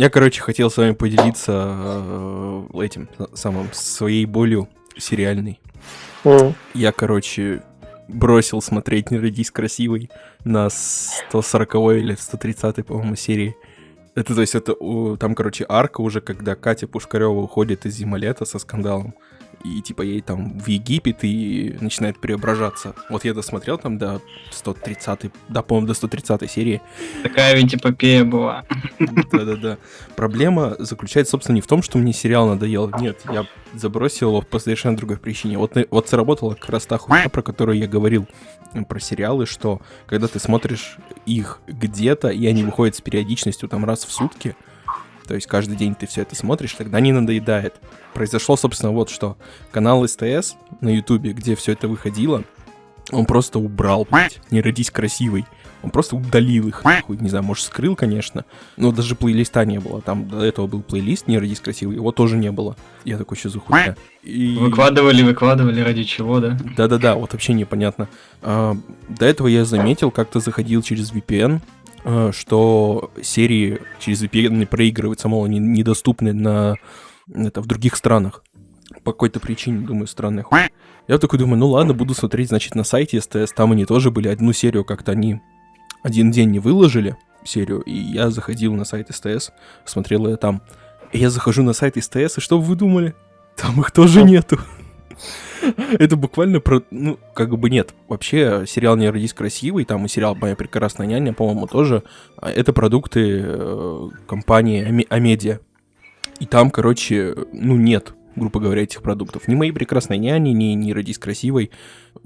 Я, короче, хотел с вами поделиться э, этим самым своей болью сериальной. М. Я, короче, бросил смотреть «Не родись красивой» на 140 или 130 по-моему, серии. Это, то есть, это там, короче, арка уже, когда Катя Пушкарева уходит из Зимолета со скандалом. И, типа, ей там в Египет и начинает преображаться. Вот я досмотрел там до 130 да, по-моему, до 130 серии. Такая ведь эпопея была. Да-да-да. Проблема заключается, собственно, не в том, что мне сериал надоел. Нет, я забросил его по совершенно другой причине. Вот, на- вот сработала как раз та хуйня, про которую я говорил, про сериалы, что когда ты смотришь их где-то, и они выходят с периодичностью там раз в сутки, то есть каждый день ты все это смотришь, тогда не надоедает. Произошло, собственно, вот что. Канал СТС на Ютубе, где все это выходило, он просто убрал, блядь, не родись красивой. Он просто удалил их, нахуй, не знаю, может, скрыл, конечно, но даже плейлиста не было. Там до этого был плейлист «Не родись красивой», его тоже не было. Я такой, что за хуйня? И... Выкладывали, выкладывали, ради чего, да? Да-да-да, вот вообще непонятно. А, до этого я заметил, как-то заходил через VPN, что серии через VPN проигрываются, мол, они недоступны на это в других странах. По какой-то причине, думаю, странная хуйня. Я такой думаю, ну ладно, буду смотреть, значит, на сайте СТС. Там они тоже были. Одну серию как-то они один день не выложили, серию, и я заходил на сайт СТС, смотрел ее там. И я захожу на сайт СТС, и что вы думали? Там их тоже нету. Это буквально про... Ну, как бы нет. Вообще, сериал «Не родись красивый», там и сериал «Моя прекрасная няня», по-моему, тоже. а, Это продукты э, компании Аме- Амедиа. И там, короче, ну, нет, грубо говоря, этих продуктов. Ни «Моей прекрасной няни», ни «Не родись красивой».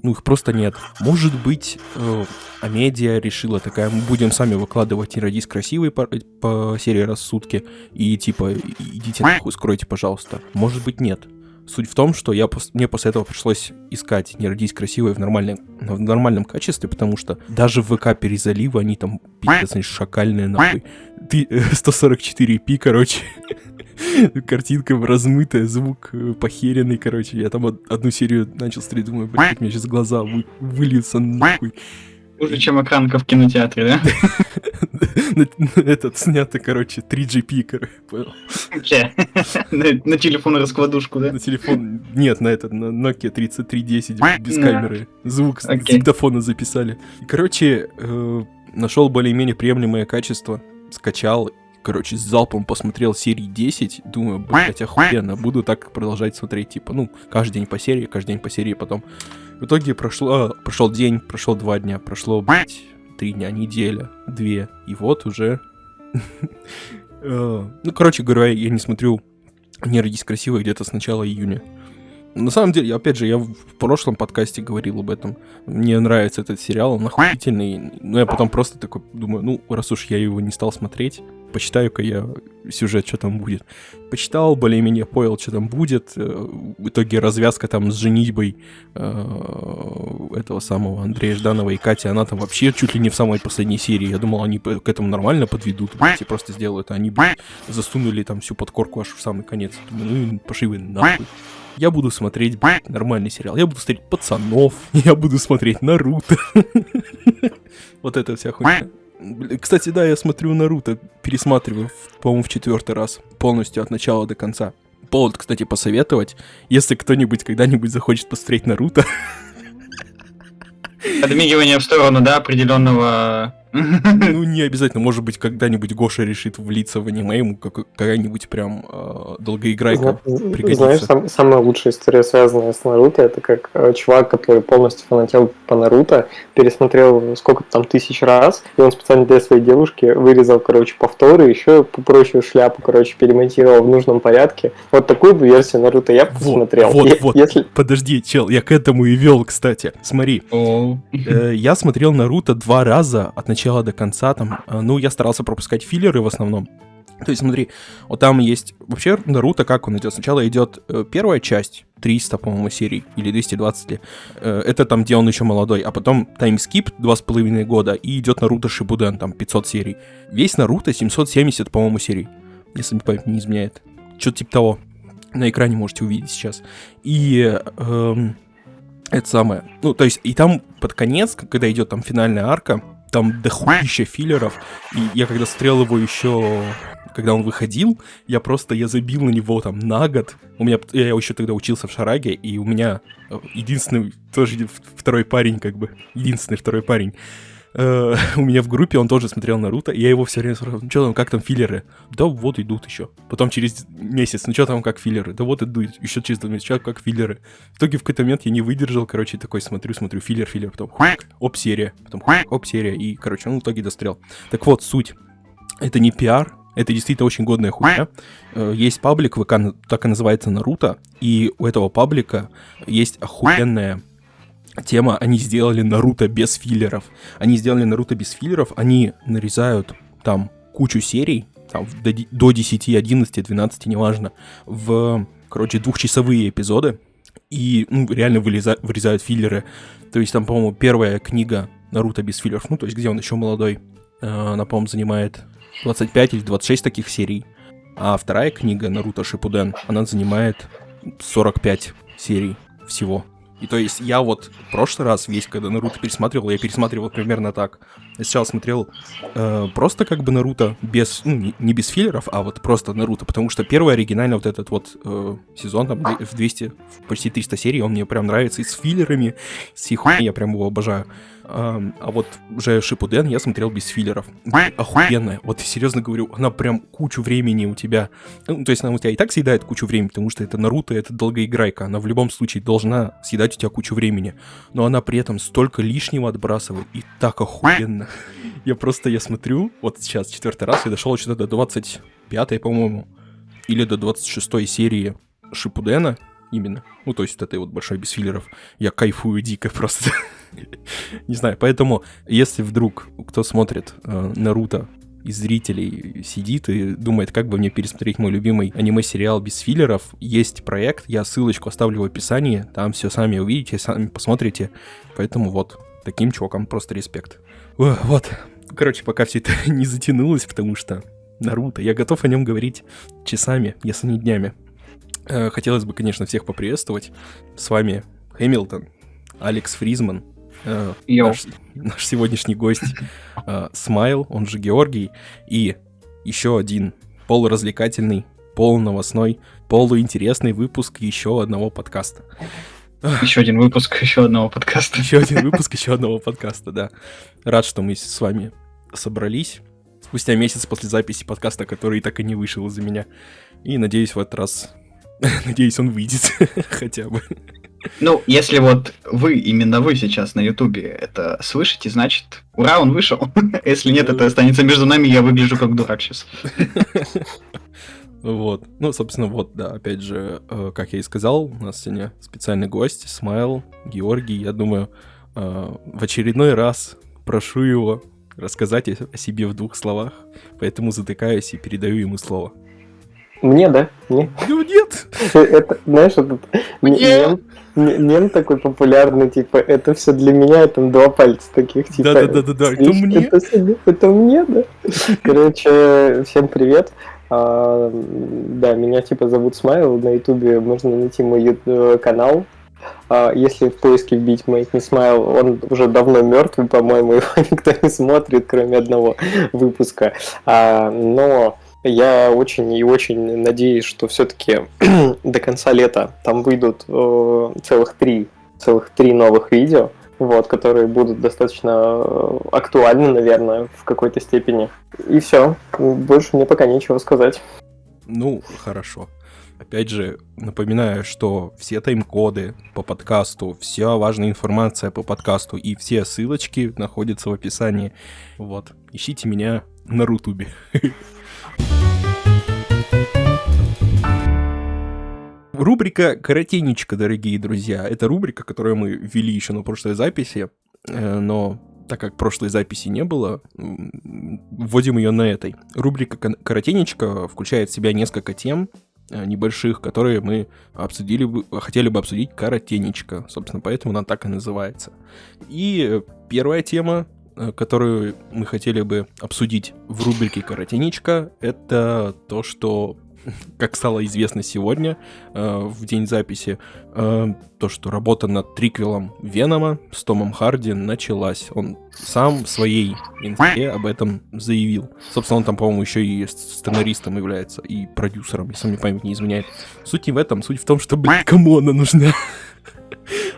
Ну, их просто нет. Может быть, э, Амедиа решила такая, мы будем сами выкладывать «Не родись красивой» по, по серии раз в сутки. И типа, идите нахуй, скройте, пожалуйста. Может быть, нет. Суть в том, что я мне после этого пришлось искать «Не родись красивой» в, нормальном в нормальном качестве, потому что даже в ВК перезаливы они там пиздец, они шакальные нахуй. Ты э, 144p, короче. Картинка размытая, звук э, похеренный, короче. Я там од- одну серию начал смотреть, думаю, блядь, мне сейчас глаза вы- выльются нахуй. Хуже, чем экранка в кинотеатре, да? На- Этот снято, короче, 3GP, короче, понял? На телефон раскладушку, да? На телефон, нет, на этот, на Nokia 3310 без камеры. Звук с диктофона записали. Короче, нашел более-менее приемлемое качество, скачал, короче, с залпом посмотрел серии 10, думаю, блять, охуенно, буду так продолжать смотреть, типа, ну, каждый день по серии, каждый день по серии потом. В итоге прошло, прошел день, прошло два дня, прошло, блять, три дня, неделя, две, и вот уже... э, Ну, короче говоря, я не смотрю «Не родись красивой» где-то с начала июня. На самом деле, опять же, я в прошлом подкасте говорил об этом. Мне нравится этот сериал, он охуительный. Но я потом просто такой думаю, ну, раз уж я его не стал смотреть, почитаю-ка я сюжет, что там будет. Почитал, более-менее понял, что там будет. Э, В итоге развязка там с женитьбой э, этого самого Андрея Жданова и Кати, она там вообще чуть ли не в самой последней серии. Я думал, они к этому нормально подведут, блядь, и просто сделают. А они блядь, засунули там всю подкорку аж в самый конец. Думаю, ну и пошли вы нахуй. Я буду смотреть, блядь, нормальный сериал. Я буду смотреть пацанов. Я буду смотреть Наруто. Вот это вся хуйня. Кстати, да, я смотрю Наруто, пересматриваю, по-моему, в четвертый раз, полностью от начала до конца. Повод, кстати, посоветовать, если кто-нибудь когда-нибудь захочет посмотреть Наруто, Подмигивание в сторону, да, определенного... ну, не обязательно, может быть, когда-нибудь Гоша решит влиться в аниме, ему как- какая-нибудь прям э, долгоиграйка Зна- пригодится. Знаешь, сам- самая лучшая история, связанная с Наруто, это как э, чувак, который полностью фанател по Наруто, пересмотрел сколько там тысяч раз, и он специально для своей девушки вырезал, короче, повторы, еще попроще шляпу, короче, перемонтировал в нужном порядке. Вот такую бы версию Наруто я бы Вот, посмотрел. вот, Е- вот. Если... Подожди, чел, я к этому и вел, кстати. Смотри, Э, Я смотрел Наруто два раза от начала до конца. Там, э, ну, я старался пропускать филлеры в основном. То есть, смотри, вот там есть... Вообще, Наруто, как он идет? Сначала идет э, первая часть, 300, по-моему, серий, или 220 ли. Э, это там, где он еще молодой. А потом таймскип, два с половиной года, и идет Наруто Шибуден, там, 500 серий. Весь Наруто 770, по-моему, серий. Если мне память не изменяет. Что-то типа того. на экране можете увидеть сейчас. И эм, это самое. Ну, то есть, и там под конец, когда идет там финальная арка, там дохуища филлеров. И я когда смотрел его еще когда он выходил, я просто, я забил на него там на год. У меня, я еще тогда учился в Шараге, и у меня э, единственный, тоже второй парень, как бы, единственный второй парень, у меня в группе он тоже смотрел Наруто, и я его все время спрашивал, ну что там, как там филлеры? Да вот идут еще. Потом через месяц, ну что там, как филлеры? Да вот идут, еще через два месяца, как филлеры. В итоге в какой-то момент я не выдержал, короче, такой смотрю, смотрю, филлер, филлер, потом оп-серия, потом оп-серия, и, короче, он в итоге дострел. Так вот, суть. Это не пиар, это действительно очень годная хуйня. Э, есть паблик, ВК так и называется Наруто, и у этого паблика есть охуенная тема, они сделали Наруто без филлеров. Они сделали Наруто без филлеров, они нарезают там кучу серий, там, до, до 10, 11, 12, неважно, в, короче, двухчасовые эпизоды, и, ну, реально вылеза, вырезают филлеры. То есть там, по-моему, первая книга Наруто без филлеров, ну, то есть где он еще молодой, э, она, по-моему, занимает 25 или 26 таких серий. А вторая книга Наруто Шипуден, она занимает 45 серий всего. И то есть я вот в прошлый раз весь, когда Наруто пересматривал, я пересматривал примерно так. Я сначала смотрел э, просто как бы Наруто без, ну, не, не без филлеров, а вот просто Наруто, потому что первый оригинальный вот этот вот э, сезон, там, в 200, почти 300 серий, он мне прям нравится и с филлерами, с их я прям его обожаю. А, а вот уже Шипуден я смотрел без филлеров. Охуенная. Вот серьезно говорю, она прям кучу времени у тебя... Ну, то есть она у тебя и так съедает кучу времени, потому что это Наруто, это долгоиграйка. Она в любом случае должна съедать у тебя кучу времени. Но она при этом столько лишнего отбрасывает. И так охуенно. Я просто, я смотрю, вот сейчас четвертый раз, я дошел что-то до 25 по-моему, или до 26 серии Шипудена именно. Ну, то есть вот этой вот большой без филлеров. Я кайфую дико просто. Не знаю, поэтому, если вдруг кто смотрит э, Наруто из зрителей сидит и думает, как бы мне пересмотреть мой любимый аниме-сериал без филлеров, есть проект, я ссылочку оставлю в описании, там все сами увидите, сами посмотрите. Поэтому вот, таким чувакам просто респект. Вот, короче, пока все это не затянулось, потому что Наруто, я готов о нем говорить часами, если не днями. Э, хотелось бы, конечно, всех поприветствовать. С вами Хэмилтон, Алекс Фризман, э, наш, наш сегодняшний гость э, Смайл, он же Георгий, и еще один полуразвлекательный, полуновостной, полуинтересный выпуск еще одного подкаста. Еще один выпуск еще одного подкаста. Еще один выпуск еще одного подкаста, да. Рад, что мы с вами собрались спустя месяц после записи подкаста, который так и не вышел из-за меня. И надеюсь, в этот раз Надеюсь, он выйдет хотя бы. Ну, если вот вы, именно вы сейчас на Ютубе это слышите, значит, ура, он вышел. Если нет, это останется между нами, я выгляжу как дурак сейчас. Вот. Ну, собственно, вот, да, опять же, э, как я и сказал, у нас сегодня специальный гость, Смайл, Георгий. Я думаю, э, в очередной раз прошу его рассказать о себе в двух словах, поэтому затыкаюсь и передаю ему слово. Мне, да? Мне? Ну нет. Это, знаешь, этот мем, мем такой популярный, типа, это все для меня, там два пальца таких, типа. Да-да-да-да, это мне. Это, это мне, да. Короче, всем привет. А, да, меня типа зовут Смайл, на ютубе можно найти мой э, канал, а, если в поиске вбить Make Me Smile, он уже давно мертвый, по-моему, его никто не смотрит, кроме одного выпуска. А, но я очень и очень надеюсь, что все-таки до конца лета там выйдут э, целых три, целых три новых видео, вот, которые будут достаточно э, актуальны, наверное, в какой-то степени. И все. Больше мне пока нечего сказать. Ну, хорошо. Опять же, напоминаю, что все тайм-коды по подкасту, вся важная информация по подкасту и все ссылочки находятся в описании. Вот. Ищите меня на Рутубе. Рубрика «Коротенечко», дорогие друзья. Это рубрика, которую мы ввели еще на прошлой записи, э, но так как прошлой записи не было, вводим ее на этой. Рубрика «Коротенечко» включает в себя несколько тем, э, небольших, которые мы обсудили бы, хотели бы обсудить коротенечко. Собственно, поэтому она так и называется. И первая тема, которую мы хотели бы обсудить в рубрике «Коротенечко», это то, что как стало известно сегодня, э, в день записи, э, то, что работа над триквелом Венома с Томом Харди началась. Он сам в своей инфе об этом заявил. Собственно, он там, по-моему, еще и сценаристом является, и продюсером, если мне память не изменяет. Суть не в этом, суть в том, что, кому она нужна?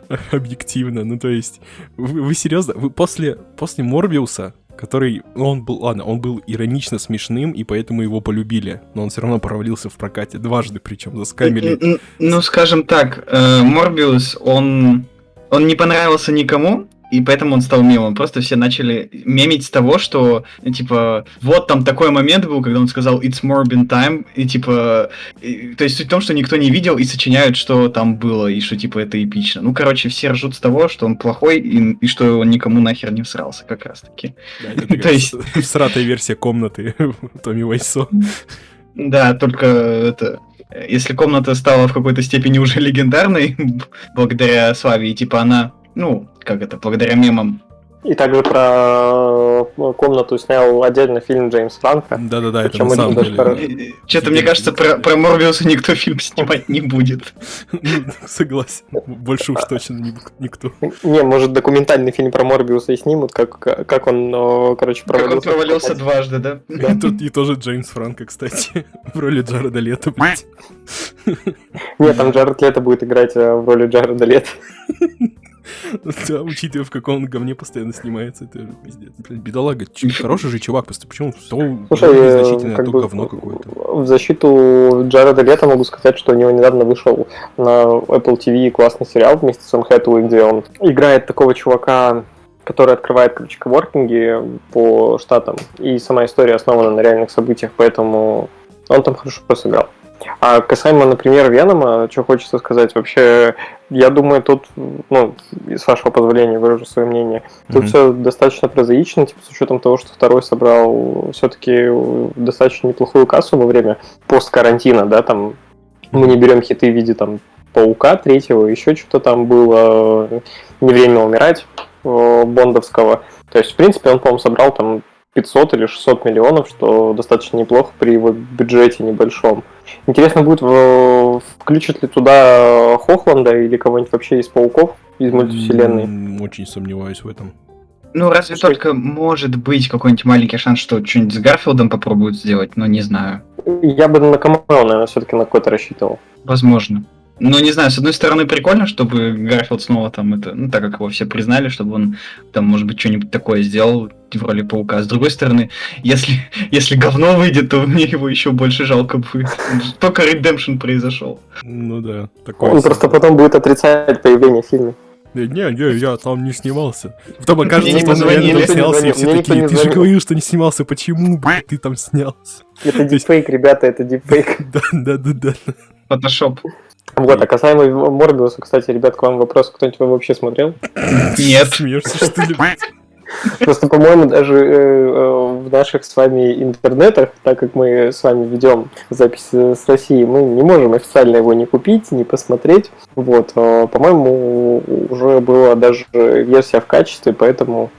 Объективно, ну то есть, вы, вы серьезно, вы после, после Морбиуса который, ну, он был, ладно, он был иронично смешным, и поэтому его полюбили, но он все равно провалился в прокате дважды, причем заскамили. Ну, скажем так, э, Морбиус, он, он не понравился никому, и поэтому он стал мемом. Просто все начали мемить с того, что, типа, вот там такой момент был, когда он сказал «It's Morbin time», и, типа, и, то есть суть в том, что никто не видел и сочиняют, что там было, и что, типа, это эпично. Ну, короче, все ржут с того, что он плохой, и, и что он никому нахер не всрался, как раз-таки. Да, то есть... Всратая версия комнаты Томми Вайсо. Да, только это... Если комната стала в какой-то степени уже легендарной, благодаря Славе, и типа она ну, как это, благодаря мемам. И также про э, комнату снял отдельно фильм Джеймс Франко. Да-да-да, это на самом деле. Что-то, мне кажется, про, про Морбиуса никто фильм снимать не будет. Согласен. Больше уж точно никто. Не, может, документальный фильм про Морбиуса и снимут, как, как он, короче, провалился. Как он провалился дважды, да? И, тут, и тоже Джеймс Франко, кстати, в роли Джареда Лето, блядь. Нет, там Джаред Лето будет играть э, в роли Джареда Лето. Да, учитывая, в каком он говне постоянно снимается, это пиздец. Блин, бедолага, хороший же чувак, просто почему все Слушай, незначительно, а то говно какое-то. В защиту Джареда Лето могу сказать, что у него недавно вышел на Apple TV классный сериал вместе с Ом Хэтэуэй, где он играет такого чувака, который открывает, короче, коворкинги по штатам. И сама история основана на реальных событиях, поэтому он там хорошо сыграл. А касаемо, например, Венома, что хочется сказать, вообще, я думаю, тут, ну, с вашего позволения выражу свое мнение, тут mm-hmm. все достаточно прозаично, типа, с учетом того, что второй собрал все-таки достаточно неплохую кассу во время посткарантина, да, там, мы не берем хиты в виде, там, Паука третьего, еще что-то там было, не время умирать, э, Бондовского. То есть, в принципе, он, по-моему, собрал там 500 или 600 миллионов, что достаточно неплохо при его бюджете небольшом. Интересно будет, включат ли туда Хохланда или кого-нибудь вообще из пауков из мультивселенной. Очень сомневаюсь в этом. Ну, разве что... только может быть какой-нибудь маленький шанс, что что-нибудь с Гарфилдом попробуют сделать, но не знаю. Я бы на Камао, наверное, все-таки на какой-то рассчитывал. Возможно. Ну, не знаю, с одной стороны, прикольно, чтобы Гарфилд снова там это, ну, так как его все признали, чтобы он там, может быть, что-нибудь такое сделал в роли паука. С другой стороны, если, если говно выйдет, то мне его еще больше жалко будет. Только Redemption произошел. Ну да, такое. Он просто потом будет отрицать появление в фильме. Не, не, я там не снимался. Потом окажется, что он реально там снялся, и все такие, ты же говорил, что не снимался, почему, блядь, ты там снялся? Это дипфейк, ребята, это дипфейк. Да, да, да, да. Фотошоп. Вот, а касаемо Морбиуса, кстати, ребят, к вам вопрос, кто-нибудь его вообще смотрел? Нет. Смеешься, что ли? Просто, по-моему, даже э, э, в наших с вами интернетах, так как мы с вами ведем запись с России, мы не можем официально его не купить, не посмотреть. Вот, э, по-моему, уже была даже версия в качестве, поэтому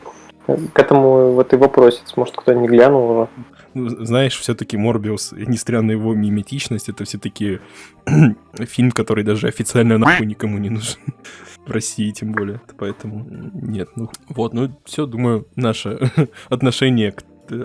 к этому вот и вопросец. Может, кто не глянул уже. Ну, знаешь, все-таки Морбиус, несмотря на его миметичность, это все-таки фильм, который даже официально нахуй никому не нужен. В России тем более. Поэтому нет. Ну вот, ну все, думаю, наше отношение к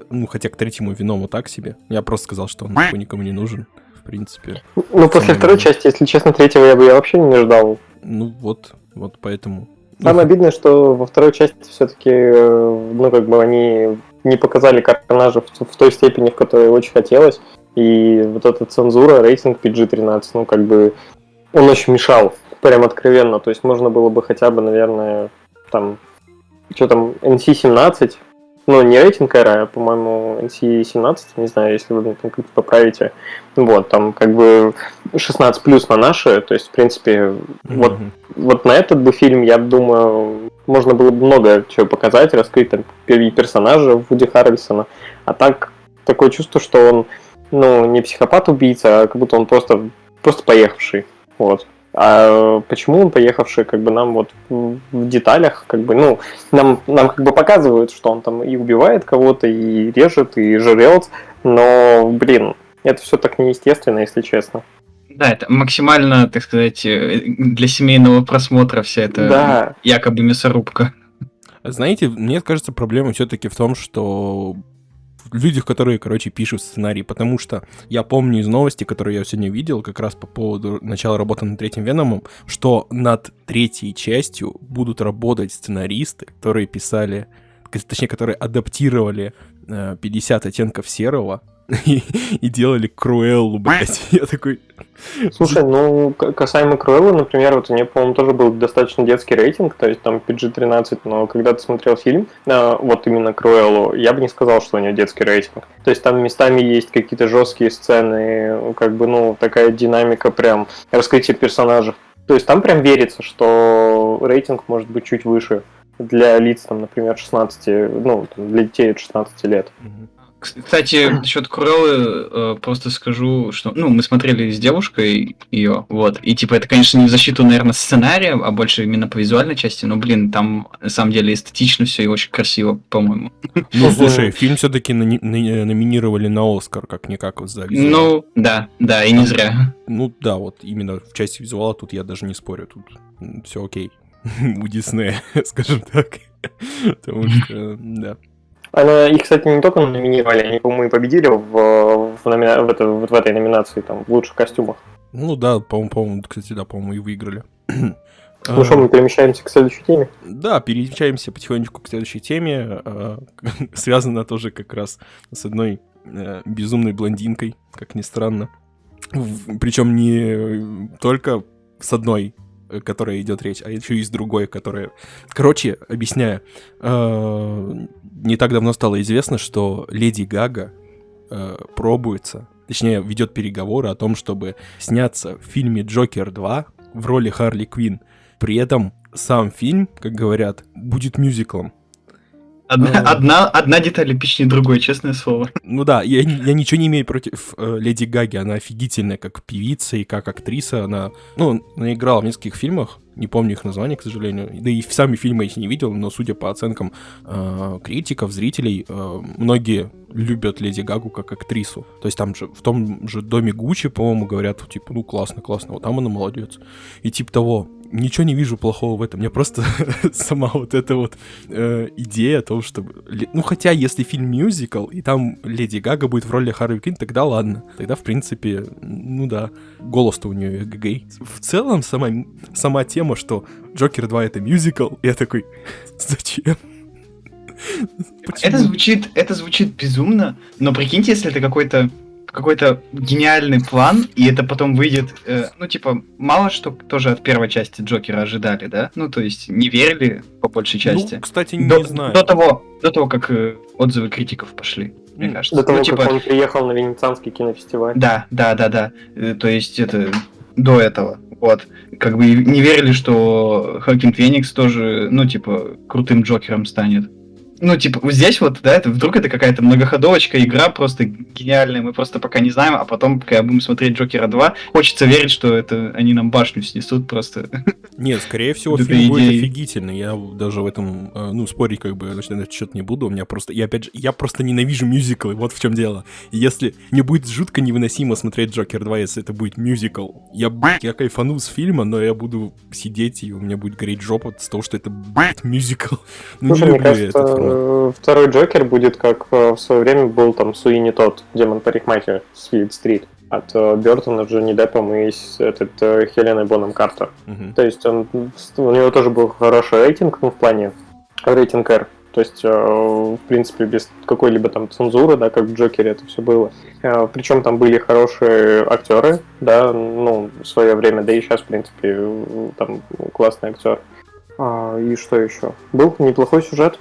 ну, хотя к третьему виному так себе. Я просто сказал, что он нахуй никому не нужен. В принципе. Ну, после второй части, если честно, третьего я бы я вообще не ждал. Ну вот, вот поэтому. Самое обидное, что во второй части все-таки, э, ну, как бы они не показали карнажа в, в той степени, в которой очень хотелось. И вот эта цензура, рейтинг PG-13, ну, как бы, он очень мешал, прям откровенно. То есть можно было бы хотя бы, наверное, там, что там, NC-17, ну, не рейтинг R, а, по-моему, NC-17, не знаю, если вы как-то поправите. Вот, там как бы 16 плюс на наши, то есть, в принципе, mm-hmm. вот, вот на этот бы фильм, я думаю, можно было бы много чего показать, раскрыть там персонажа Вуди Харрельсона. А так, такое чувство, что он, ну, не психопат-убийца, а как будто он просто, просто поехавший. Вот. А почему он поехавший, как бы нам вот в деталях, как бы, ну, нам, нам как бы показывают, что он там и убивает кого-то, и режет, и жрет, но, блин, Это все так неестественно, если честно. Да, это максимально, так сказать, э, для семейного просмотра вся эта Да. якобы мясорубка. Знаете, мне кажется, проблема все-таки в том, что людях, которые, короче, пишут сценарий, потому что я помню из новости, которые я сегодня видел, как раз по поводу начала работы над третьим Веномом, что над третьей частью будут работать сценаристы, которые писали, точнее, которые адаптировали э, 50 оттенков серого и, и делали Круэллу, блядь. Я такой... Слушай, ну, касаемо Круэллы, например, вот у нее, по-моему, тоже был достаточно детский рейтинг, то есть там PG-13, но когда ты смотрел фильм, а, вот именно Круэллу, я бы не сказал, что у нее детский рейтинг. То есть там местами есть какие-то жесткие сцены, как бы, ну, такая динамика прям, раскрытие персонажей. То есть там прям верится, что рейтинг может быть чуть выше для лиц, там, например, 16, ну, там, для детей от 16 лет. Мгм. Кс- Кстати, насчет Куреллы э, просто скажу, что, ну, мы смотрели с девушкой ее, вот, и, типа, это, конечно, не в защиту, наверное, сценария, а больше именно по визуальной части, но, блин, там, на самом деле, эстетично все и очень красиво, по-моему. Ну, слушай, фильм все-таки номинировали на Оскар, как-никак, за визуал. Ну, да, да, и не зря. Ну да, вот именно в части визуала тут я даже не спорю, тут все окей. У Диснея, скажем так. Потому что, да. Она, их, кстати, не только номинировали, они, по-моему, и победили в, в, номина- в, это- вот в этой номинации, там, в лучших костюмах. Ну да, по-моему, по-моему, кстати, да, по-моему, и выиграли. Ну что, мы перемещаемся к следующей теме. Да, перемещаемся потихонечку к следующей теме. а, Связана тоже как раз с одной э, безумной блондинкой, как ни странно. Причем не только с одной, э, которая идет речь, а еще и с другой, которая... Короче, объясняю. Не так давно стало известно, что Леди Гага э, пробуется, точнее, ведет переговоры о том, чтобы сняться в фильме «Джокер 2» в роли Харли Квинн. При этом сам фильм, как говорят, будет мюзиклом. Одна, А. одна, одна деталь эпичнее другой, честное слово. Ну да, я, я ничего не имею против э, Леди Гаги, она офигительная как певица и как актриса, она, ну, она играла в нескольких фильмах, не помню их названия, к сожалению, да и сами фильмы эти не видел, но судя по оценкам э, критиков, зрителей, э, многие любят Леди Гагу как актрису. То есть там же, в том же доме Гуччи, по-моему, говорят, типа, ну классно, классно, вот там она молодец. И типа того, ничего не вижу плохого в этом. Мне просто сама вот эта вот э, идея о том, ле- Ну, хотя, если фильм мюзикл, и там Леди Гага будет в роли Харви Квинн, тогда ладно. Тогда, в принципе, ну да, голос-то у нее гей. В целом, сама, сама тема, что Джокер 2 это мюзикл, я такой, зачем? Это звучит, это звучит безумно, но прикиньте, если это какой-то какой-то гениальный план, и это потом выйдет, э, ну, типа, мало что тоже от первой части Джокера ожидали, да? Ну, то есть, не верили по большей части. Ну, кстати, до, не знаю. до того, до того, как э, отзывы критиков пошли, мне Ну, кажется. До того, ну, типа, как он приехал на Венецианский кинофестиваль. да, да, да, да. Э, То есть это до этого. Вот. Как бы не верили, что Хокин Феникс тоже, ну, типа, крутым Джокером станет. Ну, типа, вот здесь вот, да, это вдруг это какая-то многоходовочка, игра просто гениальная, мы просто пока не знаем, а потом, когда будем смотреть Джокера 2, хочется верить, что это они нам башню снесут просто. Нет, скорее всего, фильм будет идея. офигительный. Я даже в этом, э, ну, спорить как бы значит, на этот счет не буду. У меня просто, я опять же, я просто ненавижу мюзиклы, вот в чем дело. И если мне будет жутко невыносимо смотреть Джокер 2, если это будет мюзикл, я, я кайфану с фильма, но я буду сидеть, и у меня будет гореть жопа с того, что это, блядь, мюзикл. Ну, Слушай, не мне люблю я кажется, этот формат. Э, второй Джокер будет, как э, в свое время был там Суини Тот, демон парикмахер с Филд-стрит. От э, Бертона, Джонни Деппом и с этот, Хеленой Боном Картер. Мгм. То есть он, у него тоже был хороший рейтинг, ну, в плане рейтинг R. То есть, в принципе, без какой-либо там цензуры, да, как в Джокере это все было. Причем там были хорошие актеры, да, ну, в свое время, да и сейчас, в принципе, там классный актер. А, и что еще? Был неплохой сюжет,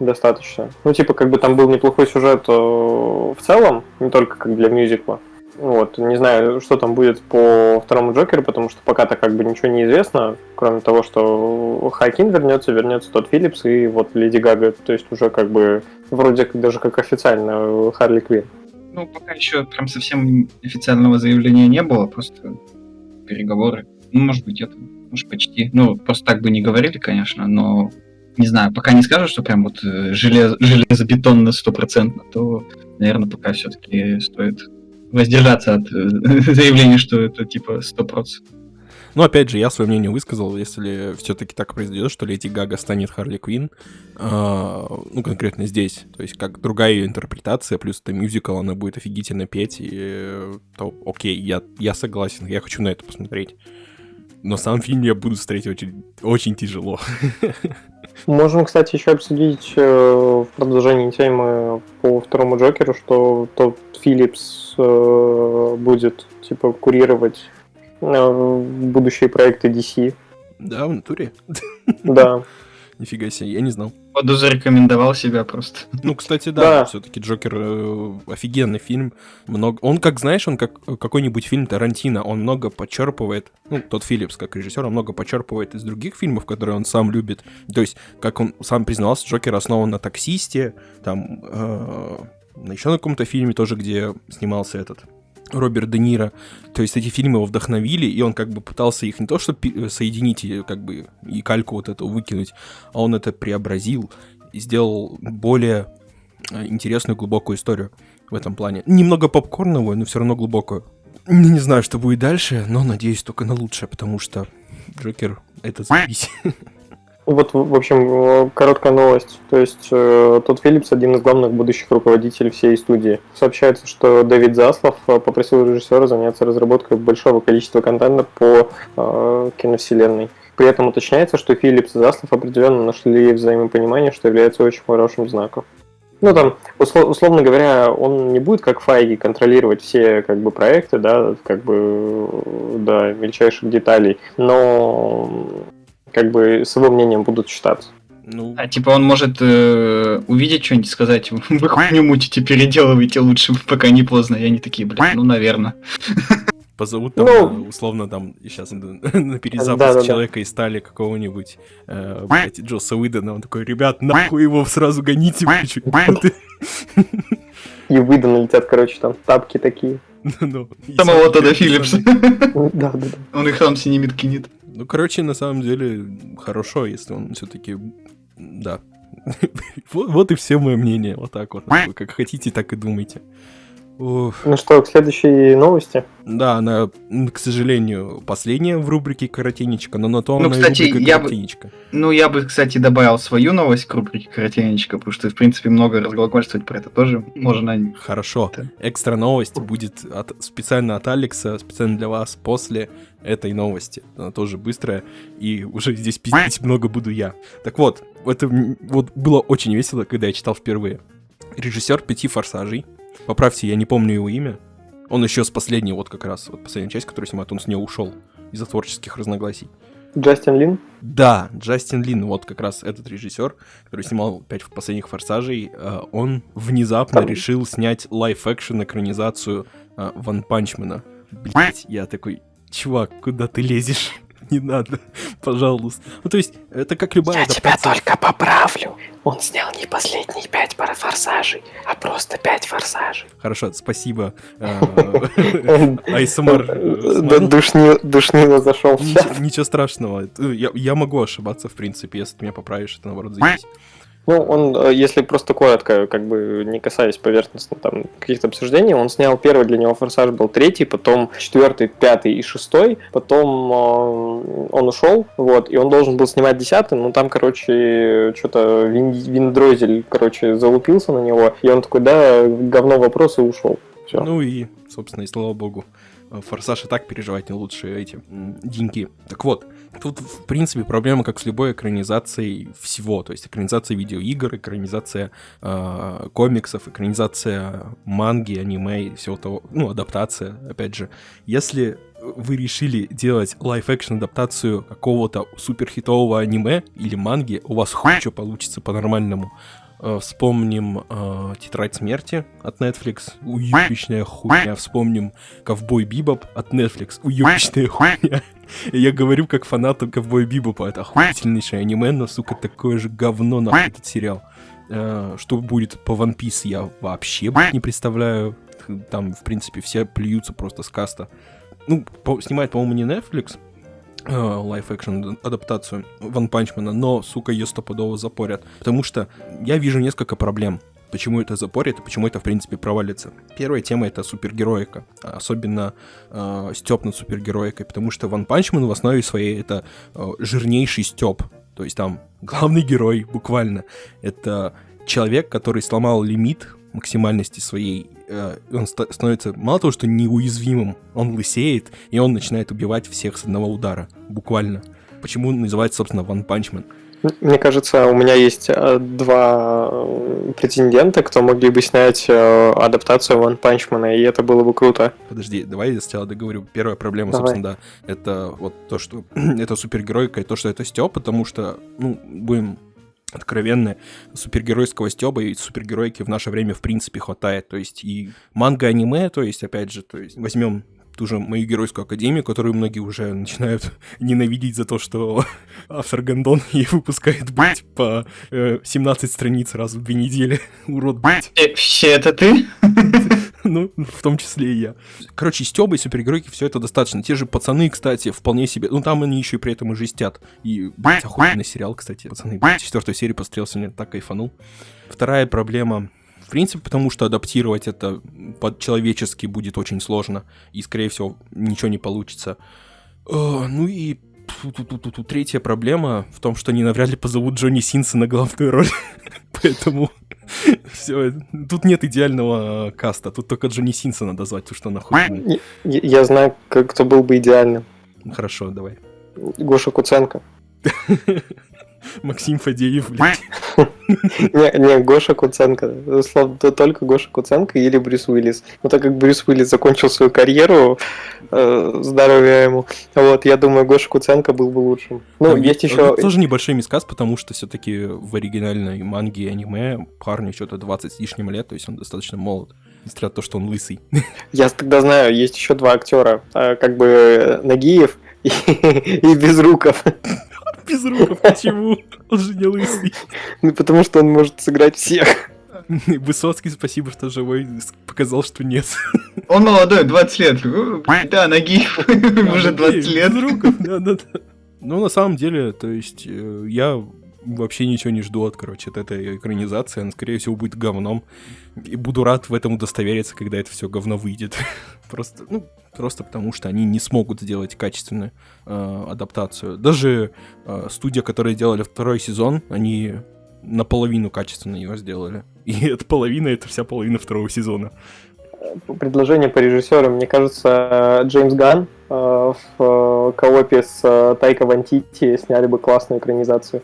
достаточно. Ну, типа, как бы там был неплохой сюжет э, в целом, не только как для мюзикла. Вот, не знаю, что там будет по второму Джокеру, потому что пока-то как бы ничего не известно, кроме того, что Хакин вернется, вернется тот Филлипс и вот Леди Гага, то есть уже как бы вроде даже как официально э, Харли Квинн. Ну, пока еще прям совсем официального заявления не было, просто переговоры. Ну, может быть, это, может, почти. Ну, просто так бы не говорили, конечно, но не знаю, пока не скажут, что прям вот э, желез, железобетонно стопроцентно, то, наверное, пока все-таки стоит воздержаться от э, заявления, что это типа 100%. Ну, опять же, я свое мнение высказал, если все-таки так произойдет, что Леди Гага станет Харли Квин, э, ну, конкретно здесь, то есть как другая ее интерпретация, плюс это мюзикл, она будет офигительно петь, и, то окей, я, я согласен, я хочу на это посмотреть. Но сам фильм я буду смотреть очень, очень тяжело. Можем, кстати, еще обсудить э, в продолжении темы по второму Джокеру, что тот Филлипс э, будет типа курировать э, будущие проекты DC. Да, в натуре. Да. Нифига себе, я не знал. Поду зарекомендовал себя просто. Ну, кстати, да, все-таки Джокер э, офигенный фильм. Много... Он, как знаешь, он как какой-нибудь фильм Тарантино, он много подчерпывает, ну, тот Филлипс, как режиссер, он много подчерпывает из других фильмов, которые он сам любит. То есть, как он сам признался, Джокер основан на таксисте, там, э, еще на каком-то фильме тоже, где снимался этот Роберт Де Ниро. То есть эти фильмы его вдохновили, и он как бы пытался их не то что соединить и как бы и кальку вот эту выкинуть, а он это преобразил и сделал более э, интересную, глубокую историю в этом плане. Немного попкорновую, но все равно глубокую. Не знаю, что будет дальше, но надеюсь только на лучшее, потому что Джокер — это запись. Вот, в общем, короткая новость. То есть, э, тот Филлипс один из главных будущих руководителей всей студии. Сообщается, что Дэвид Заслов э, попросил режиссера заняться разработкой большого количества контента по э, киновселенной. При этом уточняется, что Филлипс и Заслов определенно нашли взаимопонимание, что является очень хорошим знаком. Ну, там, услов, условно говоря, он не будет, как Файги, контролировать все, как бы, проекты, да, как бы, до мельчайших деталей, но как бы с его мнением будут считаться. Ну... А типа он может э, увидеть что-нибудь и сказать, вы хуйню мутите, переделывайте лучше, пока не поздно. И они такие, блин, ну, наверное. Позовут там, ну, условно, там, сейчас на перезапуск да, да, человека да. из стали какого-нибудь, э, блядь, Джоса Уидона, он такой, ребят, нахуй его сразу гоните, И Уидона летят, короче, там тапки такие. Ну, Самого Тода Филлипса. Да, да, да. Он их там синемит кинет. Ну, короче, на самом деле, хорошо, если он все-таки... Да. вот, вот и все мое мнение. Вот так вот. Как хотите, так и думайте. Уф. Ну что, к следующей новости? Да, она, к сожалению, последняя в рубрике «Коротенечка», но на то ну, она кстати, и я. Бы, ну, я бы, кстати, добавил свою новость к рубрике «Коротенечка», потому что, в принципе, много разглагольствовать про это тоже можно. Хорошо. Это... Экстра новость будет от, специально от Алекса, специально для вас после этой новости. Она тоже быстрая, и уже здесь пиздить много буду я. Так вот, это вот было очень весело, когда я читал впервые. Режиссер «Пяти форсажей», Поправьте, я не помню его имя. Он еще с последней, вот как раз, вот последняя часть, которую снимает, он с нее ушел из-за творческих разногласий. Джастин Лин? Да, Джастин Лин, вот как раз этот режиссер, который снимал пять последних форсажей, э, он внезапно Там... решил снять лайф-экшен экранизацию э, Ван Панчмена. Блять, я такой, чувак, куда ты лезешь? не надо, пожалуйста. Ну, то есть, это как любая Я адаптация. тебя только поправлю. Он снял не последние пять форсажей, а просто пять форсажей. Хорошо, спасибо. Э, Айсмар. Э, душнило зашел Ничего страшного. Я могу ошибаться, в принципе, если ты меня поправишь, это наоборот заебись. Ну, он, э, если просто коротко, как бы не касаясь поверхностно там каких-то обсуждений, он снял первый для него форсаж был третий, потом четвертый, пятый и шестой, потом э, он ушел, вот, и он должен был снимать десятый, но там, короче, что-то вин, виндрозель, короче, залупился на него, и он такой, да, говно вопрос и ушел. Все. Ну и, собственно, и слава богу. Форсаж и так переживает не лучшие деньки. Так вот, тут, в принципе, проблема как с любой экранизацией всего. То есть экранизация видеоигр, экранизация э, комиксов, экранизация манги, аниме и всего того. Ну, адаптация, опять же. Если вы решили делать live-action адаптацию какого-то суперхитового аниме или манги, у вас хуй что получится по-нормальному. Э, вспомним э, «Тетрадь смерти» от Netflix, уебищная хуйня. Вспомним «Ковбой Бибоп» от Netflix, уебищная хуйня. Я говорю как фанат «Ковбой Бибопа», это охуительнейшее аниме, но, сука, такое же говно на этот сериал. Э, что будет по One Piece, я вообще не представляю. Там, в принципе, все плюются просто с каста. Ну, по снимает, по-моему, не Netflix, live-action адаптацию One Punch Man а, но, сука, ее стопудово запорят. Потому что я вижу несколько проблем. почему это запорит и почему это, в принципе, провалится. Первая тема — это супергероика, особенно э, стёб над супергероикой, потому что One Punch Man в основе своей — это э, жирнейший стёб. То есть там главный герой, буквально, это человек, который сломал лимит максимальности своей, э, он становится мало того, что неуязвимым, он лысеет, и он начинает убивать всех с одного удара, буквально. Почему называется, собственно, One Punch Man? Мне кажется, у меня есть э, два э, претендента, кто могли бы снять э, адаптацию One Punch Man, и это было бы круто. Подожди, давай я сначала договорю. Первая проблема, давай. собственно, да, это вот то, что это супергеройка, и то, что это Степ, потому что, ну, будем откровенны, супергеройского стеба и супергеройки в наше время в принципе хватает. То есть и манга-аниме, то есть, опять же, то есть возьмем ту же мою геройскую академию, которую многие уже начинают ненавидеть за то, что автор Гандон ей выпускает, блядь, по э, 17 страниц раз в две недели. Урод, блядь. Все это ты? Ну, в том числе и я. Короче, Стёба и супергеройки все это достаточно. Те же пацаны, кстати, вполне себе... Ну, там они еще и при этом и жестят. И, блядь, охуенный сериал, кстати. Пацаны, четвертую серию посмотрел сегодня, так кайфанул. Вторая проблема в принципе, потому что адаптировать это под-человечески будет очень сложно, и, скорее всего, ничего не получится. О, ну и третья проблема в том, что они навряд ли позовут Джонни Синса на главную роль. Поэтому все, тут нет идеального каста, тут только Джонни Синса надо звать, потому что нахуй. Я, я знаю, кто был бы идеальным. Хорошо, давай. Гоша Куценко. Максим Фадеев, блядь. Не, не, Гоша Куценко. Словно только Гоша Куценко или Брюс Уиллис. Но так как Брюс Уиллис закончил свою карьеру, э, здоровья ему, вот, я думаю, Гоша Куценко был бы лучшим. Ну, есть еще... Тоже небольшой мисказ, потому что все-таки в оригинальной манге и аниме парню что-то 20 с лишним лет, то есть он достаточно молод. Несмотря на то, что он лысый. Я тогда знаю, есть еще два актера, э, как бы Нагиев и, и Безруков. Безруков, почему? Он же не лысый. Ну, потому что он может сыграть всех. Высоцкий, спасибо, что живой, показал, что нет. Он молодой, 20 лет. Да, ноги уже 20 лет. Безруков, да-да-да. Ну, на самом деле, то есть, э, я вообще ничего не жду от, короче, от этой экранизации. Она, скорее всего, будет говном. И буду рад в этом удостовериться, когда это все говно выйдет. просто, ну, просто потому что они не смогут сделать качественную э, адаптацию. Даже э, студия, которая делали второй сезон, они наполовину качественно его сделали. И эта половина — это вся половина второго сезона. Предложение по режиссерам. Мне кажется, Джеймс Ган э, в э, коопе с э, Тайка Вантити сняли бы классную экранизацию.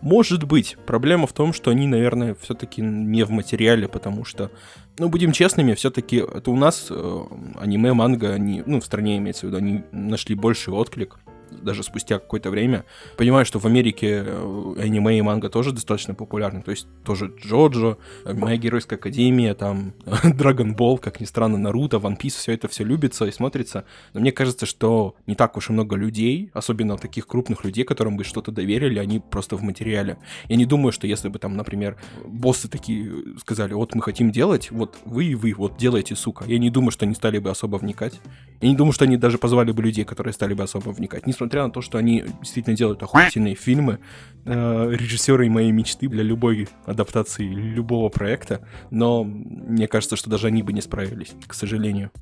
Может быть. Проблема в том, что они, наверное, все-таки не в материале, потому что, ну, будем честными, все-таки это у нас э, аниме, манга, они, ну, в стране имеется в виду, они нашли больший отклик даже спустя какое-то время. Понимаю, что в Америке э, аниме и манга тоже достаточно популярны, то есть тоже Джоджо, Моя Геройская Академия, там Dragon Ball, как ни странно, Наруто, One Piece, все это все любится и смотрится. Но мне кажется, что не так уж и много людей, особенно таких крупных людей, которым бы что-то доверили, они просто в материале. Я не думаю, что если бы там, например, боссы такие сказали, вот мы хотим делать, вот вы и вы, вот делайте, сука. Я не думаю, что они стали бы особо вникать. Я не думаю, что они даже позвали бы людей, которые стали бы особо вникать. Несмотря несмотря на то, что они действительно делают охуительные фильмы, э, режиссеры моей мечты для любой адаптации любого проекта, но мне кажется, что даже они бы не справились, к сожалению.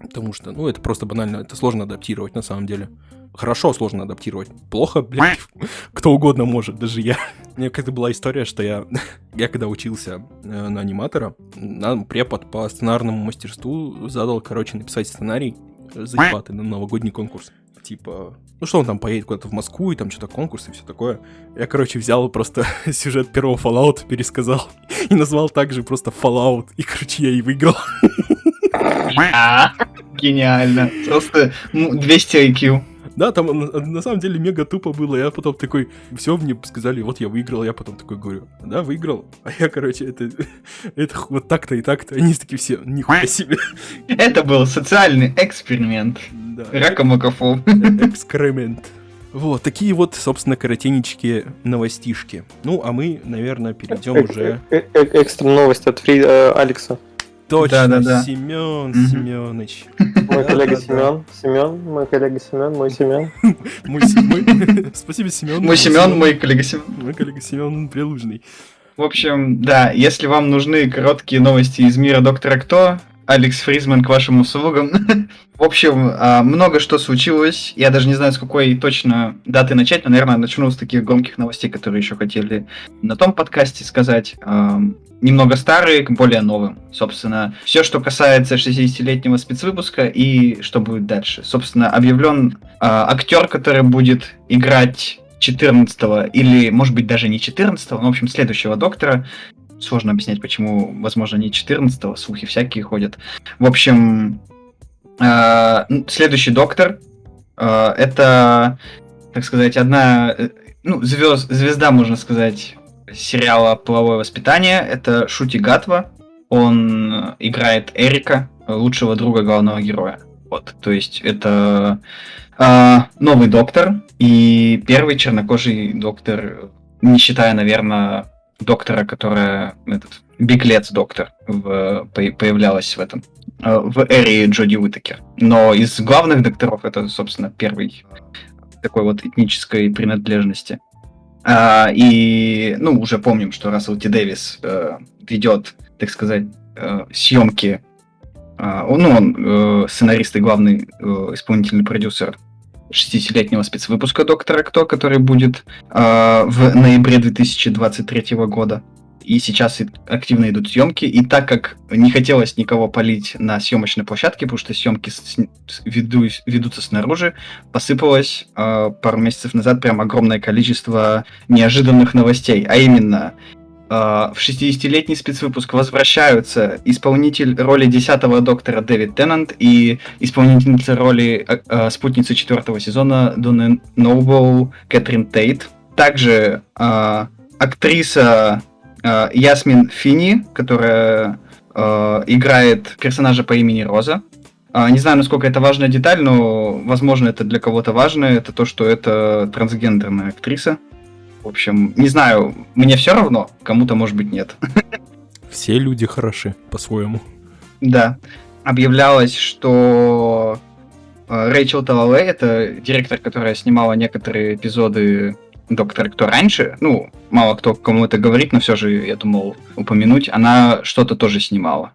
Потому что, ну, это просто банально, это сложно адаптировать на самом деле. Хорошо сложно адаптировать. Плохо, блядь, кто угодно может, даже я. У меня как-то была история, что я, я когда учился э, на аниматора, нам препод по сценарному мастерству задал, короче, написать сценарий заебатый на новогодний конкурс типа, ну что он там поедет куда-то в Москву, и там что-то конкурс и все такое. Я, короче, взял просто сюжет первого Fallout, пересказал и назвал также просто Fallout, и, короче, я и выиграл. Гениально. Просто 200 IQ. Да, там на, на самом деле мега тупо было. Я потом такой, все мне сказали, вот я выиграл, я потом такой говорю, да, выиграл. А я, короче, это, это вот так-то и так-то. Они такие все, нихуя себе. Это был социальный эксперимент. Да. Ракомакофоб. Экскремент. Вот, такие вот, собственно, коротенечки новостишки. Ну, а мы, наверное, перейдем уже... Экстра новость от Фри Алекса. Точно, да, да, да. Семен Семенович. Мой коллега Семен, Семен, мой коллега Семен, мой Семен. Мой Спасибо, Семен. Мой Семен, мой коллега Семен. Мой коллега Семен Прилужный. В общем, да, если вам нужны короткие новости из мира Доктора Кто, Алекс Фризман к вашим услугам. В общем, а, много что случилось. Я даже не знаю, с какой точно даты начать, но, наверное, начну с таких громких новостей, которые еще хотели на том подкасте сказать. А, немного старые к более новым. Собственно, все, что касается 60-летнего спецвыпуска и что будет дальше. Собственно, объявлен а, актер, который будет играть 14 или, может быть, даже не 14 но, в общем, следующего доктора сложно объяснять, почему, возможно, не 14-го, слухи всякие ходят. В общем, э, следующий доктор э, это, так сказать, одна, э, ну, звезд, звезда, можно сказать, сериала «Половое воспитание». Это Шути Гатва. Он играет Эрика, лучшего друга главного героя. Вот, то есть это э, новый доктор и первый чернокожий доктор, не считая, наверное, доктора, которая этот Биглец доктор в, появлялась в этом э, в эре Джоди Уитакер. Но из главных докторов это, собственно, первый такой вот этнической принадлежности. А, и, ну, уже помним, что Рассел Ти Дэвис э, ведет, так сказать, э, съемки. Э, ну, он э, сценарист и главный э, исполнительный продюсер 60-летнего спецвыпуска Доктора Кто, который будет э, в ноябре 2023 года. И сейчас активно идут съемки. И так как не хотелось никого полить на съемочной площадке, потому что съемки с, веду, ведутся снаружи, посыпалось э, пару месяцев назад прям огромное количество неожиданных новостей. А именно, в 60-летний спецвыпуск возвращаются исполнитель роли 10-го доктора Дэвид Теннант и исполнительница роли э, спутницы четвертого сезона Дона Ноубоу Кэтрин Тейт. Также э, актриса э, Ясмин Фини, которая э, играет персонажа по имени Роза. Э, не знаю, насколько это важная деталь, но, возможно, это для кого-то важно. Это то, что это трансгендерная актриса. В общем, не знаю, мне все равно, кому-то, может быть, нет. Все люди хороши по-своему. Да. Объявлялось, что э, Рэйчел Талалей, это директор, которая снимала некоторые эпизоды Доктора Кто раньше, ну, мало кто кому это говорит, но все же, я думал упомянуть, она что-то тоже снимала.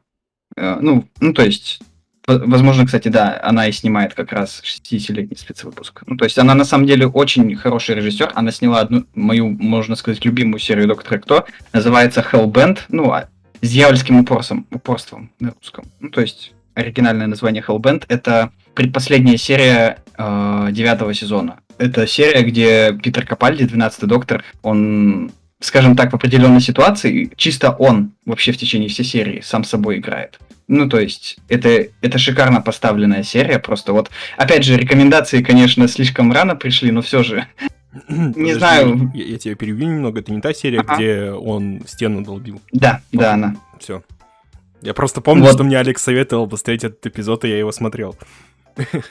Э, ну, ну, то есть, Возможно, кстати, да, она и снимает как раз 60-летний спецвыпуск. Ну, то есть она на самом деле очень хороший режиссер. Она сняла одну мою, можно сказать, любимую серию Доктора Кто. Называется Hellbent. Ну, а, с дьявольским упорством, упорством на русском. Ну, то есть оригинальное название Hellbent это предпоследняя серия э, девятого сезона. Это серия, где Питер Капальди, 12-й доктор, он скажем так, в определенной ситуации, чисто он вообще в течение всей серии сам собой играет. Ну, то есть, это, это шикарно поставленная серия, просто вот, опять же, рекомендации, конечно, слишком рано пришли, но все же, не знаю. Я, я тебя перебью немного, это не та серия, ага. где он стену долбил. Да, вот. да, она. Все. Я просто помню, вот. что мне Алекс советовал посмотреть этот эпизод, и я его смотрел.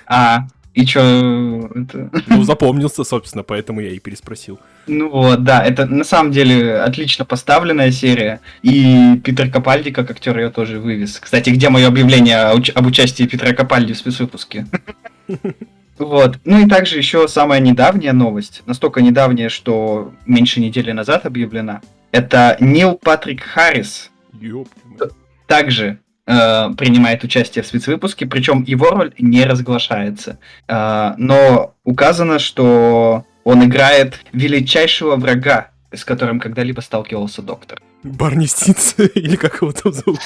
А, и чё... Это... Ну, запомнился, собственно, поэтому я и переспросил. Ну вот, да, это на самом деле отлично поставленная серия. И Питер Капальди, как актер, ее тоже вывез. Кстати, где мое объявление об участии Питера Капальди в спецвыпуске? Вот. Ну и также еще самая недавняя новость, настолько недавняя, что меньше недели назад объявлена. Это Нил Патрик Харрис. Также э, принимает участие в спецвыпуске, причем его роль не разглашается. Э, но указано, что он играет величайшего врага, с которым когда-либо сталкивался доктор. Барни Стиц, или как его там зовут?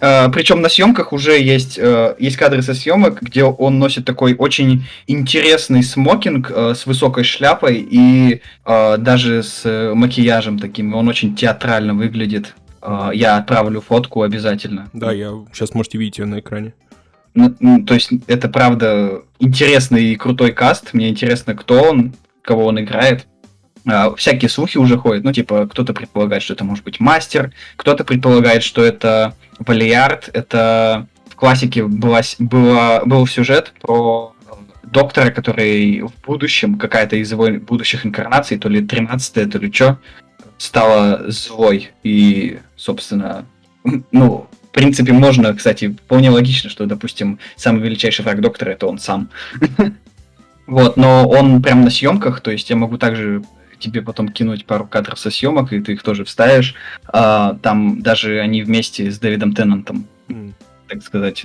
Uh, причем на съемках уже есть, uh, есть кадры со съемок, где он носит такой очень интересный смокинг uh, с высокой шляпой и даже с макияжем таким. Он очень театрально выглядит. А, я отправлю фотку обязательно. Да, я сейчас можете видеть ее на экране. Ну, ну, то есть это правда интересный и крутой каст. Мне интересно, кто он, кого он играет. А, всякие слухи уже ходят. Ну, типа, кто-то предполагает, что это может быть мастер, кто-то предполагает, что это Валиард. Это в классике была, была, был сюжет про доктора, который в будущем, какая-то из его будущих инкарнаций, то ли 13 то ли что, стала злой. И, собственно, ну, в принципе, можно, кстати, вполне логично, что, допустим, самый величайший враг доктора это он сам. Вот, но он прям на съемках, то есть я могу также тебе потом кинуть пару кадров со съемок, и ты их тоже вставишь. А, там даже они вместе с Дэвидом Теннантом, mm. так сказать,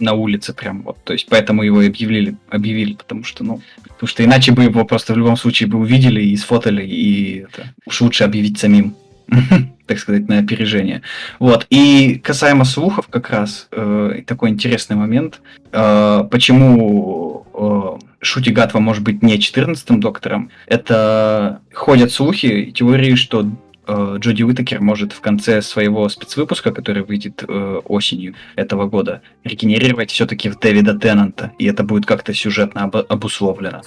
на улице прям вот. То есть поэтому его и объявили, объявили, потому что, ну, потому что иначе бы его просто в любом случае бы увидели и сфотали, и это, уж лучше объявить самим. так сказать, на опережение. Вот. И касаемо слухов как раз, э, такой интересный момент, э, почему э, Шути Гатва может быть не 14-м доктором, это ходят слухи, теории, что Джоди Уитакер может в конце своего спецвыпуска, который выйдет э, осенью этого года, регенерировать все-таки в Дэвида Теннанта, и это будет как-то сюжетно об- обусловлено.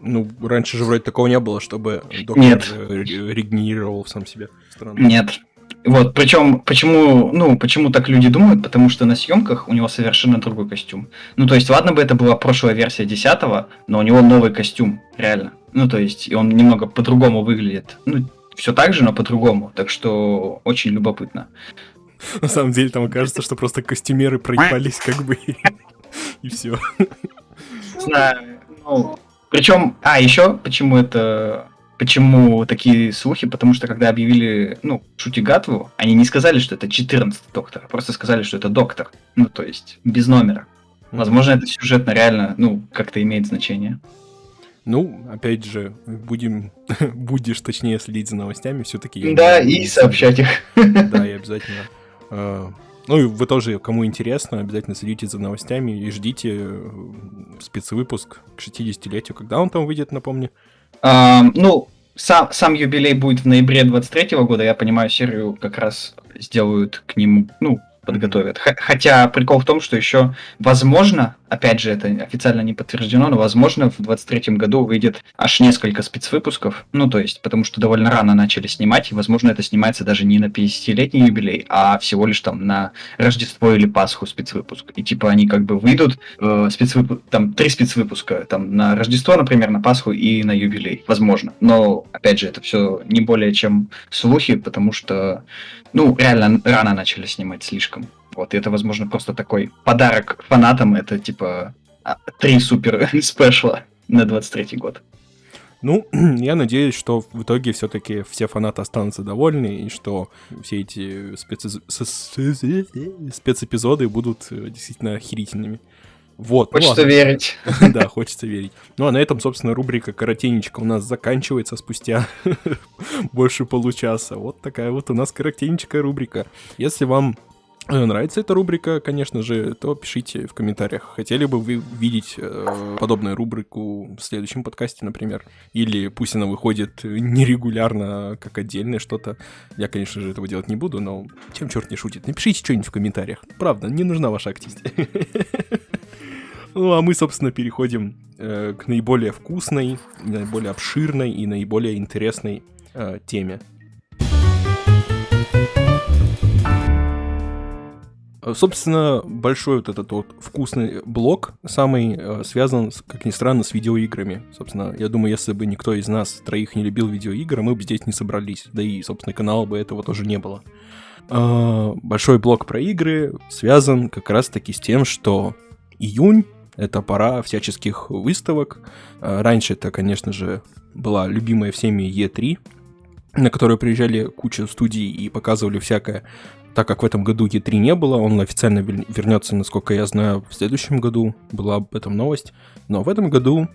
Ну, раньше же вроде такого не было, чтобы доктор Нет. регенерировал сам себя. Странно. Нет. Вот, причем, почему, ну, почему так люди думают? Потому что на съемках у него совершенно другой костюм. Ну, то есть, ладно бы это была прошлая версия 10 но у него новый костюм, реально. Ну, то есть, и он немного по-другому выглядит. Ну, все так же, но по-другому. Так что очень любопытно. На самом деле, там окажется, что просто костюмеры проебались как бы, и все. Знаю. Ну, причем, а, еще, почему это Почему такие слухи? Потому что когда объявили, ну, Шутигатву, они не сказали, что это 14 доктор, а просто сказали, что это доктор. Ну, то есть, без номера. Возможно, это сюжетно реально, ну, как-то имеет значение. Ну, опять же, будем, будешь точнее следить за новостями, все-таки. Да, и сообщать их. Да, и обязательно. А, ну и вы тоже, кому интересно, обязательно следите за новостями и ждите э, спецвыпуск к 60-летию. Когда он там выйдет, напомни? А, ну, сам, сам юбилей будет в ноябре 23 года, я понимаю, серию как раз сделают к нему, ну, подготовят. Хотя прикол в том, что еще, возможно, опять же, это официально не подтверждено, но, возможно, в 23-м году выйдет аж несколько спецвыпусков. Ну, то есть, потому что довольно рано начали снимать, и, возможно, это снимается даже не на 50-летний юбилей, а всего лишь там на Рождество или Пасху спецвыпуск. И, типа, они как бы выйдут, э, спецвыпуск, там, три спецвыпуска, там, на Рождество, например, на Пасху и на юбилей. Возможно. Но, опять же, это все не более чем слухи, потому что, ну, реально рано начали снимать слишком. Вот, и это, возможно, просто такой подарок фанатам, это, типа, а, три супер спешла на 23-й год. Ну, я надеюсь, что в итоге все-таки все фанаты останутся довольны, и что все эти спецэпизоды будут э, действительно охерительными. Вот. Ну хочется ну, верить. Да, хочется верить. Ну а на этом, собственно, рубрика «Коротенечко» у нас заканчивается спустя больше получаса. Вот такая вот у нас коротенечкая рубрика. Если вам нравится эта рубрика, конечно же, то пишите в комментариях. Хотели бы вы видеть э, подобную рубрику в следующем подкасте, например? Или пусть она выходит нерегулярно, как отдельное что-то. Я, конечно же, этого делать не буду, но чем черт не шутит. Напишите что-нибудь в комментариях. Правда, не нужна ваша активность. Ну, а мы, собственно, переходим э, к наиболее вкусной, наиболее обширной и наиболее интересной э, теме собственно, большой вот этот вот вкусный блок самый э, связан, как ни странно, с видеоиграми. Собственно, я думаю, если бы никто из нас троих не любил видеоигры, мы бы здесь не собрались. Да и, собственно, канала бы этого тоже не было. Э, большой блок про игры связан как раз-таки с тем, что июнь — это пора всяческих выставок. Раньше это, конечно же, была любимая всеми E3, на которую приезжали куча студий и показывали всякое так как в этом году E3 не было, он официально вернется, насколько я знаю, в следующем году. Была об этом новость. Но в этом году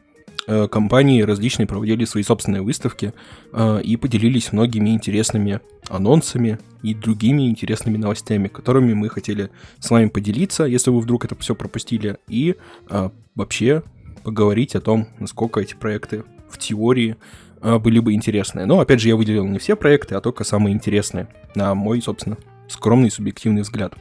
э, компании различные проводили свои собственные выставки э, и поделились многими интересными анонсами и другими интересными новостями, которыми мы хотели с вами поделиться, если вы вдруг это все пропустили, и э, вообще поговорить о том, насколько эти проекты в теории были бы интересны. Но, опять же, я выделил не все проекты, а только самые интересные, на мой, собственно, скромный субъективный взгляд.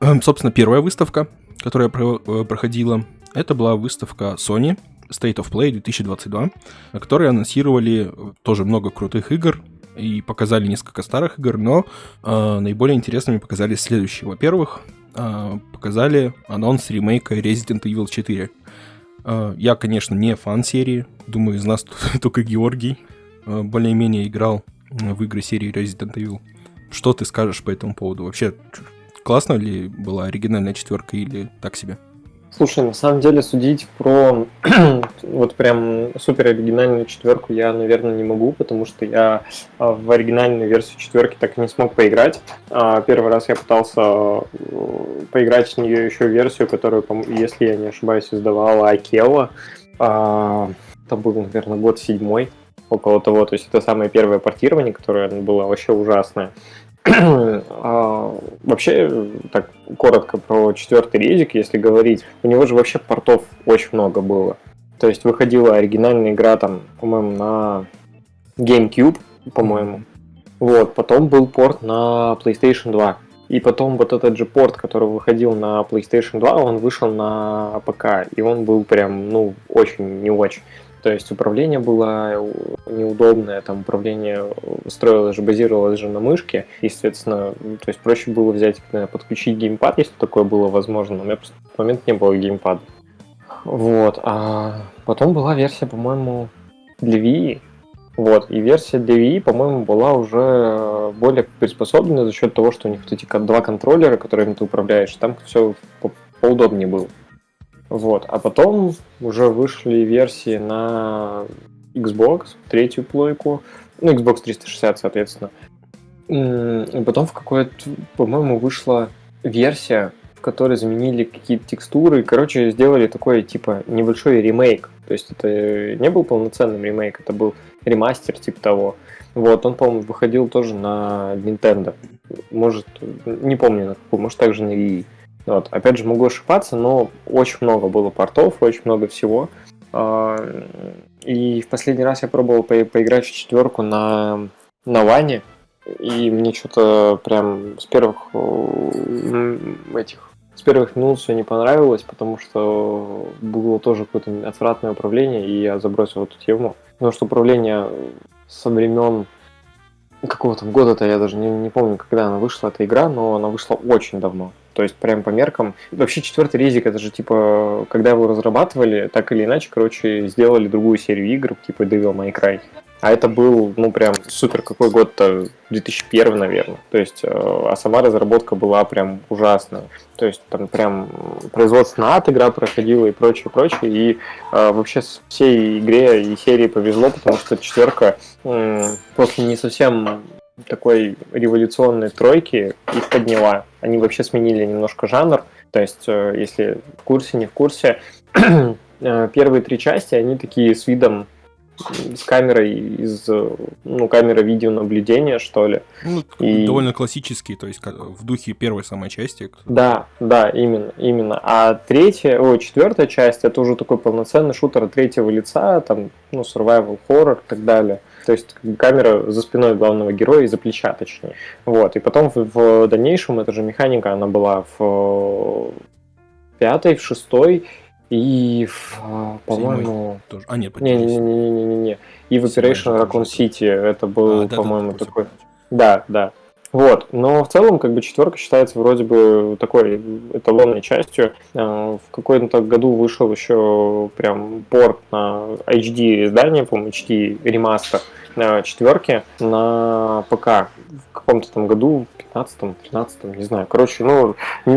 Эм, собственно, первая выставка, которая э, проходила, это была выставка Sony State of Play 2022, на которой анонсировали э, тоже много крутых игр и показали несколько старых игр, но э, наиболее интересными показали следующие. Во-первых, э, показали анонс ремейка Resident Evil 4. Э, я, конечно, не фан серии, думаю, из нас только Георгий э, более-менее играл в игры серии Resident Evil. Что ты скажешь по этому поводу? Вообще, классно ли была оригинальная четверка или так себе? Слушай, на самом деле судить про вот прям супер оригинальную четверку я, наверное, не могу, потому что я а, в оригинальную версию четверки так и не смог поиграть. А, первый раз я пытался э, поиграть в нее еще версию, которую, если я не ошибаюсь, издавала Акела. А, это был, наверное, год седьмой, около того. То есть это самое первое портирование, которое было вообще ужасное. А, вообще, так коротко про четвертый резик, если говорить, у него же вообще портов очень много было. То есть выходила оригинальная игра там, по-моему, на GameCube, по-моему. Вот, потом был порт на PlayStation 2. И потом вот этот же порт, который выходил на PlayStation 2, он вышел на ПК. И он был прям, ну, очень не очень. То есть управление было неудобное, там управление строилось же, базировалось же на мышке, и, соответственно, то есть проще было взять, подключить геймпад, если такое было возможно, но у меня просто в тот момент не было геймпада. Вот, а потом была версия, по-моему, для Wii, вот, и версия для Wii, по-моему, была уже более приспособлена за счет того, что у них вот эти два контроллера, которыми ты управляешь, там все поудобнее было. Вот. А потом уже вышли версии на Xbox, третью плойку, ну, Xbox 360, соответственно. И потом в какой-то, по-моему, вышла версия, в которой заменили какие-то текстуры. Короче, сделали такой, типа, небольшой ремейк. То есть это не был полноценным ремейк, это был ремастер, типа того. Вот, он, по-моему, выходил тоже на Nintendo. Может, не помню может, также на Wii. Вот. Опять же, могу ошибаться, но очень много было портов, очень много всего. А, и в последний раз я пробовал по поиграть в четверку на, на Ване, и мне что-то прям с первых этих с первых минут все не понравилось, потому что было тоже какое-то отвратное управление, и я забросил эту тему. Потому что управление со времен какого то года-то я даже не, не помню, когда она вышла, эта игра, но она вышла очень давно. То есть прям по меркам. Вообще четвертый резик, это же типа, когда его разрабатывали, так или иначе, короче, сделали другую серию игр, типа Devil May Cry. А это был, ну, прям супер какой год-то, 2001, наверное. То есть, э, а сама разработка была прям ужасная. То есть, там прям производство ад игра проходила и прочее, прочее. И э, вообще всей игре и серии повезло, потому что четверка э, после не совсем такой революционной тройки их подняла. Они вообще сменили немножко жанр. То есть, э, если в курсе, не в курсе, э, первые три части, они такие с видом с камерой из, ну, камера видеонаблюдения, что ли. Ну, и... довольно классический, то есть в духе первой самой части. Да, да, именно, именно. А третья, о, четвертая часть, это уже такой полноценный шутер третьего лица, там, ну, survival horror и так далее. То есть камера за спиной главного героя, из-за плеча, точнее. Вот, и потом в, в дальнейшем эта же механика, она была в пятой, в шестой, и, а, по-моему... Тоже. А, нет, Не-не-не-не-не-не. И в Operation Raccoon City это был, а, да, по-моему, да, такой... Да, да. Вот, но в целом, как бы, четверка считается вроде бы такой эталонной частью. А, в каком-то году вышел еще прям порт на HD издание, по-моему, HD ремастер четверки на ПК в каком-то там году, 15-м, 13 не знаю. Короче, ну, не,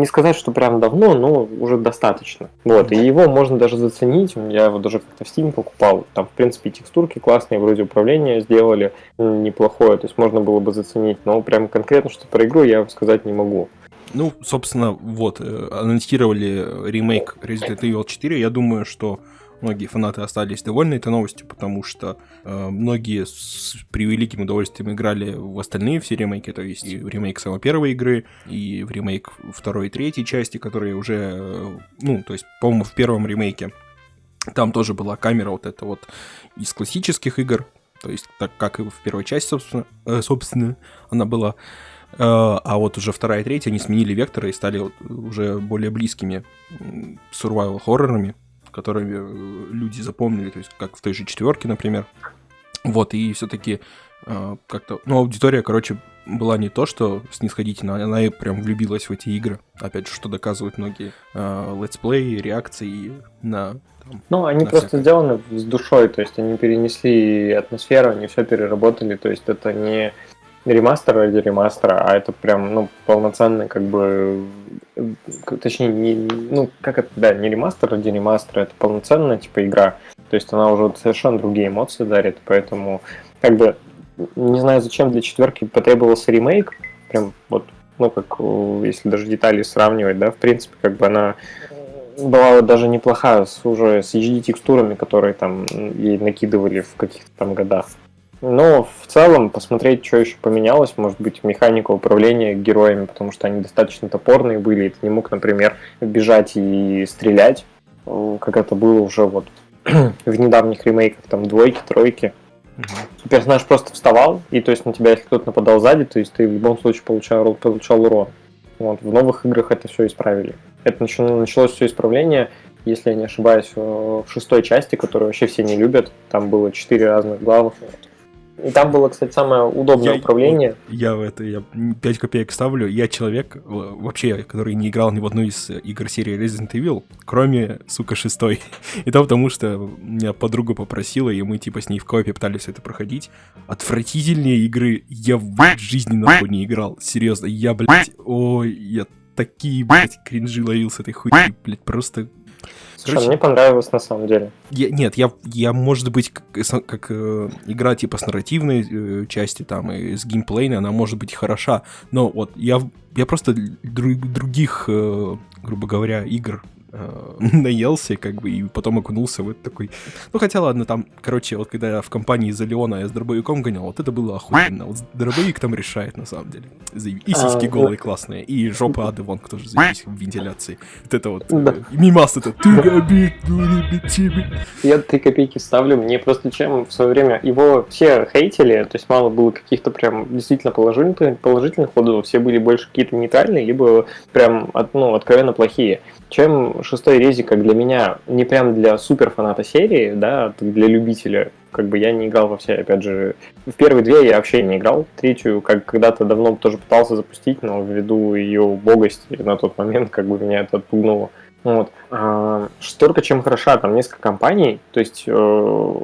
не сказать, что прям давно, но уже достаточно. Вот, и его можно даже заценить. Я его даже как-то в Steam покупал. Там, в принципе, текстурки классные, вроде управления сделали неплохое, то есть можно было бы заценить. Но прям конкретно что про игру я сказать не могу. Ну, собственно, вот, э, анонсировали ремейк Resident Evil 4. Я думаю, что многие фанаты остались довольны этой новостью, потому что э, многие с превеликим удовольствием играли в остальные все ремейки, то есть и в ремейк самой первой игры, и в ремейк второй и третьей части, которые уже, э, ну, то есть, по-моему, в первом ремейке там тоже была камера вот эта вот из классических игр, то есть так как и в первой части, собственно, э, собственно она была. Э, а вот уже вторая и третья, они сменили векторы и стали уже более близкими survival которыми э, люди запомнили, то есть как в той же четверке, например. Вот, и все-таки э, как-то, ну, аудитория, короче, была не то, что снисходительно, она и прям влюбилась в эти игры. Опять же, что доказывают многие э, летсплеи, реакции на... Там, ну, они на просто всякое. сделаны с душой, то есть они перенесли атмосферу, они все переработали, то есть это не ремастер ради ремастера, а это прям, ну, полноценный как бы точнее, не, ну, как это, да, не ремастер ради ремастера, это полноценная, типа, игра. То есть она уже совершенно другие эмоции дарит, поэтому, как бы, не знаю, зачем для четверки потребовался ремейк, прям вот, ну, как, э, если даже детали сравнивать, да, в принципе, как бы она была даже неплохая с уже с HD-текстурами, которые там ей накидывали в каких-то там годах. Но в целом посмотреть, что еще поменялось, может быть, механика управления героями, потому что они достаточно топорные были, и ты не мог, например, бежать и стрелять, э, как это было уже вот в недавних ремейках, там, двойки, тройки. Угу. Персонаж просто вставал, и то есть на тебя, если кто-то нападал сзади, то есть ты в любом случае получал, получал урон. Вот, в новых играх это все исправили. Это началось все исправление, если я не ошибаюсь, в шестой части, которую вообще все не любят. Там было четыре разных главы. И там было, кстати, самое удобное я, управление. Я в это, я 5 копеек ставлю. Я человек, вообще, который не играл ни в одну из игр серии Resident Evil, кроме, сука, шестой. И то потому, что меня подруга попросила, и мы, типа, с ней в копе пытались это проходить. Отвратительные игры я в жизни нахуй не играл. Серьезно, я, блядь, ой, я такие, блядь, кринжи ловил с этой хуйни, блядь, просто Слушай, Короче, мне понравилось на самом деле. Я, нет, я, я, может быть, как, как э, игра типа с нарративной э, части там и с геймплейной, она может быть хороша, но вот я, я просто друг, других, э, грубо говоря, игр э, наелся, как бы, и потом окунулся в это такой... Ну, хотя, ладно, там, короче, вот когда я в компании за Леона я с дробовиком гонял, вот это было охуенно. Вот дробовик там решает, на самом деле. И сиськи а, голые классные, и жопа ады вон, кто же заебись в вентиляции. Вот это вот, да. э, мимас это, ты габит, Я три копейки ставлю, мне просто чем в свое время его все хейтили, то есть мало было каких-то прям действительно положительных, положительных отзывов, все были больше какие-то нейтральные, либо прям, ну, откровенно плохие чем шестой резик, как для меня, не прям для супер фаната серии, да, для любителя, как бы я не играл во все, опять же, в первые две я вообще не играл, третью, как когда-то давно тоже пытался запустить, но ввиду ее убогости на тот момент, как бы меня это отпугнуло. Вот. А, шестерка чем хороша, там несколько компаний, то есть э,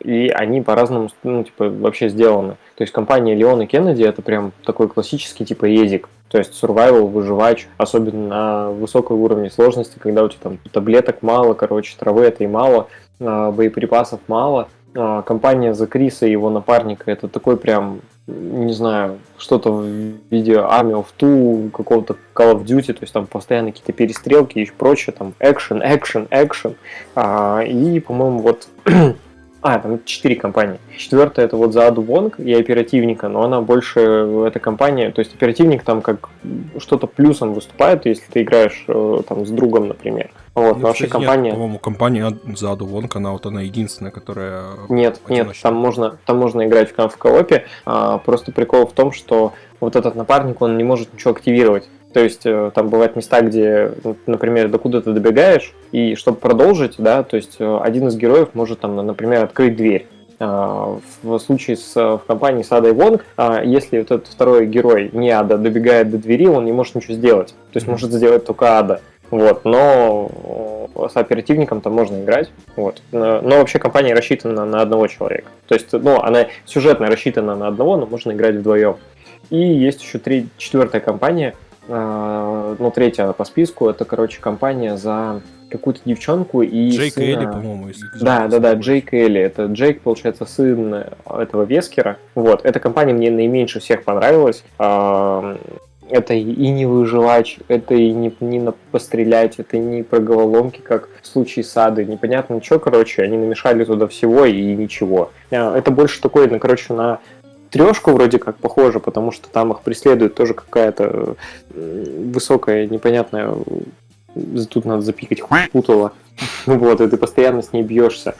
и они по-разному, ну, типа, вообще сделаны. То есть компания Леон и Кеннеди это прям такой классический типа език, то есть survival, выживач, особенно на высоком уровне сложности, когда у тебя там таблеток мало, короче, травы этой мало, а, боеприпасов мало. А, компания за Криса и его напарника это такой прям, не знаю, что-то в виде Army of Two, какого-то Call of Duty, то есть там постоянно какие-то перестрелки и прочее, там экшен, экшен, экшен. И, по-моему, вот А, там четыре компании. Четвертая это вот за Аду и оперативника, но она больше, эта компания, то есть оперативник там как что-то плюсом выступает, если ты играешь э, там с другом, например. Вот, но вообще компания... По-моему, компания за Аду Вонг, она вот она единственная, которая... Нет, нет, там можно, там можно играть в, коопе, а, просто прикол в том, что вот этот напарник, он не может ничего активировать. То есть э, там бывают места, где, например, докуда ты добегаешь, и чтобы продолжить, да, то есть э, один из героев может там, например, открыть дверь. А, в случае с, в компании с Адой Вонг, а, если вот этот второй герой, не Ада, добегает до двери, он не может ничего сделать. То есть может сделать только Ада. Вот, но э, с оперативником там можно играть. Вот. Но, но вообще компания рассчитана на одного человека. То есть, ну, она сюжетно рассчитана на одного, но можно играть вдвоем. И есть еще три, четвертая компания – а, ну, третья по списку, это, короче, компания за какую-то девчонку и Джейк сына... Элли, по-моему, если Да, да, да, Джейк Элли. Это Джейк, получается, сын этого Вескера. Вот, эта компания мне наименьше всех понравилась. Это и не выживать, это и не, не пострелять, это не про головоломки, как в случае с Адой. Непонятно что, короче, они намешали туда всего и ничего. А, это больше такое, ну, короче, на трешку вроде как похоже, потому что там их преследует тоже какая-то высокая, непонятная тут надо запикать путала. Вот, и ты постоянно с ней бьешься.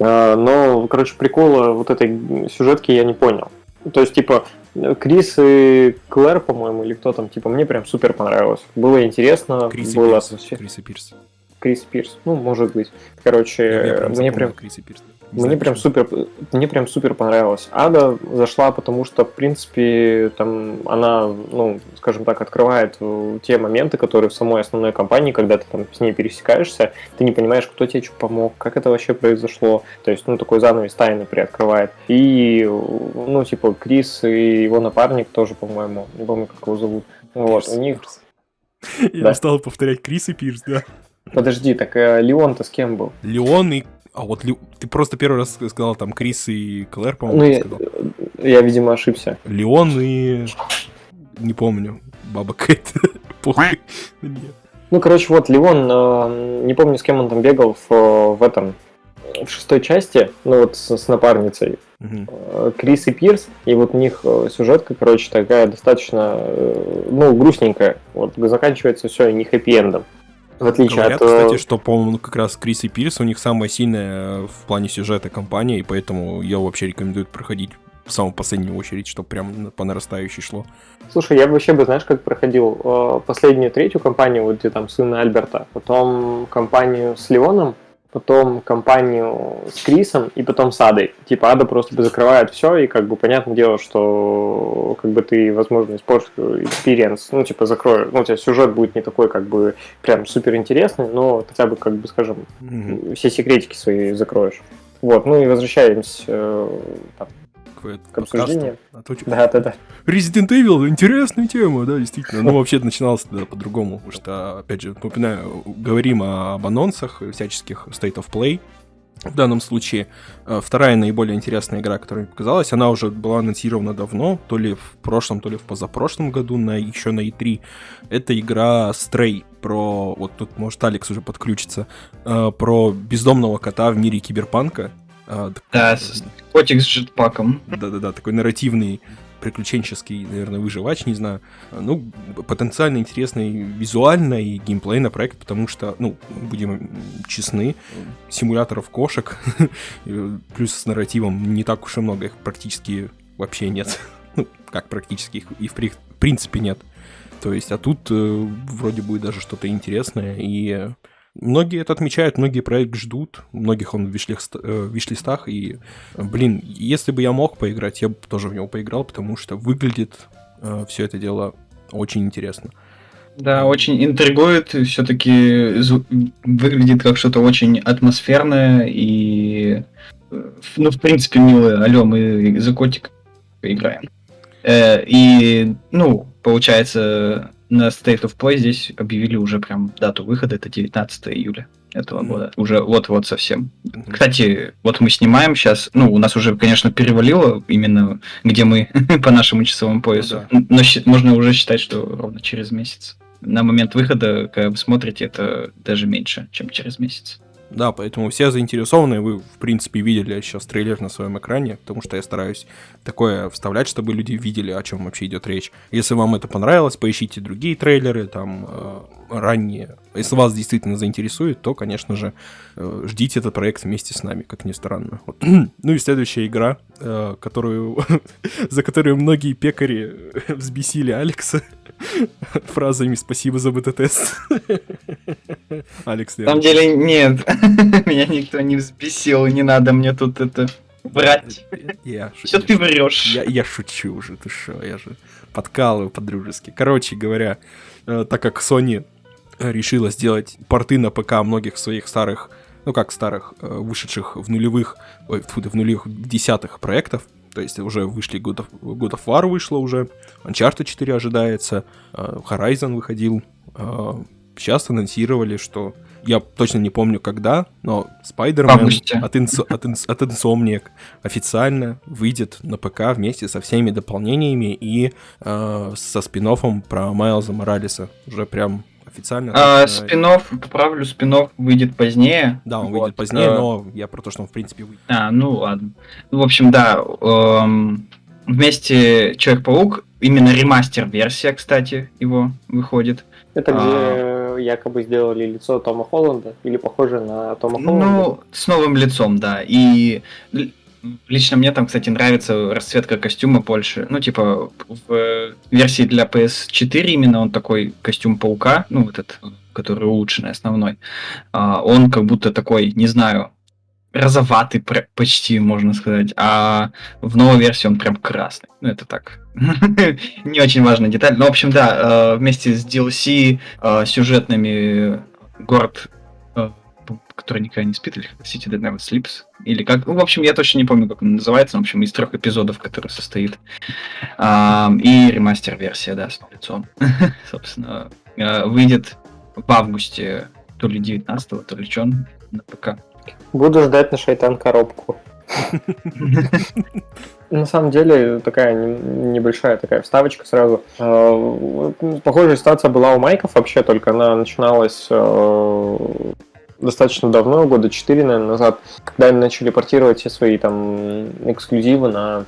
А, но, короче, прикола вот этой сюжетки я не понял. То есть, типа, Крис и Клэр, по-моему, или кто там, типа, мне прям супер понравилось. Было интересно. Крис было и Пирс. Крис и Пирс. Крис Пирс. Ну, может быть. Короче, мне прям... Крис и Пирс. Мне прям супер, мне прям супер понравилось. Ада зашла, потому что, в принципе, там она, ну, скажем так, открывает э, те моменты, которые в самой основной компании, когда ты там с ней пересекаешься, ты не понимаешь, кто тебе что помог, как это вообще произошло. То есть, ну, такой занавес тайны приоткрывает. И, ну, типа, Крис и его напарник тоже, по-моему, не помню, как его зовут. Вот, у них... Я Да. устал повторять Крис и Пирс, да. Подожди, так э, Леон-то с кем был? Леон и... А вот Ле- ты просто первый раз сказал там Крис и Клэр, Ну, по-моему, я, сказал. я, видимо, ошибся. Леон и... Не помню. Баба Кэт. Похуй. Ну, короче, вот Леон, э, не помню, с кем он там бегал в, в этом, в шестой части, ну вот с, с напарницей, э, Крис и Пирс, и вот у них э, сюжетка, короче, такая достаточно, ну, грустненькая, вот, заканчивается все не хэппи-эндом. В отличие Говорят, от... э, кстати, что, по-моему, как раз Крис и Пирс у них самая сильная в плане сюжета компания, и поэтому я вообще рекомендую проходить в самую последнюю очередь, чтобы прям по нарастающей шло. Слушай, я бы вообще бы, знаешь, как проходил э, последнюю, третью компанию, вот где там сына Альберта, потом компанию с Леоном, потом компанию с Крисом и потом с Адой. Типа Ада просто закрывает все, и как бы понятное дело, что как бы ты, возможно, испортишь experience, ну, типа закрою, ну, у тебя сюжет будет не такой, как бы, прям супер интересный, но хотя бы, как бы, скажем, Мгм. все секретики свои закроешь. Вот, ну и возвращаемся э, там, К, к обсуждению. А то Да, да, да. Resident Evil интересная тема, да, действительно. Ну, вообще начиналось тогда по-другому, потому что, опять же, напоминаю, говорим об анонсах всяческих State of Play. В данном случае э, вторая наиболее интересная игра, которая мне показалась, она уже была анонсирована давно, то ли в прошлом, то ли в позапрошлом году, на, еще на E3. Это игра Stray, про, вот тут может Алекс уже подключится, э, про бездомного кота в мире киберпанка. Э, Да, с- котик с джетпаком. да-да-да, такой нарративный, приключенческий, наверное, выживач, не знаю. Ну, потенциально интересный визуально и геймплейно проект, потому что, ну, будем честны, симуляторов кошек, э, плюс с нарративом не так уж и много, их практически вообще нет. Ну, как практически, их и в при- в принципе нет. То есть, а тут э, вроде будет даже что-то интересное, и многие это отмечают, многие проект ждут, многих он э, в виш-листах, и, э, блин, если бы я мог поиграть, я бы тоже в него поиграл, потому что выглядит все это дело очень интересно. Да, очень интригует, все-таки выглядит как что-то очень атмосферное и, э, ну, в принципе, милое. Алло, мы за котик играем. Э, И, ну, получается, на State of Play здесь объявили уже прям дату выхода, это 19 июля этого Мгм. года. Уже вот-вот совсем. Мгм. Кстати, вот мы снимаем сейчас, ну, у нас уже, конечно, перевалило именно, где мы по нашему часовому поясу, да. но можно уже считать, что ровно через месяц. На момент выхода, когда вы смотрите, это даже меньше, чем через месяц. Да, поэтому все заинтересованные, вы, в принципе, видели сейчас трейлер на своем экране, потому что я стараюсь такое вставлять, чтобы люди видели, о чем вообще идет речь. Если вам это понравилось, поищите другие трейлеры, там, э, ранние. Если вас действительно заинтересует, то, конечно же, э, ждите этот проект вместе с нами, как ни странно. Вот. Ну и следующая игра, э, которую, за которую многие пекари взбесили Алекса фразами «Спасибо за бета-тест». Алекс, На самом деле, нет. Меня никто не взбесил, не надо мне тут это врать. Я Все ты врешь. Я, я шучу уже, ты что, я же подкалываю по-дружески. Короче говоря, э, так как Sony решила сделать порты на ПК многих своих старых, ну как старых, э, вышедших в нулевых, ой, фу, в нулевых, десятых проектов, то есть уже вышли God of, God of War вышло уже, Uncharted 4 ожидается, э, Horizon выходил, э, сейчас анонсировали, что я точно не помню когда, но Spider-Man от, Инс- от, Инс- от Insomniac официально выйдет на ПК вместе со всеми дополнениями и э, со спин про Майлза Моралеса. Уже прям официально. А, точно. спинов, поправлю, спинов выйдет позднее. Да, он Вот, выйдет позднее, э, но я про то, что он в принципе выйдет. А, ну ладно. Ну, в общем, да. эм, вместе Человек-паук, именно ремастер-версия, кстати, его выходит. Это А. где якобы сделали лицо Тома Холланда, или похоже на Тома Холланда. Ну, с новым лицом, да. И лично мне там, кстати, нравится расцветка костюма больше. Ну, типа, в версии для PS4 именно он такой костюм паука, ну, вот этот, который улучшенный, основной. А, он как будто такой, не знаю, розоватый почти, можно сказать. А в новой версии он прям красный. Ну, это так. Не очень важная деталь. Но, в общем, да, э, вместе с DLC э, сюжетными город э, который никогда не спит, или City That Never Sleeps, или как, ну, в общем, я точно не помню, как он называется, в общем, из трех эпизодов, который состоит, Ам, и ремастер-версия, да, с лицом, собственно, выйдет в августе, то ли 19 то ли что на ПК. Буду ждать на шайтан коробку. На самом деле, такая небольшая такая вставочка сразу. Э, похожая ситуация была у Майков вообще, только она начиналась э, достаточно давно, года 4, наверное, назад, когда они начали портировать все свои там эксклюзивы на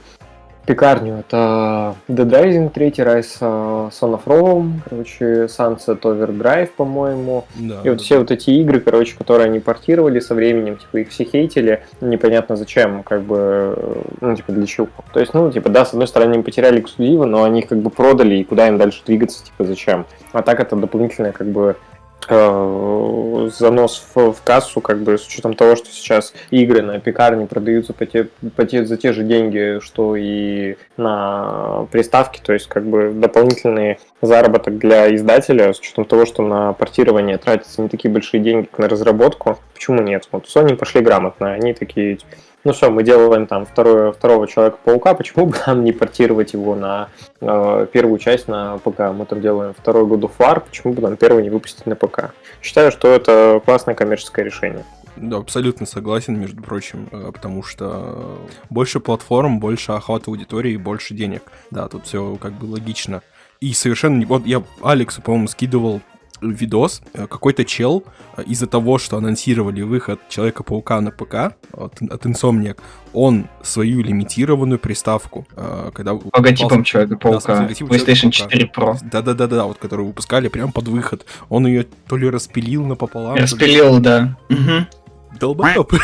пекарню. Это Dead Rising 3, Rise uh, Son of Rome, короче, Sunset Overdrive, по-моему. Да, и вот да. все вот эти игры, короче, которые они портировали со временем, типа, их все хейтили, непонятно зачем, как бы, ну, типа, для чего. То есть, ну, типа, да, с одной стороны, они потеряли эксклюзивы, но они их как бы продали, и куда им дальше двигаться, типа, зачем. А так это дополнительная, как бы, Э, занос в, в кассу, как бы с учетом того, что сейчас игры на пекарне продаются по те, по те, за те же деньги, что и на приставке, то есть как бы дополнительный заработок для издателя, с учетом того, что на портирование тратятся не такие большие деньги, как на разработку, почему нет? Вот Sony пошли грамотно, они такие ну все, мы делаем там второе, второго Человека-паука, почему бы нам не портировать его на э, первую часть на ПК? Мы там делаем второй of War, почему бы нам первый не выпустить на ПК? Считаю, что это классное коммерческое решение. Да, абсолютно согласен, между прочим, э, потому что больше платформ, больше охват аудитории, больше денег. Да, тут все как бы логично. И совершенно... Вот я Алексу, по-моему, скидывал видос, э, какой-то чел э, из-за того, что анонсировали выход Человека-паука на ПК от, от Insomniac, он свою лимитированную приставку, э, когда... Логотипом Человека-паука, да, PlayStation 4 Pro. Да-да-да-да, вот которую выпускали прямо под выход. Он ее то ли распилил напополам... Распилил, ли... да. Угу. Долбоёб.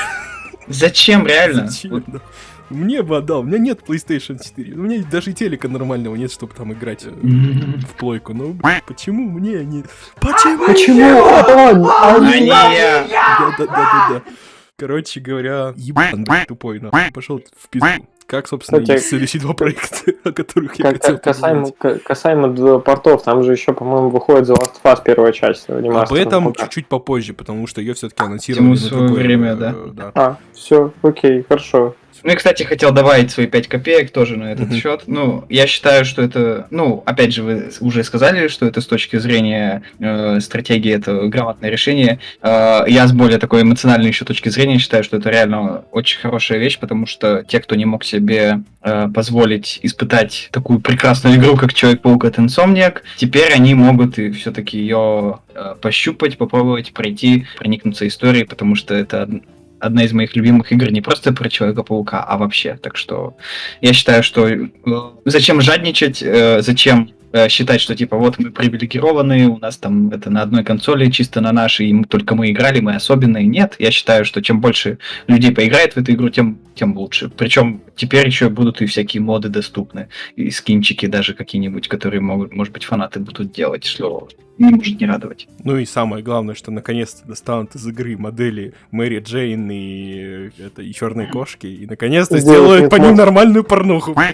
Зачем, реально? Зачем, вот. Мне бы отдал. У меня нет PlayStation 4. У меня даже телека нормального нет, чтобы там играть э, в плойку. Ну, почему мне не... Почему? Почему он? А не я. Да-да-да-да. Короче говоря, ебан тупой, нахуй. Пошел в пизду. Как, собственно, Кстати, и следующие два проекта, о которых я хотел касаемо, касаемо портов, там же еще, по-моему, выходит The Last of Us первая часть. Об этом чуть-чуть попозже, потому что ее все-таки анонсировали на другое время, да? да. А, все, окей, хорошо. Ну и, кстати, хотел добавить свои 5 копеек тоже на этот mm-hmm. счет. Ну, я считаю, что это, ну, опять же, вы уже сказали, что это с точки зрения э, стратегии это грамотное решение. Э, я с более такой эмоциональной еще точки зрения считаю, что это реально очень хорошая вещь, потому что те, кто не мог себе э, позволить испытать такую прекрасную игру, как Человек-паук от Insomniac, теперь они могут и все-таки ее э, пощупать, попробовать пройти, проникнуться историей, потому что это одна из моих любимых игр не просто про Человека-паука, а вообще. Так что я считаю, что э, зачем жадничать, э, зачем э, считать, что типа вот мы привилегированные, у нас там это на одной консоли, чисто на нашей, и мы, только мы играли, мы особенные. Нет, я считаю, что чем больше людей поиграет в эту игру, тем, тем лучше. Причем теперь еще будут и всякие моды доступны, и скинчики даже какие-нибудь, которые могут, может быть, фанаты будут делать, что не может не радовать. Ну и самое главное, что наконец-то достанут из игры модели Мэри Джейн и, это, и Черной Кошки, и наконец-то сделают по ним нормальную порнуху.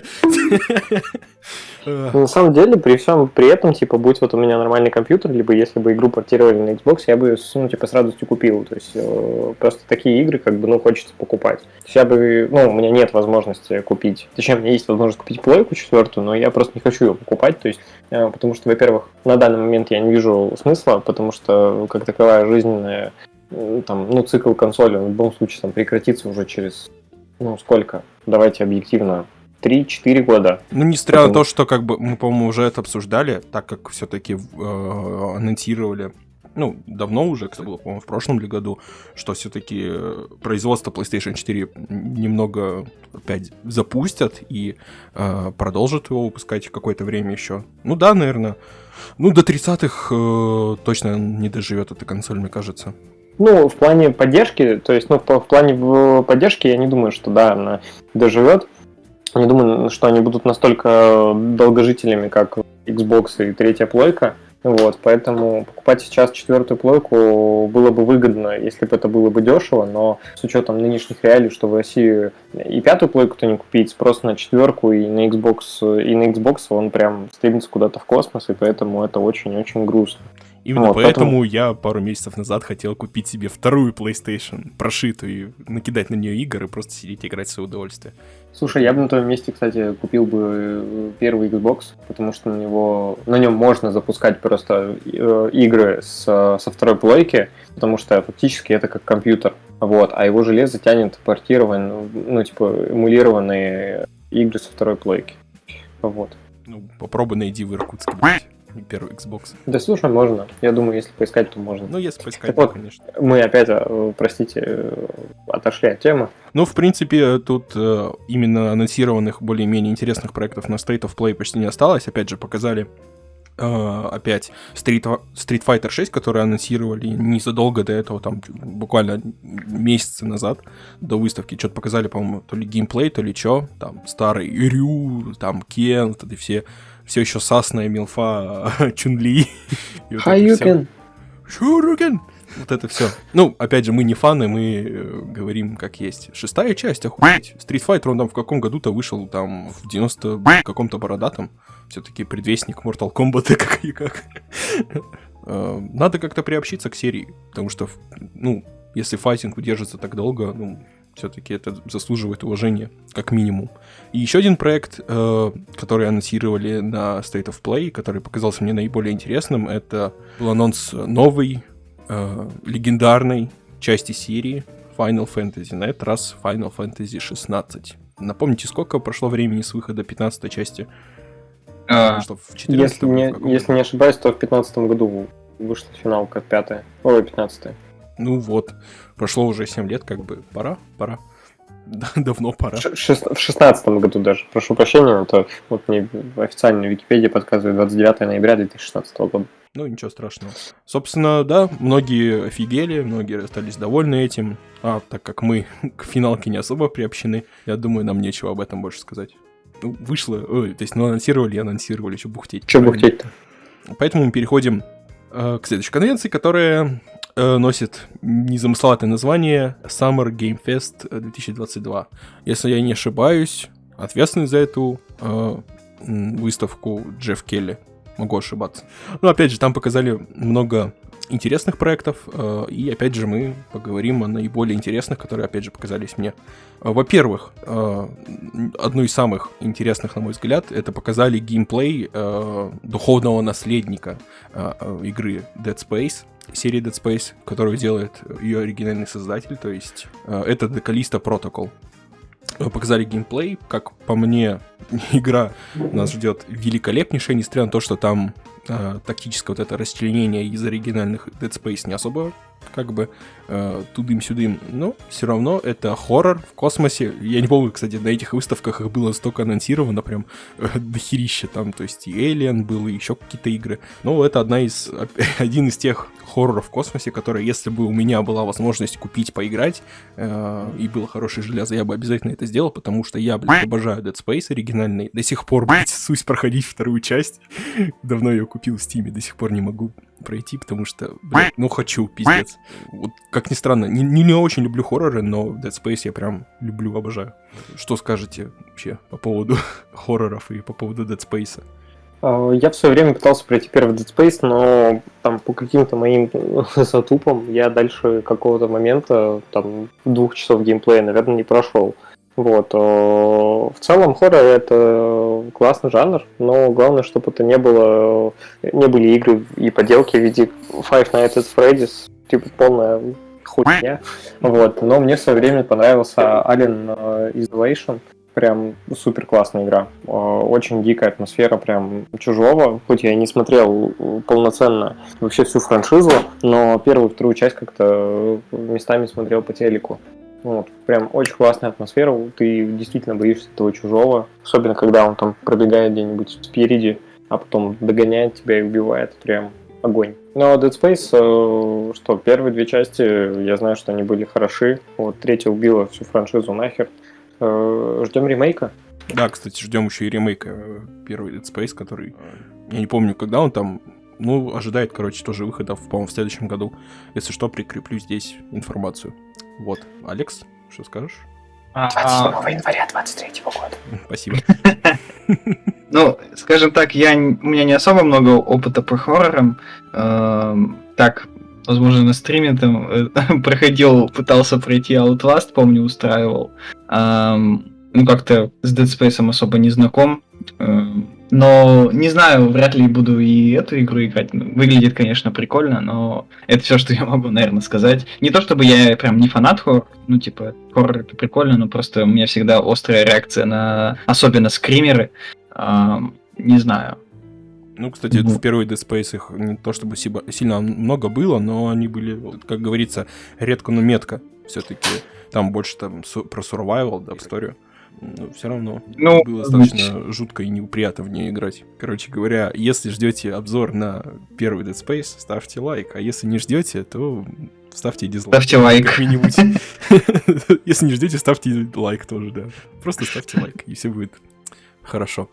Ну, на самом деле, при всем при этом, типа, будь вот у меня нормальный компьютер, либо если бы игру портировали на Xbox, я бы, ну, типа, с радостью купил. То есть, э, просто такие игры, как бы, ну, хочется покупать. То есть, я бы, ну, у меня нет возможности купить. Точнее, у меня есть возможность купить плойку четвертую, но я просто не хочу ее покупать. То есть, э, потому что, во-первых, на данный момент я не вижу смысла, потому что, как таковая жизненная, там, ну, цикл консоли, в любом случае, там, прекратится уже через, ну, сколько? Давайте объективно, 3-4 года. Ну, несмотря Потому... на то, что как бы мы, по-моему, уже это обсуждали, так как все-таки э, анонсировали ну, давно уже, кстати, было, по-моему, в прошлом ли году, что все-таки э, производство PlayStation 4 немного опять запустят и э, продолжат его выпускать какое-то время еще. Ну да, наверное. Ну, до 30-х э, точно не доживет эта консоль, мне кажется. Ну, в плане поддержки, то есть, ну, в плане поддержки я не думаю, что да, она доживет. Не думаю, что они будут настолько долгожителями, как Xbox и третья плойка. Вот, поэтому покупать сейчас четвертую плойку было бы выгодно, если бы это было бы дешево, но с учетом нынешних реалий, что в России и пятую плойку-то не купить, спрос на четверку и на Xbox, и на Xbox он прям стремится куда-то в космос, и поэтому это очень-очень грустно. Именно вот, поэтому, поэтому я пару месяцев назад хотел купить себе вторую PlayStation, прошитую, и накидать на нее игры и просто сидеть и играть в свое удовольствие. Слушай, я бы на твоем месте, кстати, купил бы э, первый Xbox, потому что на него на нем можно запускать просто э, игры с, со второй плойки, потому что фактически это как компьютер. Вот, а его железо тянет портированные, ну, типа, эмулированные игры со второй плойки. Вот. Ну, попробуй найди в Иркутске, блядь, первый Xbox. Да слушай, можно. Я думаю, если поискать, то можно. Ну, если поискать, Так то, вот. конечно. Мы опять, э, простите, э, отошли от темы. Ну, в принципе, тут э, именно анонсированных более-менее интересных проектов на State of Play почти не осталось. Опять же, показали опять Street, Street Fighter 6, который анонсировали незадолго до этого, там буквально месяцы назад, до выставки. Что-то показали, по-моему, то ли геймплей, то ли что. Там старый Рю, там Кен, вот это все, все еще сасная милфа Чунли. И вот это всё. Хаюкен! Шурукен! Вот это все. Ну, опять же, мы не фаны, мы э, говорим как есть. Шестая часть, охуеть. Street Fighter, он там в каком году-то вышел, там, в 90 каком-то бородатом. Все-таки предвестник Mortal Kombat, как и как. Э, Надо как-то приобщиться к серии, потому что, ну, если файтинг удержится так долго, ну, все-таки это заслуживает уважения, как минимум. И еще один проект, э, который анонсировали на State of Play, который показался мне наиболее интересным, это был анонс новой, э, легендарной части серии Final Fantasy. На этот раз Final Fantasy 16. Напомните, сколько прошло времени с выхода 15 части? А, Что, в 14 Если не, если не ошибаюсь, то в 2015 году вышла финалка пятая. Ой, 15 Ну вот, прошло уже 7 лет, как бы пора, пора. Да, Давно пора. В 16 году даже. Прошу прощения, это вот мне официальная Википедия подсказывает 29 ноября 2016 года. Ну, ничего страшного. Собственно, да, многие офигели, многие остались довольны этим. А так как мы к финалке не особо приобщены, я думаю, нам нечего об этом больше сказать. Ну, вышло, ой, то есть, ну, анонсировали, и анонсировали, что бухтеть. Правильно? бухтеть-то? Поэтому мы переходим э, к следующей конвенции, которая э, носит незамысловатое название Summer Game Fest 2022. Если я не ошибаюсь, ответственный за эту э, выставку Джефф Келли. Могу ошибаться. Ну, опять же, там показали много интересных проектов, э, и опять же мы поговорим о наиболее интересных, которые опять же показались мне. Во-первых, э, одно из самых интересных, на мой взгляд, это показали геймплей э, духовного наследника э, э, игры Dead Space, серии Dead Space, которую делает ее оригинальный создатель, то есть э, это Protocol. Э, Показали геймплей, как по мне, игра нас ждет великолепнейшая, несмотря на то, что там э, тактическое вот это расчленение из оригинальных Dead Space не особо как бы э, тудым-сюдым, но все равно это хоррор в космосе. Я не помню, кстати, на этих выставках их было столько анонсировано, прям э, дохерища там, то есть и Alien был, и еще какие-то игры. Но это одна из, один из тех хорроров в космосе, которые, если бы у меня была возможность купить, поиграть, э, и было хорошее железо, я бы обязательно это сделал, потому что я, блядь, обожаю Dead Space оригинальный. До сих пор, блядь, сусь проходить вторую часть. Давно ее купил в Стиме, до сих пор не могу пройти, потому что, блядь, ну хочу, пиздец. Вот, как ни странно, не, не, не очень люблю хорроры, но Dead Space я прям люблю, обожаю. Что скажете вообще по поводу хорроров и по поводу Dead Space? А, Я в свое время пытался пройти первый Dead Space, но там по каким-то моим затупам я дальше какого-то момента, там, двух часов геймплея, наверное, не прошел. Вот. В целом хоррор это классный жанр, но главное, чтобы это не было, не были игры и поделки в виде Five Nights at Freddy's, типа полная хуйня. Вот. Но мне в свое время понравился Alien э, Isolation. Прям супер классная игра. Очень дикая атмосфера, прям чужого. Хоть я и не смотрел полноценно вообще всю франшизу, но первую, вторую часть как-то э, местами смотрел по телеку. Вот, прям очень классная атмосфера, ты действительно боишься этого чужого, особенно когда он там пробегает где-нибудь спереди, а потом догоняет тебя и убивает, прям огонь. Но Dead Space, э, что первые две части, я знаю, что они были хороши, вот третья убила всю франшизу нахер. Э, Ждем ремейка. Да, кстати, ждем еще и ремейка э, первый Dead Space, который, я не помню, когда он там, ну, ожидает, короче, тоже выхода, по-моему, в следующем году. Если что, прикреплю здесь информацию. Вот. Алекс, что скажешь? а, января 23 года. Спасибо. Ну, скажем так, я, у меня не особо много опыта по хоррорам. Эм, так, возможно, на стриме там э, проходил, пытался пройти Outlast, помню, устраивал. Эм, ну, как-то с Dead Space особо не знаком. Но не знаю, вряд ли буду и эту игру играть. Ну, выглядит, конечно, прикольно, но это все, что я могу, наверное, сказать. Не то чтобы я прям не фанат хоррор, ну, типа, хоррор это прикольно, но просто у меня всегда острая реакция на особенно скримеры. А, не знаю. Ну, кстати, в первой Dead Space их не то чтобы сильно много было, но они были, как говорится, редко, но метко. Все-таки там больше там про survival, да, историю но все равно ну, было достаточно быть. жутко и неприятно в нее играть. Короче говоря, если ждете обзор на первый Dead Space, ставьте лайк, а если не ждете, то ставьте дизлайк. Ставьте лайк. Если не ждете, ставьте лайк тоже, да. Просто ставьте лайк, и все будет хорошо.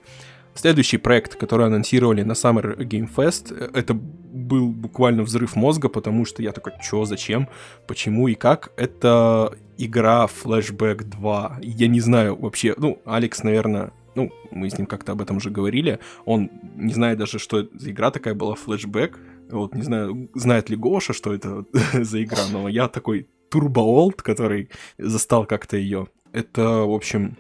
Следующий проект, который анонсировали на Summer Game Fest, это был буквально взрыв мозга, потому что я такой, чё, зачем, почему и как. Это игра Flashback 2. Я не знаю вообще, ну, Алекс, наверное, ну, мы с ним как-то об этом уже говорили, он не знает даже, что за игра такая была, Flashback. Вот, не знаю, знает ли Гоша, что это за игра, но я такой Old, который застал как-то ее. Это, в общем,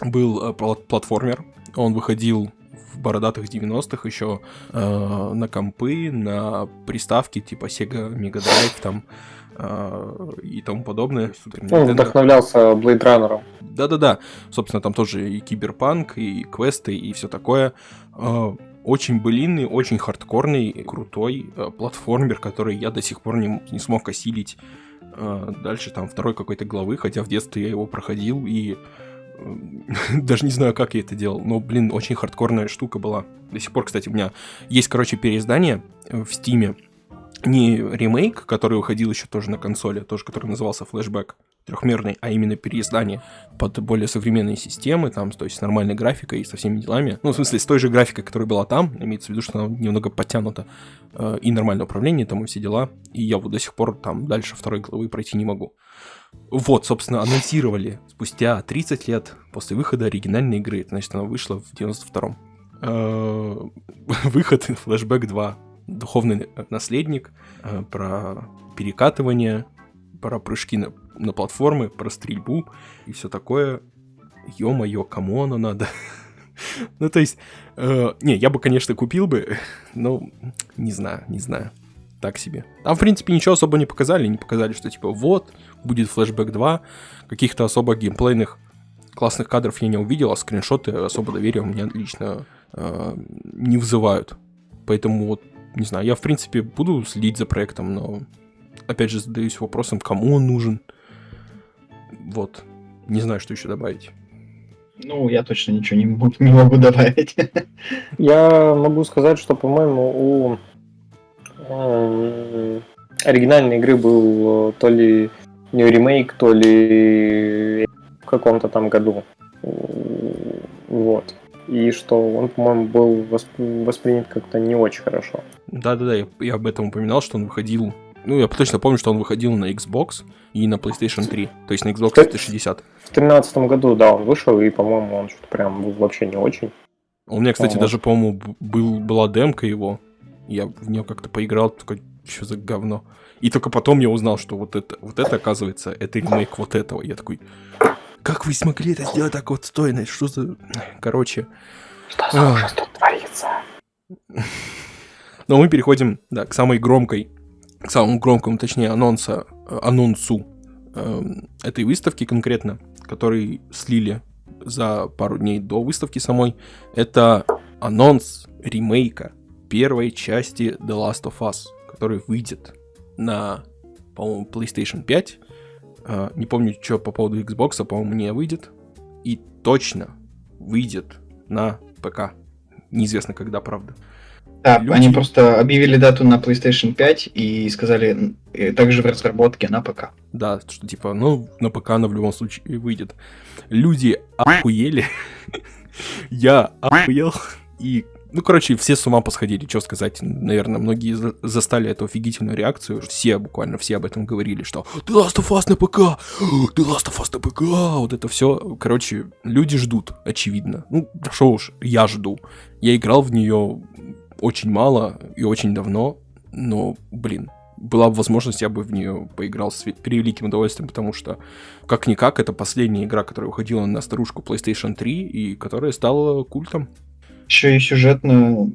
был э, платформер, он выходил в бородатых 90-х еще э, на компы, на приставки типа Sega Mega Drive там и тому подобное. Он вдохновлялся Blade Runner. Да-да-да. Собственно, там тоже и киберпанк, и квесты, и все такое. Э, очень былинный, очень хардкорный, крутой э, платформер, который я до сих пор не, не смог осилить э, дальше там второй какой-то главы, хотя в детстве я его проходил и даже не знаю, как я это делал, но, блин, очень хардкорная штука была. До сих пор, кстати, у меня есть, короче, переиздание в Стиме. Не ремейк, который выходил еще тоже на консоли, тоже который назывался Flashback трехмерный, а именно переиздание под более современные системы, там, то есть с нормальной графикой и со всеми делами. Ну, в смысле, с той же графикой, которая была там, имеется в виду, что она немного подтянута, э, и нормальное управление, там, и все дела. И я вот до сих пор там дальше второй главы пройти не могу. Вот, собственно, анонсировали спустя 30 лет после выхода оригинальной игры. Значит, она вышла в 92-м. Э, выход Flashback 2. Духовный наследник. Э, про перекатывание. Про прыжки на, на платформы. Про стрельбу. И все такое. Ё-моё, кому оно надо? ну, то есть... Э, не, я бы, конечно, купил бы. Но не знаю, не знаю так себе. Там, в принципе, ничего особо не показали. Не показали, что типа вот, будет Flashback 2. Каких-то особо геймплейных классных кадров я не увидел, а скриншоты особо доверия у меня лично э, не вызывают. Поэтому вот, не знаю, я в принципе буду следить за проектом, но опять же задаюсь вопросом, кому он нужен. Вот. Не знаю, что еще добавить. Ну, я точно ничего не, не могу добавить. Я могу сказать, что, по-моему, у оригинальной игры был э, то ли не ремейк, то ли в каком-то там году. Вот. И что он, по-моему, был воспринят как-то не очень хорошо. Да-да-да, я, я об этом упоминал, что он выходил... Ну, я точно помню, что он выходил на Xbox и на PlayStation 3, то есть на Xbox 360. В 2013 году, да, он вышел, и, по-моему, он что-то прям был вообще не очень. У меня, кстати, вот. даже, по-моему, был, была демка его, я в нее как-то поиграл, такой, что за говно. И только потом я узнал, что вот это, вот это оказывается, это ремейк вот этого. Я такой, как вы смогли это сделать так вот стойно? Что за... Короче. Что за ужас тут творится? Но мы переходим, да, к самой громкой, к самому громкому, точнее, анонса, анонсу э, этой выставки конкретно, который слили за пару дней до выставки самой. Это анонс ремейка первой части The Last of Us, который выйдет на, по-моему, PlayStation 5. Uh, не помню, что по поводу Xbox, по-моему, не выйдет. И точно выйдет на ПК. Неизвестно когда, правда. Да, Люди... они просто объявили дату на PlayStation 5 и сказали и также в разработке на ПК. Да, что типа, ну, на ПК она в любом случае выйдет. Люди охуели. Я охуел. И ну, короче, все с ума посходили, что сказать. Наверное, многие застали эту офигительную реакцию. Все, буквально все об этом говорили, что «The Last of Us на ПК! The Last of Us на ПК!» Вот это все. Короче, люди ждут, очевидно. Ну, что уж, я жду. Я играл в нее очень мало и очень давно, но, блин, была бы возможность, я бы в нее поиграл с превеликим удовольствием, потому что, как-никак, это последняя игра, которая выходила на старушку PlayStation 3 и которая стала культом. Еще и сюжетно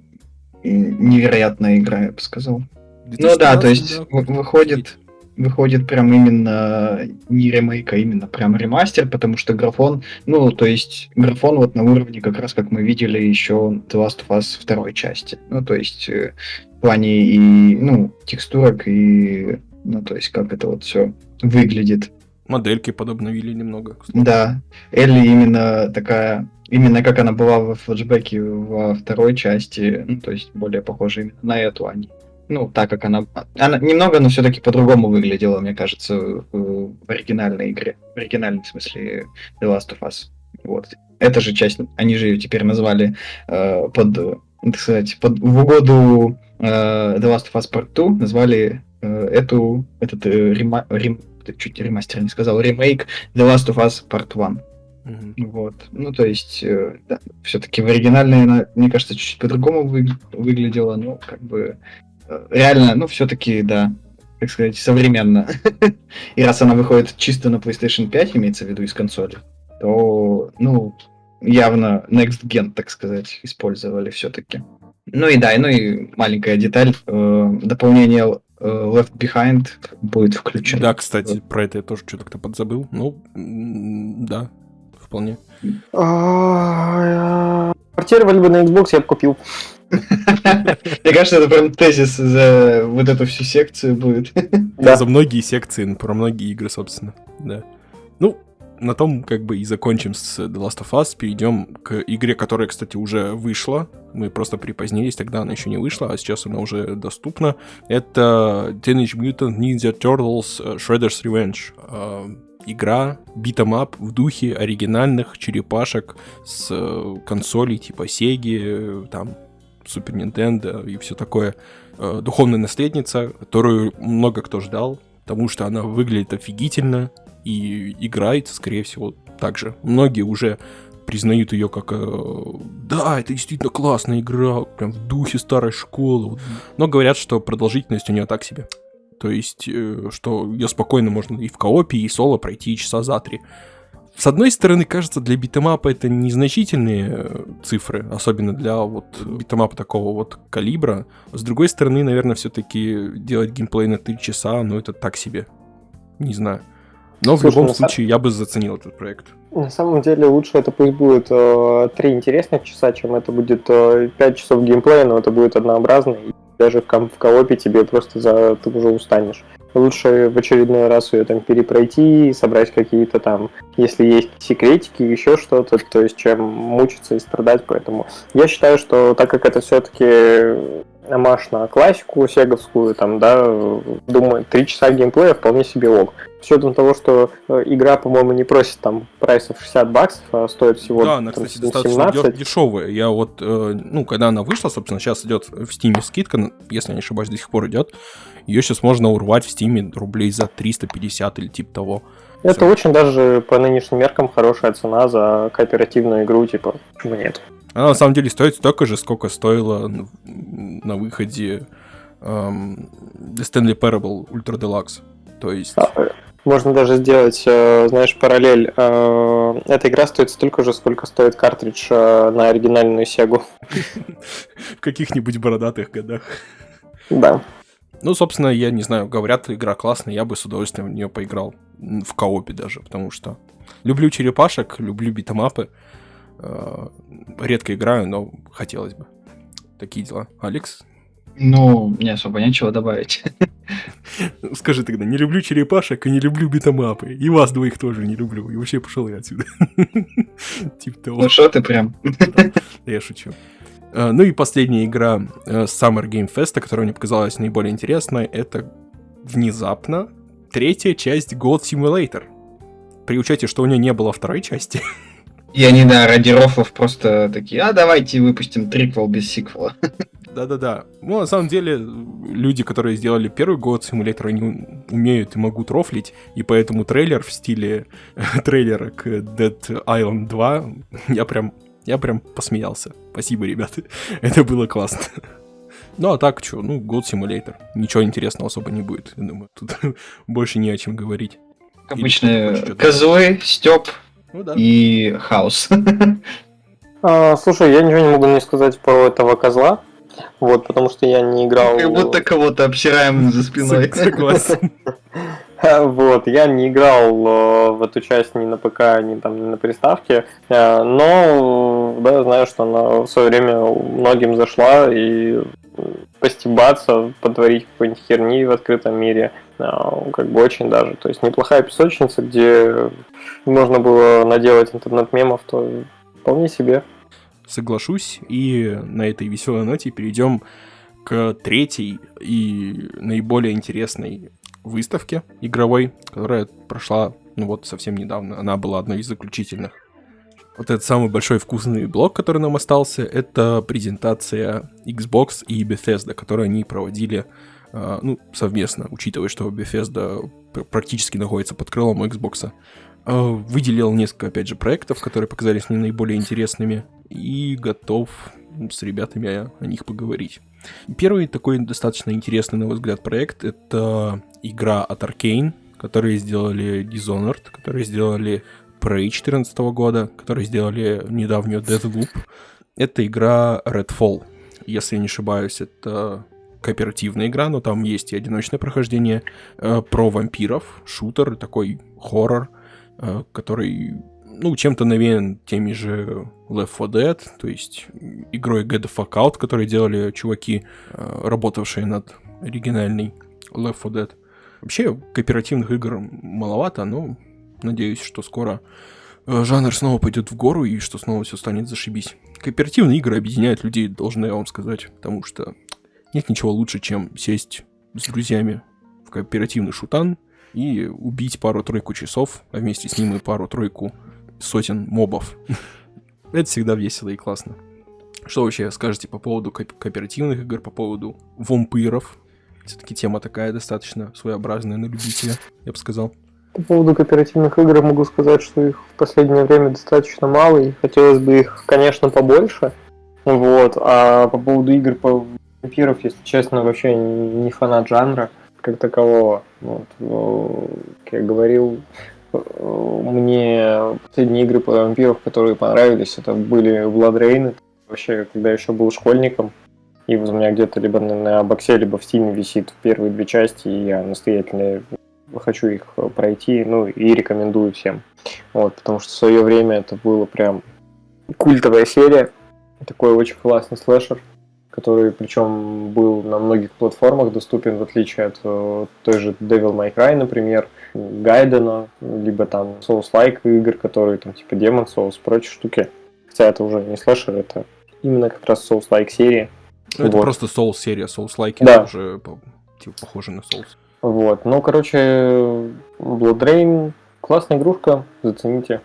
невероятная игра, я бы сказал. Ну да, то есть да, выходит, выходит прям именно не ремейк, а именно прям ремастер, потому что графон, ну, то есть графон вот на уровне как раз, как мы видели еще The Last of Us второй части. Ну, то есть э, в плане и, ну, текстурок и, ну, то есть как это вот все выглядит. Модельки подобновили немного. Кстати. Да, Элли именно такая, именно как она была в флешбеке во второй части, ну, то есть более похожа именно на эту, а не ну, так как она... Она немного, но все-таки по-другому выглядела, мне кажется, в оригинальной игре. В оригинальном смысле The Last of Us. Вот. Эта же часть, они же ее теперь назвали э, под, так сказать, под, в угоду э, The Last of Us Part 2, назвали э, эту, этот э, рема, рем, чуть ремастер не сказал, ремейк The Last of Us Part 1. Mm-hmm. Вот. Ну, то есть, э, да, все-таки в оригинальной она, мне кажется, чуть-чуть по-другому вы, выглядела, но как бы реально, ну, все-таки, да, так сказать, современно. И раз она выходит чисто на PlayStation 5, имеется в виду из консоли, то, ну, явно Next Gen, так сказать, использовали все-таки. Ну и да, ну и маленькая деталь, э, дополнение э, Left Behind будет включено. Да, кстати, про это я тоже что-то как-то подзабыл. Ну, да, вполне. А, портировали бы на Xbox, я бы купил. Мне кажется, это прям тезис за вот эту всю секцию будет. Да, за многие секции, про многие игры, собственно. Да. Ну, на том как бы и закончим с The Last of Us, перейдем к игре, которая, кстати, уже вышла. Мы просто припозднились, тогда она еще не вышла, а сейчас она уже доступна. Это Teenage Mutant Ninja Turtles э, Shredder's Revenge. А, игра beat 'em up в духе оригинальных черепашек с э, консолей типа Sega, там Super Nintendo и все такое. Э, духовная наследница, которую много кто ждал, потому что она выглядит офигительно и играется, скорее всего, так же. Многие уже признают ее как э, да, это действительно классная игра, прям в духе старой школы. Но говорят, что продолжительность у нее так себе. То есть, э, что ее спокойно можно и в коопе, и соло пройти часа за три. С одной стороны, кажется, для битэмапа это незначительные э, цифры, особенно для вот битэмапа такого вот калибра. С другой стороны, наверное, все-таки делать геймплей на 3 часа, ну это так себе. Не знаю. Но Слушай, в любом случае, я бы заценил этот проект. На самом деле лучше это пусть будет э, 3 интересных часа, чем это будет э, 5 часов геймплея, но это будет однообразно. И даже в, ком- в коопе тебе просто за ты уже устанешь лучше в очередной раз ее там перепройти, собрать какие-то там, если есть секретики, еще что-то, то есть чем мучиться и страдать, поэтому я считаю, что так как это все-таки амаш на классику сеговскую, там, да, думаю, три часа геймплея вполне себе ок. С учетом того, что э, игра, по-моему, не просит там прайсов 60 баксов, а стоит всего Да, она, там, кстати, 17. достаточно дешевая. Я вот, э, ну, когда она вышла, собственно, сейчас идет в Steam скидка, если я не ошибаюсь, до сих пор идет. Ее сейчас можно урвать в Стиме рублей за 350 или типа того. Это Все. очень даже по нынешним меркам хорошая цена за кооперативную игру, типа, почему нет? Она на самом деле стоит столько же, сколько стоила на выходе эм, Stanley Parable Ultra Deluxe. То есть... А, можно даже сделать, э, знаешь, параллель. Э, эта игра стоит столько же, сколько стоит картридж э, на оригинальную Сегу. В каких-нибудь бородатых годах. Да. Ну, собственно, я не знаю, говорят, игра классная, я бы с удовольствием в нее поиграл. В коопе даже, потому что люблю черепашек, люблю битэмапы. Э, редко играю, но хотелось бы. Такие дела. Алекс? Ну, не особо нечего добавить. Скажи тогда, не люблю черепашек и не люблю битэмапы. И вас двоих тоже не люблю. И вообще пошел я отсюда. Типа того. Ну что ты прям? Я шучу. Э, ну и последняя игра э, Summer Game Fest, которая мне показалась наиболее интересной, это внезапно третья часть God Simulator. При учете, что у нее не было второй части. И они, да, ради рофлов просто такие, а давайте выпустим триквел без сиквела. Да-да-да. Ну, на самом деле, люди, которые сделали первый год симулятор, они умеют и могут рофлить, и поэтому трейлер в стиле трейлера к Dead Island 2 я прям я прям посмеялся. Спасибо, ребята. Это было классно. Ну, а так, что, ну, God Simulator. Ничего интересного особо не будет, я думаю. Тут больше не о чем говорить. Обычные козлы, Степ ну, да. и Хаус. А, слушай, я ничего не могу не сказать про этого козла. Вот, потому что я не играл... Как будто кого-то обсираем за спиной. Согласен. Вот, я не играл э, в эту часть ни на ПК, ни там ни на приставке, э, но да, знаю, что она в свое время многим зашла и постебаться, потворить какой-нибудь херни в открытом мире, э, как бы очень даже. То есть неплохая песочница, где можно было наделать интернет-мемов, то вполне себе. Соглашусь, и на этой веселой ноте перейдем к третьей и наиболее интересной выставке игровой, которая прошла, ну вот, совсем недавно. Она была одной из заключительных. Вот этот самый большой вкусный блок, который нам остался, это презентация Xbox и Bethesda, которую они проводили э, ну, совместно, учитывая, что Bethesda практически находится под крылом Xbox. Э, выделил несколько, опять же, проектов, которые показались мне наиболее интересными, и готов с ребятами о, них поговорить. Первый такой достаточно интересный, на мой взгляд, проект — это игра от Arkane, которые сделали Dishonored, которые сделали Prey 2014 года, которые сделали недавнюю Deathloop. Это игра Redfall. Если я не ошибаюсь, это кооперативная игра, но там есть и одиночное прохождение э, про вампиров, шутер, такой хоррор, э, который ну, чем-то навеян теми же Left 4 Dead, то есть игрой Get the Fuck Out, которые делали чуваки, э, работавшие над оригинальной Left 4 Dead. Вообще, кооперативных игр маловато, но надеюсь, что скоро э, жанр снова пойдет в гору и что снова все станет зашибись. Кооперативные игры объединяют людей, должен я вам сказать, потому что нет ничего лучше, чем сесть с друзьями в кооперативный шутан и убить пару-тройку часов, а вместе с ним и пару-тройку сотен мобов. Это всегда весело и классно. Что вообще скажете по поводу ко- кооперативных игр, по поводу вампиров? Все-таки тема такая достаточно своеобразная на любителя, я бы сказал. По поводу кооперативных игр могу сказать, что их в последнее время достаточно мало, и хотелось бы их, конечно, побольше. Вот. А по поводу игр по вампиров, если честно, вообще не фанат жанра как такового. Вот. Но, как я говорил, мне последние игры по вампиров, которые понравились, это были Blood Rain. Вообще, когда я еще был школьником, и у меня где-то либо на боксе, либо в стиме висит первые две части, и я настоятельно хочу их пройти, ну и рекомендую всем. Вот, потому что в свое время это было прям культовая серия, такой очень классный слэшер, который причем был на многих платформах доступен, в отличие от э, той же Devil May Cry, например, Гайдена, либо там Souls-like игр, которые там типа Demon Souls, прочие штуки. Хотя это уже не слэшер, это именно как раз Souls-like серия. Ну, это вот. просто Souls серия, Souls-like да. уже типа похоже на Souls. Вот, ну, короче, Blood Rain классная игрушка, зацените.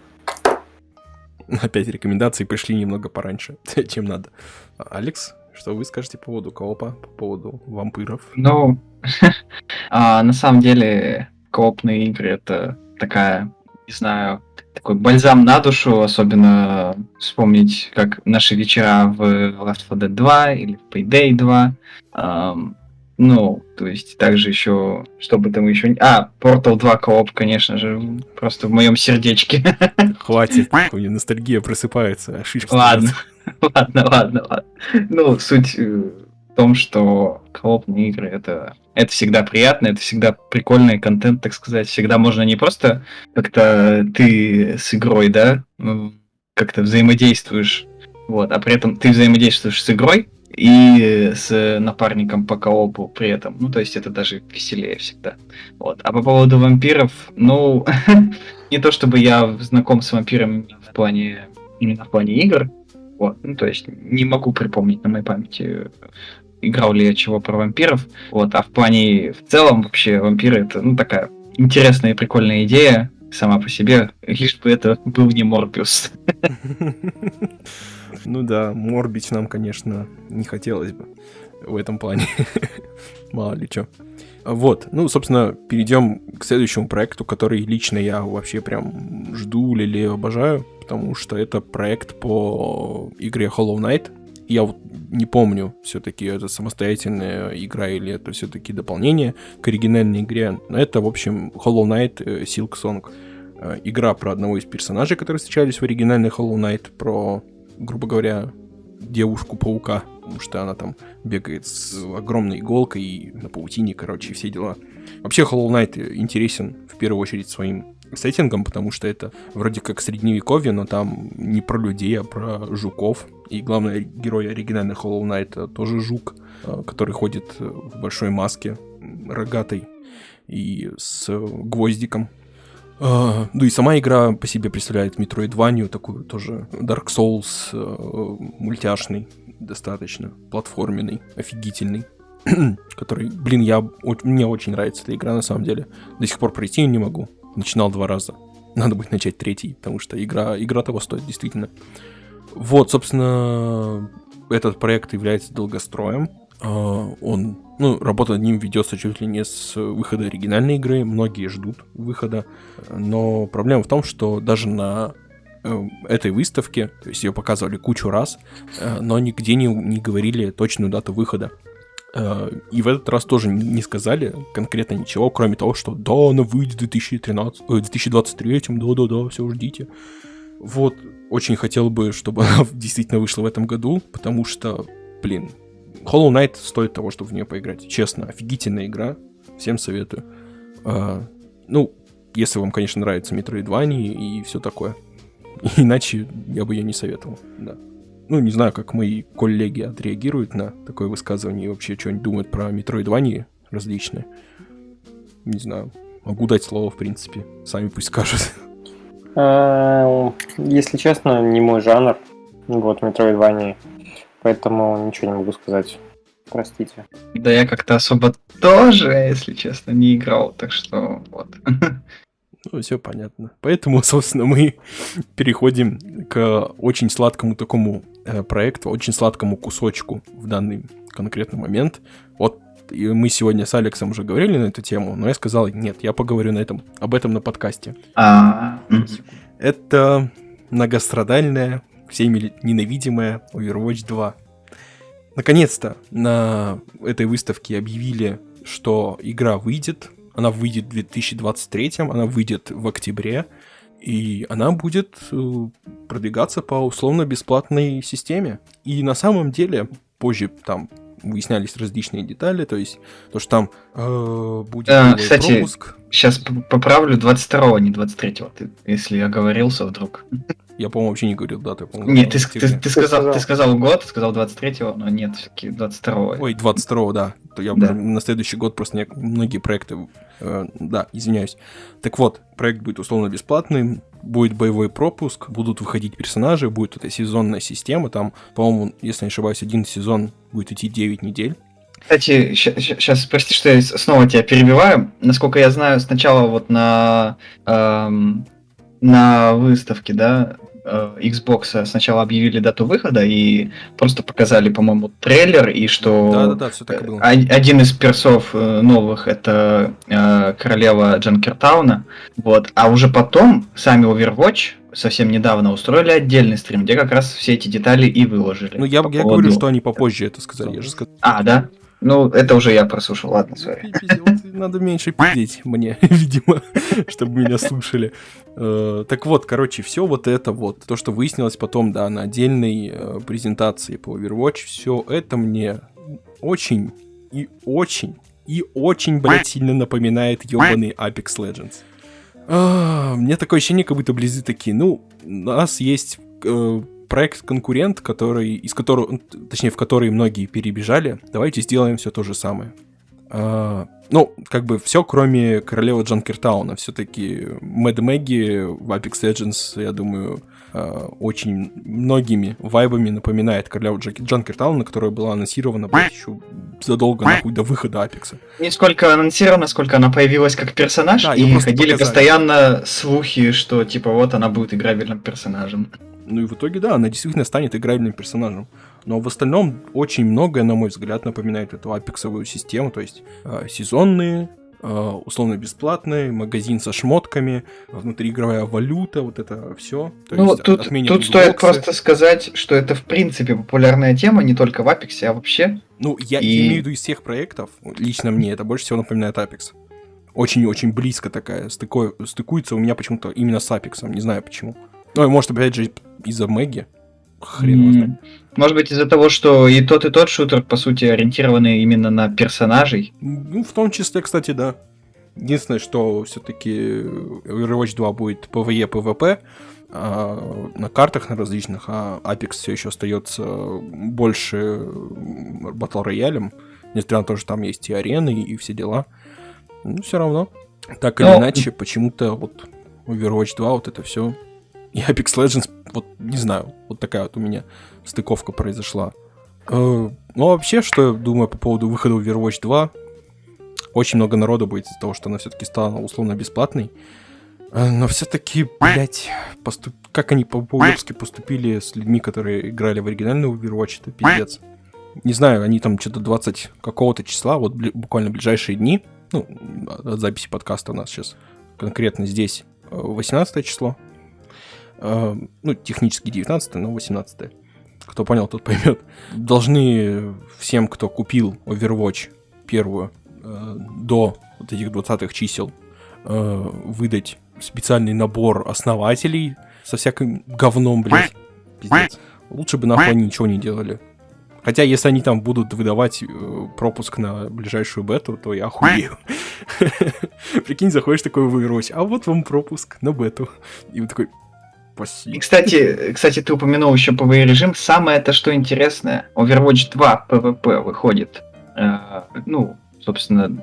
Опять рекомендации пришли немного пораньше, чем надо. Алекс, что вы скажете по поводу коопа, по поводу вампиров? Ну, а, на самом деле, коопные игры это такая, не знаю, такой бальзам на душу, особенно вспомнить, как наши вечера в Left 4 Dead 2 или в Payday 2. Um, ну, то есть также еще, что бы там еще... А, Portal 2 кооп, конечно же, просто в моем сердечке. Хватит, у меня ностальгия просыпается. Ладно, ладно, ладно, ладно. Ну, суть э, в том, что коопные игры это, это всегда приятно, это всегда прикольный контент, так сказать. Всегда можно не просто как-то ты с игрой, да, ну, как-то взаимодействуешь, вот, а при этом ты взаимодействуешь с игрой, и с напарником по коопу при этом. Ну, то есть это даже веселее всегда. Вот. А по поводу вампиров, ну, не то чтобы я знаком с вампирами в плане, именно в плане игр, вот, ну, то есть не могу припомнить на моей памяти, играл ли я чего про вампиров, вот, а в плане в целом вообще вампиры это, ну, такая интересная и прикольная идея сама по себе, лишь бы это был не Морбиус. Ну да, морбить нам, конечно, не хотелось бы в этом плане. Мало ли что. Вот, ну, собственно, перейдем к следующему проекту, который лично я вообще прям жду, или обожаю, потому что это проект по игре Hollow Knight. Я вот не помню, все-таки это самостоятельная игра или это все-таки дополнение к оригинальной игре. Но это, в общем, Hollow Knight э, Silk Song. Э, игра про одного из персонажей, которые встречались в оригинальной Hollow Knight, про, грубо говоря, девушку-паука, потому что она там бегает с огромной иголкой и на паутине, короче, все дела. Вообще Hollow Knight интересен в первую очередь своим сеттингом, потому что это вроде как средневековье, но там не про людей, а про жуков. И главный герой оригинальной Hollow Knight тоже жук, э, который ходит в большой маске, рогатой и с гвоздиком. Uh, ну и сама игра по себе представляет Metroidvania, такую тоже Dark Souls, uh, мультяшный, достаточно, платформенный, офигительный, который, блин, я, мне очень нравится эта игра на самом деле. До сих пор пройти ее не могу. Начинал два раза. Надо будет начать третий, потому что игра, игра того стоит, действительно. Вот, собственно, этот проект является долгостроем. Uh, он ну, работа над ним ведется чуть ли не с выхода оригинальной игры, многие ждут выхода, но проблема в том, что даже на э, этой выставке, то есть ее показывали кучу раз, э, но нигде не, не говорили точную дату выхода. Э, и в этот раз тоже не сказали конкретно ничего, кроме того, что да, она выйдет в 2013, э, 2023, да-да-да, все ждите. Вот, очень хотел бы, чтобы она действительно вышла в этом году, потому что, блин, Hollow Knight стоит того, чтобы в нее поиграть. Честно, офигительная игра. Всем советую. А, ну, если вам, конечно, нравится Metroidvania и все такое. Иначе я бы ее не советовал, да. Ну, не знаю, как мои коллеги отреагируют на такое высказывание и вообще что-нибудь думают про Metroidvania различные. Не знаю. Могу дать слово, в принципе. Сами пусть скажут. А, если честно, не мой жанр. Вот, Metroidvania. Поэтому ничего не могу сказать. Простите. Да я как-то особо тоже, если честно, не играл, так что вот. Ну, все понятно. Поэтому, собственно, мы переходим к очень сладкому такому э, проекту, очень сладкому кусочку в данный конкретный момент. Вот и мы сегодня с Алексом уже говорили на эту тему, но я сказал, нет, я поговорю на этом, об этом на подкасте. А, Это многострадальная всеми ненавидимая Overwatch 2. Наконец-то на этой выставке объявили, что игра выйдет. Она выйдет в 2023, она выйдет в октябре, и она будет э, продвигаться по условно-бесплатной системе. И на самом деле, позже там выяснялись различные детали, то есть то, что там э, будет а, кстати, пропуск. Сейчас поправлю 22-го, не 23-го, ты, если оговорился вдруг. Я, по-моему, вообще не говорил дату. Я, нет, ты, ты, ты, сказал, ты сказал год, ты сказал 23-го, но нет, все-таки 22-го. Ой, 22-го, да. То я да. на следующий год просто не, многие проекты... Э, да, извиняюсь. Так вот, проект будет условно бесплатный, будет боевой пропуск, будут выходить персонажи, будет эта сезонная система, там, по-моему, если не ошибаюсь, один сезон будет идти 9 недель. Кстати, сейчас, прости, что я снова тебя перебиваю. Насколько я знаю, сначала вот на, эм, на выставке, да, Э, Xbox сначала объявили дату выхода и просто показали, по-моему, трейлер, и что да, да, да, все так и было. один из персов э, новых это э, королева Джанкертауна, вот, а уже потом сами Overwatch совсем недавно устроили отдельный стрим, где как раз все эти детали и выложили. Ну, я, я говорю, что они попозже это сказали, я же сказал. А, да? Ну, это уже я прослушал, ладно, сори. Надо меньше пиздеть мне, видимо, чтобы меня слушали. Э, так вот, короче, все вот это вот, то, что выяснилось потом, да, на отдельной э, презентации по Overwatch, все это мне очень и очень и очень, блядь, сильно напоминает ебаный Apex Legends. А, мне такое ощущение, как будто близы такие, ну, у нас есть э, проект-конкурент, который, из которого, точнее, в который многие перебежали, давайте сделаем все то же самое. А, ну, как бы все, кроме королевы Джанкертауна. Все-таки Мэд Мэгги в Apex Legends, я думаю, а, очень многими вайбами напоминает королеву Джанкертауна, которая была анонсирована блядь, еще задолго нахуй до выхода Апекса. Не сколько анонсирована, сколько она появилась как персонаж, да, и ходили показали. постоянно слухи, что типа вот она будет играбельным персонажем. Ну и в итоге, да, она действительно станет играбельным персонажем. Но в остальном очень многое, на мой взгляд, напоминает эту апексовую систему, то есть э, сезонные э, условно бесплатный, магазин со шмотками, внутриигровая валюта, вот это все. Ну, тут, тут стоит просто сказать, что это в принципе популярная тема, не только в Apex, а вообще. Ну, я и... имею в виду из всех проектов, лично мне это больше всего напоминает Apex. Очень-очень близко такая, стыко... стыкуется у меня почему-то именно с Apex, не знаю почему. Ну, может, опять же, из-за Мэгги. Хрен mm. Может быть, из-за того, что и тот, и тот шутер, по сути, ориентированы именно на персонажей? Ну, в том числе, кстати, да. Единственное, что все-таки Overwatch 2 будет PvE, PvP а, на картах на различных, а Apex все еще остается больше батл роялем, несмотря на то, что там есть и арены, и все дела. Ну, все равно. Так или Но... иначе, почему-то вот Overwatch 2, вот это все и Apex Legends, вот не знаю, вот такая вот у меня стыковка произошла. Э, ну, вообще, что я думаю по поводу выхода Overwatch 2, очень много народу будет из-за того, что она все-таки стала условно бесплатной. Э, но все-таки, блять, поступ... как они по-уебски поступили с людьми, которые играли в оригинальный Overwatch, это пиздец. Не знаю, они там что-то 20 какого-то числа, вот буквально ближайшие дни, ну, от записи подкаста у нас сейчас конкретно здесь 18 э, число, ну, технически 19 но 18 Кто понял, тот поймет. Должны всем, кто купил Overwatch первую э, до вот этих 20 чисел, э, выдать специальный набор основателей со всяким говном, блядь. Пиздец. Лучше бы нахуй ничего не делали. Хотя, если они там будут выдавать пропуск на ближайшую бету, то я охуею. Прикинь, заходишь такой в Overwatch, а вот вам пропуск на бету. И вы такой, Спасибо. И, кстати, кстати, ты упомянул еще PvE режим. Самое это что интересное, Overwatch 2 PvP выходит, э, ну, собственно,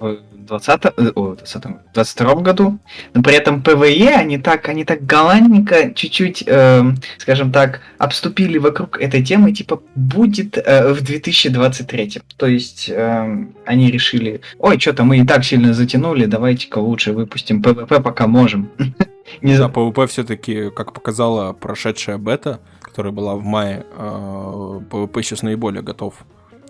в 20, э, о, 20, 22 году, но при этом PvE они так, они так галантненько чуть-чуть, э, скажем так, обступили вокруг этой темы, типа будет э, в 2023. То есть э, они решили, ой, что-то мы и так сильно затянули, давайте-ка лучше выпустим PvP, пока можем. Не да, PvP все-таки, как показала прошедшая бета, которая была в мае, PvP а, сейчас наиболее готов.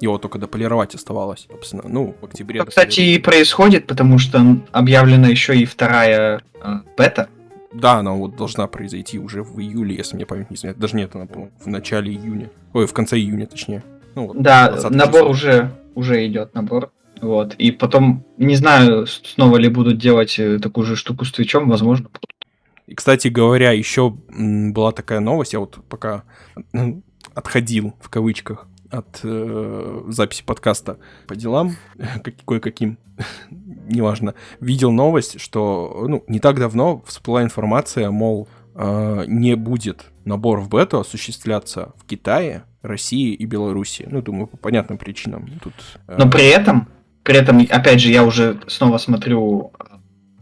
Его только дополировать оставалось, собственно. Ну, в октябре. Это, кстати, и происходит, потому что объявлена еще и вторая э, бета. Да, она вот должна произойти уже в июле, если мне память не изменяет. Даже нет, она, в начале июня. Ой, в конце июня, точнее. Ну, вот, да, набор числа. уже, уже идет набор. Вот. И потом, не знаю, снова ли будут делать э, такую же штуку с Твичом, возможно, будут. И, кстати говоря, еще была такая новость, я вот пока ну, отходил, в кавычках, от э, записи подкаста по делам, кое-каким, неважно, видел новость, что ну, не так давно всплыла информация, мол, э, не будет набор в бету осуществляться в Китае, России и Беларуси. Ну, думаю, по понятным причинам. Тут, э... Но при этом, при этом, опять же, я уже снова смотрю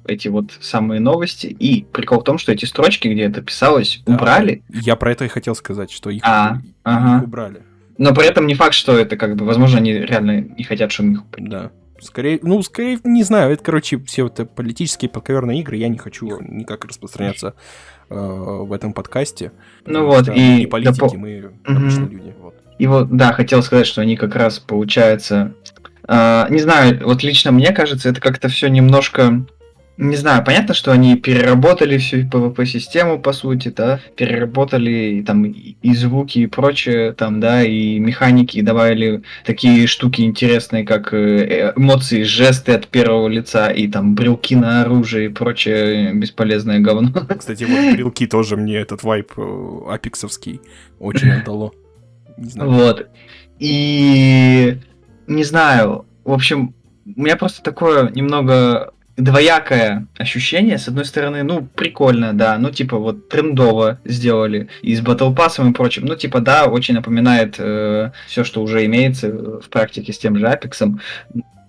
эти вот самые новости. И прикол в том, что эти строчки, где это писалось, да, убрали. Я про это и хотел сказать, что их, а, их ага. убрали. Но при этом не факт, что это как бы, возможно, они реально не хотят, чтобы их убрали. Да. Скорее, ну, скорее, не знаю, это, короче, все вот политические подковерные игры, я не хочу никак распространяться э, в этом подкасте. Ну вот, и... Не политики, допол... мы обычные угу. люди, вот. И вот, да, хотел сказать, что они как раз, получается, э, не знаю, вот лично мне кажется, это как-то все немножко не знаю, понятно, что они переработали всю PvP-систему, по сути, да, переработали там и звуки, и прочее, там, да, и механики, и добавили такие штуки интересные, как э, эмоции, жесты от первого лица, и там брелки на оружие, и прочее бесполезное говно. Кстати, вот брелки тоже мне этот вайп э, апексовский очень отдало. Не знаю. Вот. И не знаю, в общем, у меня просто такое немного двоякое ощущение. С одной стороны, ну, прикольно, да, ну, типа, вот трендово сделали и с Battle Pass и прочим. Ну, типа, да, очень напоминает э, все, что уже имеется в практике с тем же Apex.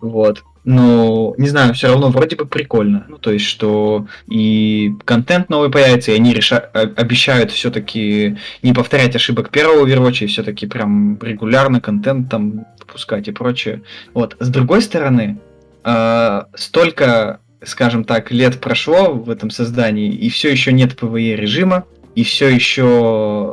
Вот. Но, не знаю, все равно вроде бы прикольно. Ну, то есть, что и контент новый появится, и они реша... обещают все-таки не повторять ошибок первого Overwatch, и все-таки прям регулярно контент там выпускать и прочее. Вот. С другой стороны, э, столько, скажем так, лет прошло в этом создании, и все еще нет PvE режима, и все еще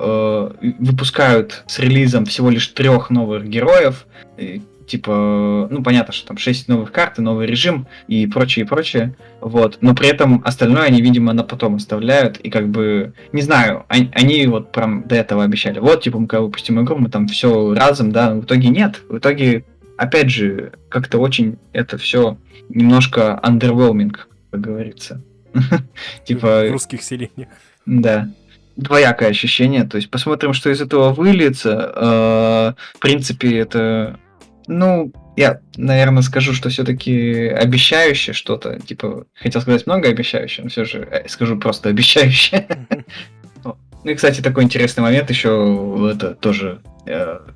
э, выпускают с релизом всего лишь трех новых героев. И, типа, ну, понятно, что там 6 новых карт, и новый режим и прочее, и прочее, вот, но при этом остальное они, видимо, на потом оставляют, и как бы, не знаю, они, они вот прям до этого обещали, вот, типа, мы когда выпустим игру, мы там все разом, да, в итоге нет, в итоге, опять же, как-то очень это все немножко underwhelming, как говорится. Типа... В русских селениях. Да двоякое ощущение. То есть посмотрим, что из этого выльется. Э, в принципе, это, ну, я, наверное, скажу, что все-таки обещающее что-то. Типа, хотел сказать много обещающее, но все же э, скажу просто обещающее. Ну и, кстати, такой интересный момент еще, это тоже,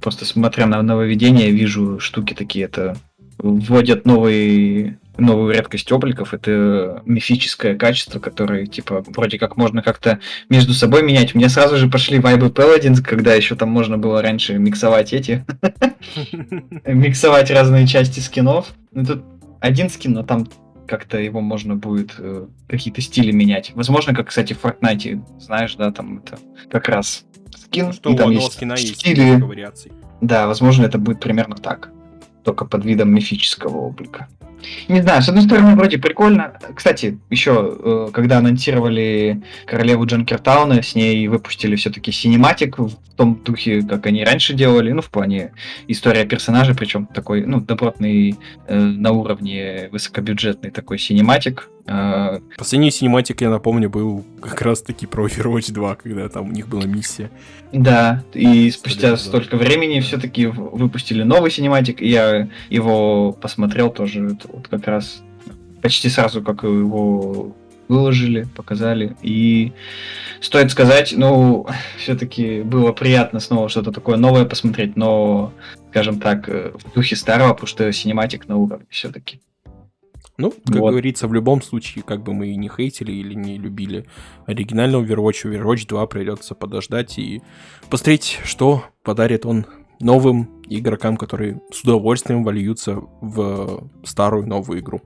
просто смотря на нововведение, вижу штуки такие, это вводят новые новую редкость обликов. Это мифическое качество, которое, типа, вроде как можно как-то между собой менять. У меня сразу же пошли вайбы Paladins, когда еще там можно было раньше миксовать эти... Миксовать разные части скинов. Ну, тут один скин, но там как-то его можно будет э, какие-то стили менять. Возможно, как, кстати, в Fortnite, знаешь, да, там это как раз скин, что и там есть скина стили. есть вариаций. Да, возможно, это будет примерно так, только под видом мифического облика. Не знаю, с одной стороны, вроде прикольно. Кстати, еще, э, когда анонсировали королеву Джанкертауна, с ней выпустили все-таки синематик в том духе, как они раньше делали, ну, в плане история персонажа, причем такой, ну, добротный, э, на уровне высокобюджетный такой синематик. Э, Последний синематик, я напомню, был как раз-таки про Overwatch 2, когда там у них была миссия. Да, и спустя столько времени все-таки выпустили новый синематик, и я его посмотрел тоже вот как раз почти сразу, как его выложили, показали. И стоит сказать, ну, все-таки было приятно снова что-то такое новое посмотреть, но, скажем так, э, в духе старого, потому что синематик на уровне все-таки. Ну, как вот. говорится, в любом случае, как бы мы и не хейтили или не любили оригинального Overwatch, Overwatch 2 придется подождать и посмотреть, что подарит он новым игрокам, которые с удовольствием вольются в старую новую игру.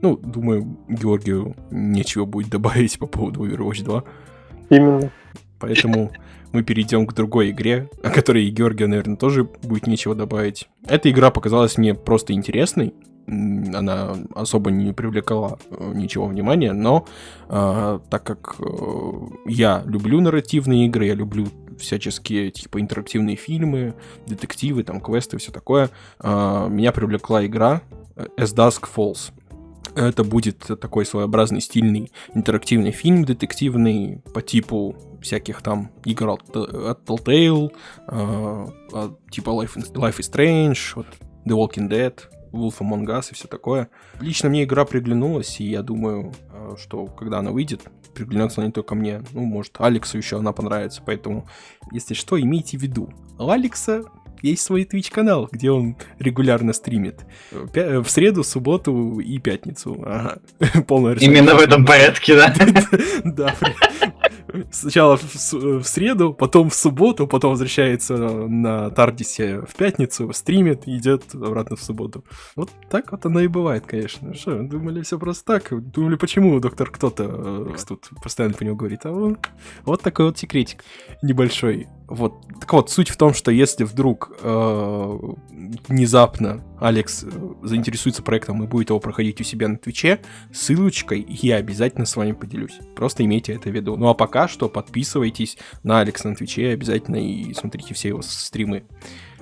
Ну, думаю, Георгию нечего будет добавить по поводу Overwatch 2. Именно. Поэтому мы перейдем к другой игре, о которой Георгию, наверное, тоже будет нечего добавить. Эта игра показалась мне просто интересной. Она особо не привлекала э, ничего внимания, но э, так как э, я люблю нарративные игры, я люблю всяческие типа интерактивные фильмы, детективы, там квесты, все такое, э, меня привлекла игра As Dusk Falls. Это будет такой своеобразный стильный интерактивный фильм детективный по типу всяких там игр от, от Telltale, э, типа Life, Life is Strange, вот The Walking Dead, Wolf Among Us и все такое. Лично мне игра приглянулась, и я думаю, э, что когда она выйдет, приглянется она не только мне, ну, может, Алексу еще она понравится, поэтому, если что, имейте в виду. У Алекса есть свой Twitch канал, где он регулярно стримит. В среду, субботу и пятницу. Ага. Полная Именно в этом порядке, да? Да, Сначала в, в среду, потом в субботу, потом возвращается на Тардисе в пятницу, стримит и идет обратно в субботу. Вот так вот оно и бывает, конечно. Что, думали все просто так? Думали, почему доктор кто-то э, тут постоянно по нему говорит? А он... Вот такой вот секретик небольшой. Вот. Так вот, суть в том, что если вдруг э, внезапно Алекс э, заинтересуется проектом и будет его проходить у себя на Твиче, ссылочкой я обязательно с вами поделюсь. Просто имейте это в виду. Ну а пока что подписывайтесь на Алекса на Твиче обязательно и смотрите все его стримы.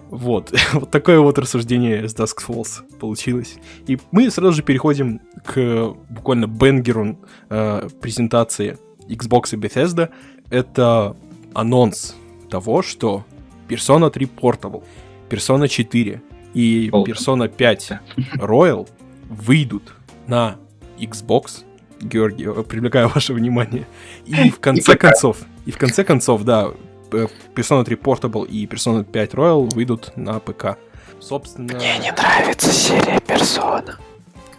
Вот, вот такое вот рассуждение с Dusk Falls получилось. И мы сразу же переходим к буквально бенгеру э, презентации Xbox и Bethesda. Это анонс того, что Persona 3 Portable, Persona 4 и Persona 5 Royal выйдут на Xbox, Георгий, э, привлекаю ваше внимание, и в конце концов, и в конце концов, да, э, Persona 3 Portable и Persona 5 Royal выйдут на ПК. Собственно... Мне не нравится серия Persona.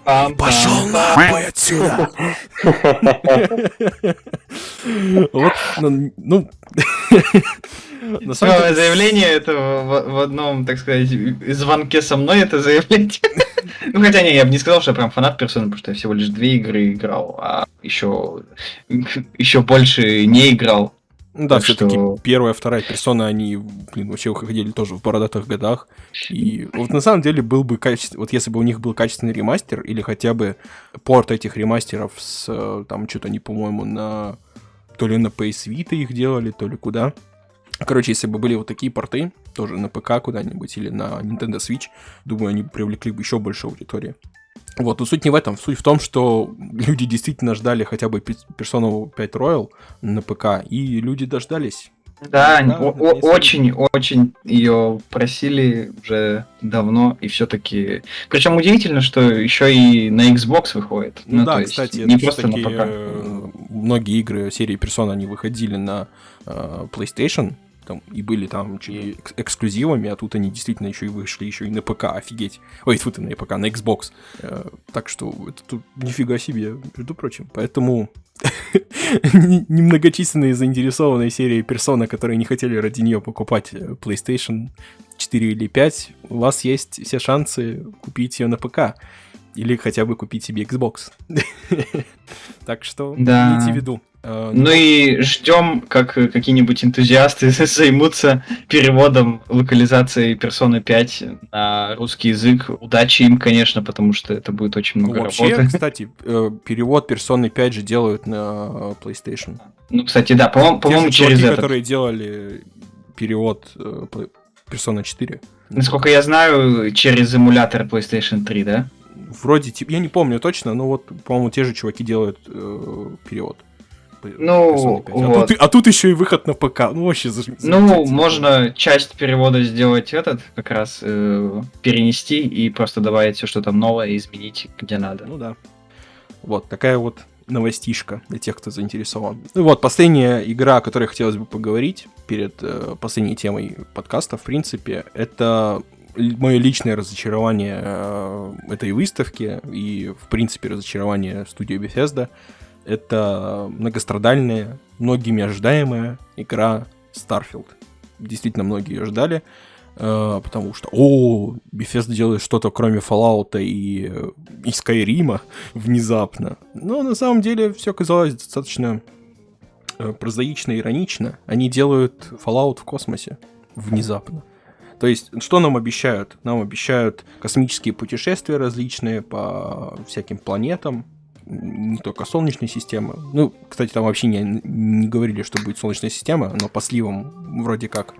Пошел нахуй отсюда! Вот, ну... ну на самом деле... заявление это в, в одном, так сказать, звонке со мной это заявление. ну хотя не, я бы не сказал, что я прям фанат персоны, потому что я всего лишь две игры играл, а еще еще больше не играл. Ну да, Так все-таки что- первая, вторая персона, они, блин, вообще выходили тоже в бородатых годах. И вот на самом деле был бы качественный, вот если бы у них был качественный ремастер, или хотя бы порт этих ремастеров с, э, там, что-то они, по-моему, на... То ли на PS Vita их делали, то ли куда. Короче, если бы были вот такие порты, тоже на ПК куда-нибудь или на Nintendo Switch, думаю, они привлекли бы еще больше аудитории. Вот, но суть не в этом. Суть в том, что люди действительно ждали хотя бы Persona 5 Royal на ПК, и люди дождались. Да, Да, очень-очень ее просили уже давно, и все-таки. Причем удивительно, что еще и на Xbox выходит. Ну, да, то есть кстати, не просто на ПК. э, многие игры серии Persona, они выходили на э, PlayStation, там, и были там чуть эксклюзивами, а тут они действительно еще и вышли еще и на ПК, офигеть. Ой, тут и на ПК, на Xbox. Э, так что это тут нифига себе, между прочим. Поэтому не- немногочисленные заинтересованные серии персона, которые не хотели ради нее покупать э, PlayStation 4 или 5, у вас есть все шансы купить ее на ПК. Или хотя бы купить себе Xbox. Так что Да. имейте в виду. Э, Ну и ждем, как э, какие-нибудь энтузиасты займутся переводом локализации Persona 5 на русский язык. Удачи им, конечно, потому что это будет очень много Вообще, работы. кстати, э, перевод персоны 5 же делают на PlayStation. Ну, кстати, да, по-моему, по-моему же через чуваки, этот. которые делали перевод Persona 4. Насколько я знаю, через эмулятор PlayStation 3, да? Вроде, типа, я не помню точно, но вот, по-моему, те же чуваки делают э, перевод. Ну, 5. А, вот. тут, а тут еще и выход на ПК. Ну, вообще, заж- Ну, можно часть перевода сделать этот, как раз э, перенести и просто добавить все, что там новое, и изменить где надо. Ну да. Вот, такая вот новостишка для тех, кто заинтересован. Ну вот, последняя игра, о которой хотелось бы поговорить перед э, последней темой подкаста, в принципе, это мое личное разочарование э, этой выставки и, в принципе, разочарование студии Bethesda. Это многострадальная, многими ожидаемая игра Starfield. Действительно, многие ее ждали, э, потому что, о, Bethesda делает что-то кроме Fallout и, э, и Skyrim внезапно. Но на самом деле все казалось достаточно э, прозаично иронично. Они делают Fallout в космосе внезапно. То есть, что нам обещают? Нам обещают космические путешествия различные по всяким планетам, не только Солнечной системы. Ну, кстати, там вообще не, не говорили, что будет Солнечная система, но по сливам вроде как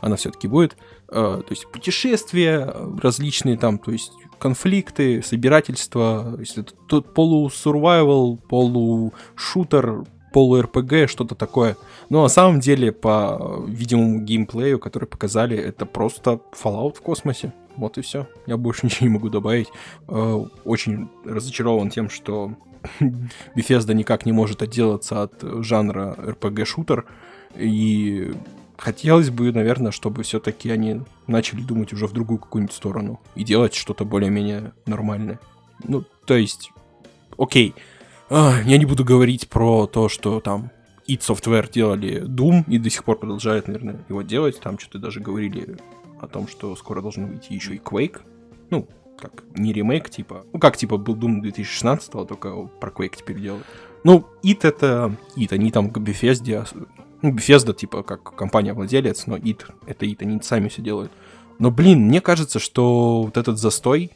она все-таки будет. Э, то есть путешествия различные там, то есть конфликты, собирательство, то есть это тут полу-сурвайвал, полу-шутер, полу-РПГ, что-то такое. Но на самом деле, по видимому геймплею, который показали, это просто Fallout в космосе. Вот и все. Я больше ничего не могу добавить. Э, Очень разочарован тем, что Bethesda никак не может отделаться от жанра RPG-шутер. И хотелось бы, наверное, чтобы все-таки они начали думать уже в другую какую-нибудь сторону и делать что-то более-менее нормальное. Ну, то есть, окей, а, я не буду говорить про то, что там id Software делали Doom и до сих пор продолжают, наверное, его делать. Там что-то даже говорили о том, что скоро должен выйти еще и Quake. Ну, как не ремейк, типа. Ну, как типа был Doom 2016, только про Quake теперь делают. Ну, id это id, они там к Bethesda, ну, Bethesda, типа, как компания-владелец, но id, это id, они сами все делают. Но, блин, мне кажется, что вот этот застой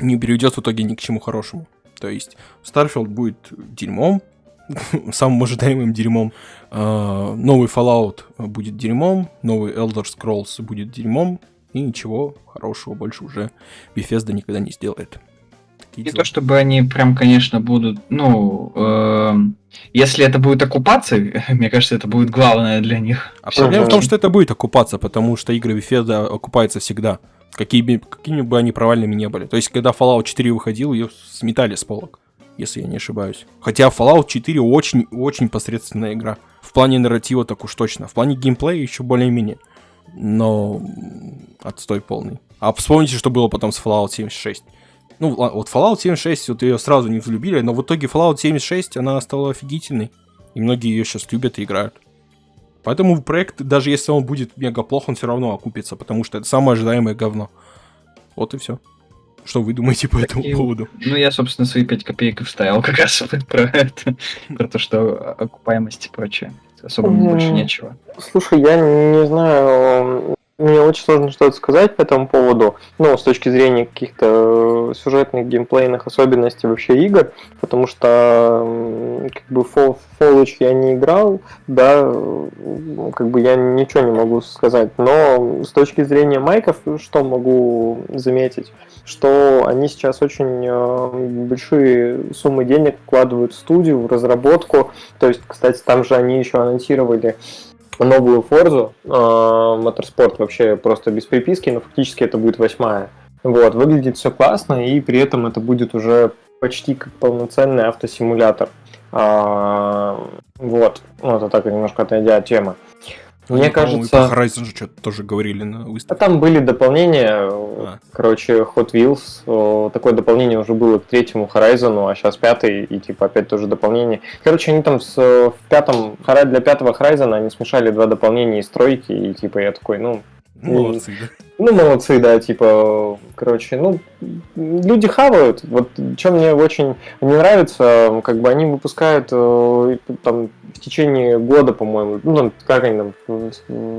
не приведет в итоге ни к чему хорошему. То есть Starfield будет дерьмом, самым ожидаемым дерьмом. А, Новый Fallout будет дерьмом, новый Elder Scrolls будет дерьмом, и ничего хорошего больше уже Bethesda никогда не сделает. Не то чтобы они прям, конечно, будут, ну, эм, если это будет оккупация, мне кажется, это будет главное для них. А проблема в том, что это будет окупаться, потому что игры Bethesda окупаются всегда. Какими, какими бы они провальными не были. То есть, когда Fallout 4 выходил, ее сметали с полок, если я не ошибаюсь. Хотя Fallout 4 очень-очень посредственная игра. В плане нарратива так уж точно. В плане геймплея еще более-менее. Но отстой полный. А вспомните, что было потом с Fallout 76. Ну, вот Fallout 76, вот ее сразу не взлюбили, но в итоге Fallout 76, она стала офигительной. И многие ее сейчас любят и играют. Поэтому проект, даже если он будет мега плох, он все равно окупится, потому что это самое ожидаемое говно. Вот и все. Что вы думаете по этому Такие- поводу? Ну, я, собственно, свои 5 копеек и вставил как раз про это, про то, что окупаемость и прочее. особо больше нечего. Слушай, я не знаю, мне очень сложно что-то сказать по этому поводу, ну, с точки зрения каких-то э, сюжетных, геймплейных особенностей вообще игр, потому что как бы Fall, я не играл, да, как бы я ничего не могу сказать, но с точки зрения майков, что могу заметить, что они сейчас очень э, большие суммы денег вкладывают в студию, в разработку, то есть, кстати, там же они еще анонсировали новую Форзу, Моторспорт вообще просто без приписки, но фактически это будет восьмая. Вот, выглядит все классно, и при этом это будет уже почти как полноценный автосимулятор. А, вот, ну это так немножко отойдя от темы. Мне кажется... Про Horizon же что-то тоже говорили на выставке. А там были дополнения, а. короче, Hot Wheels, такое дополнение уже было к третьему Horizon, а сейчас пятый, и типа опять тоже дополнение. Короче, они там с, в пятом, для пятого Horizon они смешали два дополнения из тройки, и типа я такой, ну, Молодцы, да. Ну, молодцы, да, типа, короче, ну, люди хавают. Вот, что мне очень не нравится, как бы они выпускают э, там в течение года, по-моему, ну, там, как они там,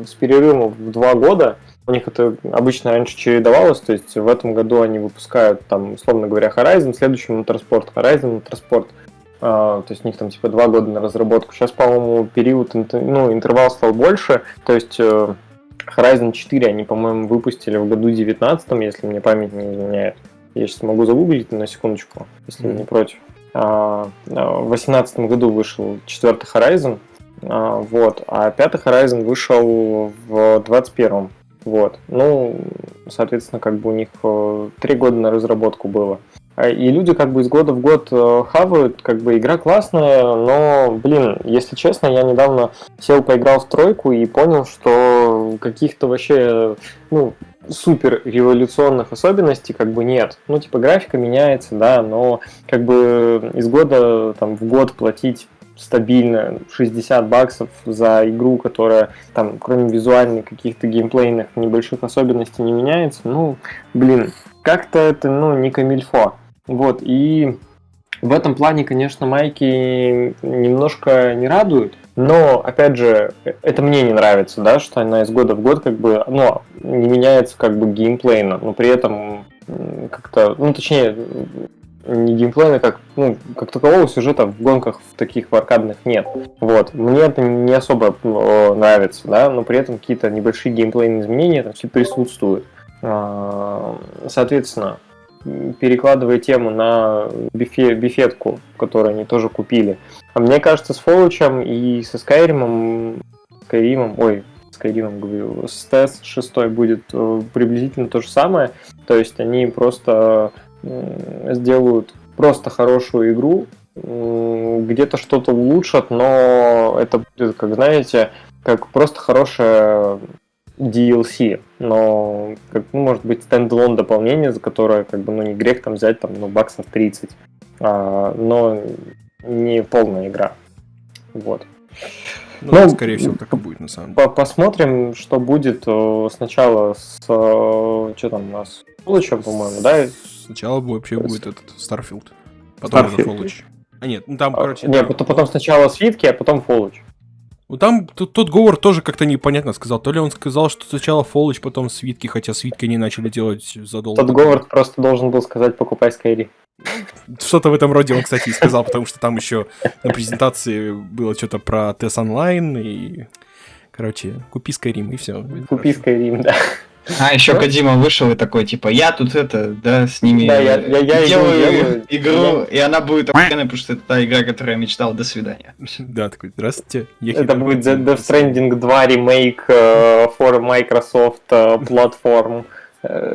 с перерывом в два года, у них это обычно раньше чередовалось, то есть в этом году они выпускают, там, условно говоря, Horizon, в следующем Motorsport, Horizon, Motorsport, Uh, то есть у них там типа два года на разработку. Сейчас, по-моему, период, ну, интервал стал больше, то есть э, Horizon 4 они, по-моему, выпустили в году 19 если мне память не изменяет. Я сейчас могу загуглить на секундочку, если mm-hmm. не против. А, а, в 2018 году вышел четвертый Horizon, а, вот, а пятый Horizon вышел в 21 вот. Ну, соответственно, как бы у них э, три года на разработку было. А, и люди как бы из года в год э, хавают, как бы игра классная, но, блин, если честно, я недавно сел, поиграл в тройку и понял, что каких-то вообще, ну, супер революционных особенностей как бы нет. Ну, типа, графика меняется, да, но как бы из года там в год платить стабильно 60 баксов за игру, которая там, кроме визуальных каких-то геймплейных небольших особенностей не меняется, ну, блин, как-то это, ну, не камильфо. Вот, и в этом плане, конечно, майки немножко не радуют, но, опять же, это мне не нравится, да, что она из года в год как бы, ну, не меняется как бы геймплейно, но при этом как-то, ну, точнее, не геймплейно, как, ну, как такового сюжета в гонках в таких в аркадных нет. Вот. Мне это не особо нравится, да, но при этом какие-то небольшие геймплейные изменения там все присутствуют. А, соответственно, перекладывая тему на бифе, бифетку, которую они тоже купили. А мне кажется, с Fallout и со Skyrim, Skyrim, ой, Skyrim говорю, с TES 6 будет э, приблизительно то же самое. То есть они просто сделают просто хорошую игру, где-то что-то улучшат, но это будет, как знаете, как просто хорошая DLC, но, как, ну, может быть, стендалон дополнение, за которое, как бы, ну, не грех там взять, там, ну, баксов 30, а, но не полная игра. Вот. Ну, ну скорее всего, так и будет, на самом деле. Посмотрим, что будет э, сначала с... Э, что там у нас? Фоллочем, по-моему, да? Сначала вообще будет этот Starfield. Потом Starfield. уже Фоллоч. А нет, ну там, а, короче... Нет, там... потом сначала Свитки, а потом Фоллоч. Ну там тут, тот Говард тоже как-то непонятно сказал. То ли он сказал, что сначала Фоллоч, потом Свитки, хотя Свитки они начали делать задолго. Тот Говард просто должен был сказать покупай Skyrim. Что-то в этом роде он, кстати, и сказал, потому что там еще на презентации было что-то про TES Online и... Короче, купи Skyrim и все. Купи Skyrim, да. А, еще да? Кадима вышел и такой, типа, я тут это, да, с ними да, я, я, я делаю, делаю игру, я... и она будет охуенная, потому что это та игра, которую я мечтал, до свидания. Да, такой, здравствуйте. Это будет Death Stranding 2 ремейк uh, for Microsoft uh, platform.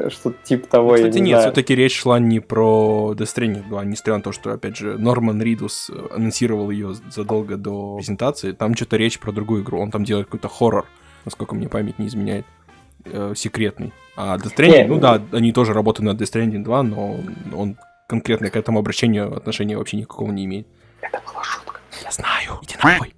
Что-то типа того, Кстати, не нет, все-таки речь шла не про Death Stranding 2, несмотря на то, что, опять же, Норман Ридус анонсировал ее задолго до презентации, там что-то речь про другую игру, он там делает какой-то хоррор, насколько мне память не изменяет э, секретный. А Death Stranding, ну да, они тоже работают над Death Stranding 2, но он конкретно к этому обращению отношения вообще никакого не имеет. Это была шутка. Я знаю. Иди нахуй.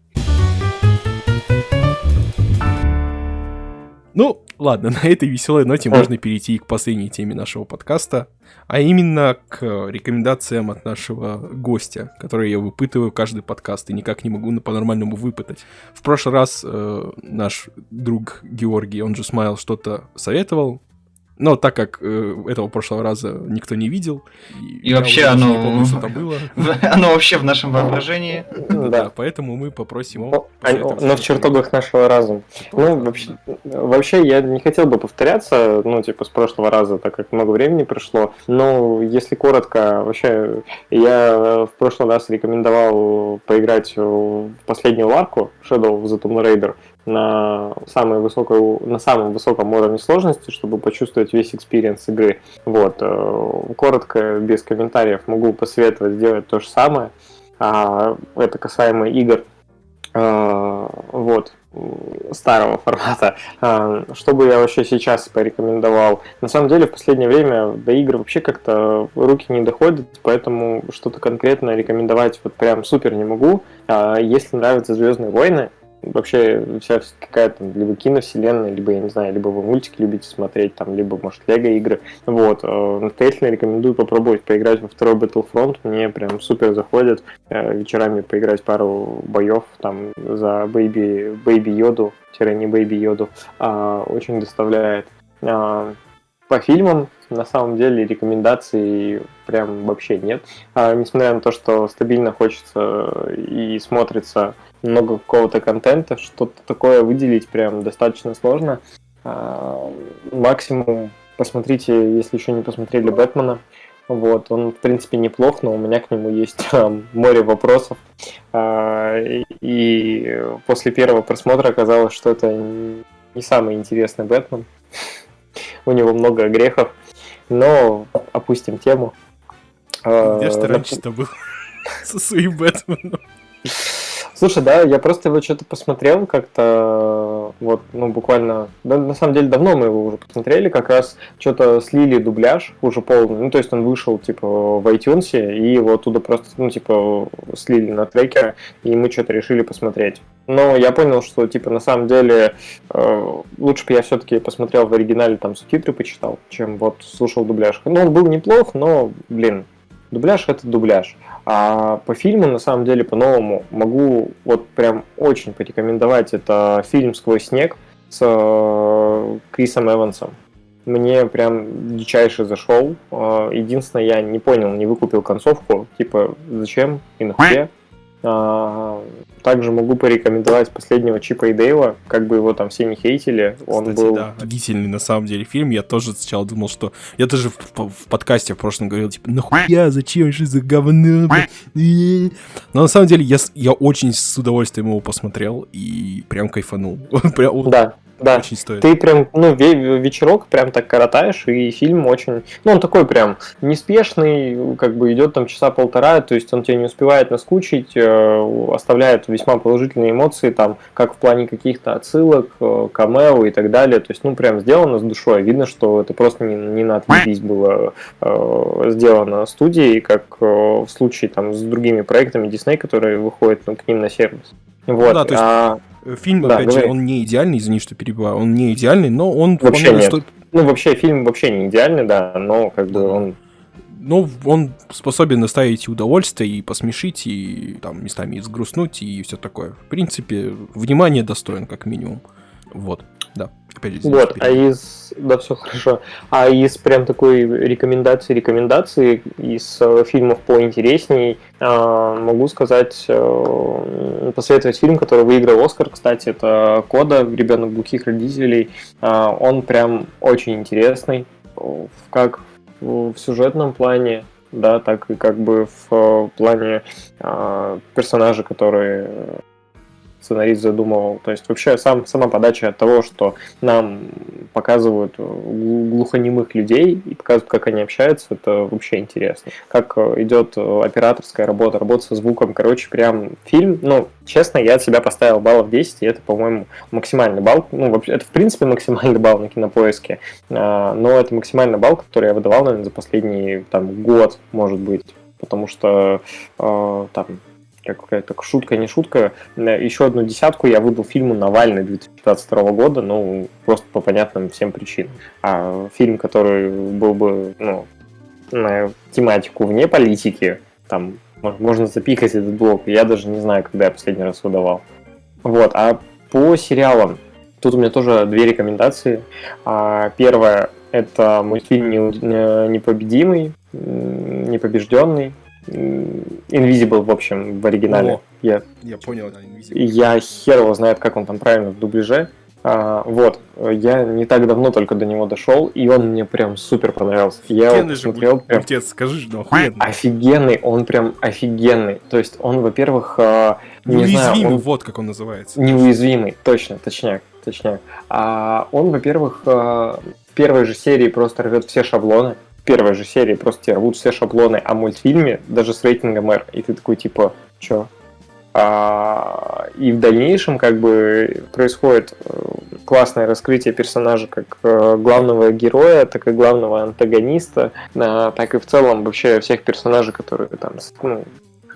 Ну, ладно, на этой веселой ноте можно перейти к последней теме нашего подкаста, а именно к рекомендациям от нашего гостя, которые я выпытываю каждый подкаст и никак не могу по-нормальному выпытать. В прошлый раз э, наш друг Георгий, он же Смайл, что-то советовал, но так как э, этого прошлого раза никто не видел, и, вообще оно... Не помню, что там было. оно вообще в нашем воображении. Да, поэтому мы попросим его... Но в чертогах нашего разума. Ну, вообще, вообще, я не хотел бы повторяться, ну, типа, с прошлого раза, так как много времени прошло. Но, если коротко, вообще, я в прошлый раз рекомендовал поиграть в последнюю ларку Shadow of the Tomb Raider на, самой высокой, на самом высоком уровне сложности, чтобы почувствовать весь experience игры. Вот. Э, коротко, без комментариев, могу посоветовать сделать то же самое. А, это касаемо игр а, вот, старого формата. А, что бы я вообще сейчас порекомендовал? На самом деле, в последнее время до игр вообще как-то руки не доходят, поэтому что-то конкретно рекомендовать вот прям супер не могу. Если нравятся Звездные войны, вообще вся какая-то либо киновселенная, либо, я не знаю, либо вы мультики любите смотреть, там, либо, может, лего игры. Вот, э, настоятельно рекомендую попробовать поиграть во второй Battlefront, мне прям супер заходит э, вечерами поиграть пару боев там за Baby, Baby Йоду, не Baby Йоду, а, очень доставляет. А, по фильмам, на самом деле, рекомендаций прям вообще нет. А, несмотря на то, что стабильно хочется и смотрится много какого-то контента, что-то такое выделить прям достаточно сложно. А, максимум посмотрите, если еще не посмотрели Бэтмена. Вот, он, в принципе, неплох, но у меня к нему есть там, море вопросов. А, и после первого просмотра оказалось, что это не самый интересный Бэтмен. У него много грехов. Но опустим тему. Где же ты раньше-то был со своим Бэтменом? Слушай, да, я просто его что-то посмотрел как-то, вот, ну, буквально, да, на самом деле, давно мы его уже посмотрели, как раз что-то слили дубляж уже полный, ну, то есть он вышел, типа, в iTunes, и его оттуда просто, ну, типа, слили на трекеры, и мы что-то решили посмотреть. Но я понял, что, типа, на самом деле, э, лучше бы я все-таки посмотрел в оригинале, там, субтитры почитал, чем вот слушал дубляж. Ну, он был неплох, но, блин, дубляж это дубляж. А по фильму, на самом деле, по-новому могу вот прям очень порекомендовать. Это фильм «Сквозь снег» с э, Крисом Эвансом. Мне прям дичайше зашел. Э, единственное, я не понял, не выкупил концовку. Типа, зачем и нахуя? А, также могу порекомендовать последнего Чипа и Дейла, как бы его там все не хейтили. Он Кстати, был... да, офигительный на самом деле фильм. Я тоже сначала думал, что... Я даже в, в, подкасте в прошлом говорил, типа, нахуя, зачем, что за говно? Но на самом деле я, я очень с удовольствием его посмотрел и прям кайфанул. Да, да. Очень стоит. Ты прям, ну, вечерок прям так коротаешь, и фильм очень, ну, он такой прям неспешный, как бы идет там часа полтора, то есть он тебя не успевает наскучить, э, оставляет весьма положительные эмоции, там, как в плане каких-то отсылок, э, камео и так далее, то есть, ну, прям сделано с душой, видно, что это просто не, не на отвлекись было э, сделано студией, как в случае там с другими проектами Disney, которые выходят ну, к ним на сервис. Вот. Ну, да, то есть... а... Фильм, да, опять говори. же, он не идеальный, извини, что перебиваю, он не идеальный, но он... Вообще нет. Стоит... Ну, вообще, фильм вообще не идеальный, да, но как бы он... Ну, он способен доставить удовольствие и посмешить, и там местами и сгрустнуть, и все такое. В принципе, внимание достоин, как минимум. Вот, да. Опять же, вот, а из... Да, все хорошо. А из прям такой рекомендации, рекомендации из э, фильмов поинтересней э, могу сказать, э, посоветовать фильм, который выиграл Оскар, кстати, это «Кода. Ребенок глухих родителей». Э, он прям очень интересный, как в сюжетном плане, да, так и как бы в плане э, персонажа, который сценарист задумывал. То есть вообще сам, сама подача от того, что нам показывают глухонемых людей и показывают, как они общаются, это вообще интересно. Как э, идет э, операторская работа, работа со звуком. Короче, прям фильм, ну, честно, я от себя поставил баллов 10, и это, по-моему, максимальный балл. Ну, вообще, это, в принципе, максимальный балл на кинопоиске. А, но это максимальный балл, который я выдавал, наверное, за последний там, год, может быть. Потому что э, там какая-то шутка, не шутка. Еще одну десятку я выдал фильму «Навальный» 2015 года, ну, просто по понятным всем причинам. А фильм, который был бы, ну, на тематику вне политики, там, можно запикать этот блок, я даже не знаю, когда я последний раз выдавал. Вот, а по сериалам, тут у меня тоже две рекомендации. А, первое, это мультфильм «Непобедимый», «Непобежденный», Invisible, в общем, в оригинале. О, я, я понял, да, Invisible. Я хер его знает, как он там правильно в дубляже. А, вот, я не так давно только до него дошел, и он мне прям супер понравился. Я его посмотрел, прям... Отец, скажи же, ну охуенный. Офигенный, он прям офигенный. То есть он, во-первых, а, не Неуязвимый, знаю, он... вот как он называется. Неуязвимый, точно, точняк, точняк. А он, во-первых, а, в первой же серии просто рвет все шаблоны первой же серии просто тебе рвут все шаблоны о мультфильме, даже с рейтингом R, и ты такой типа, чё? А, и в дальнейшем как бы происходит э, классное раскрытие персонажа как э, главного героя, так и главного антагониста, а, так и в целом вообще всех персонажей, которые там ну,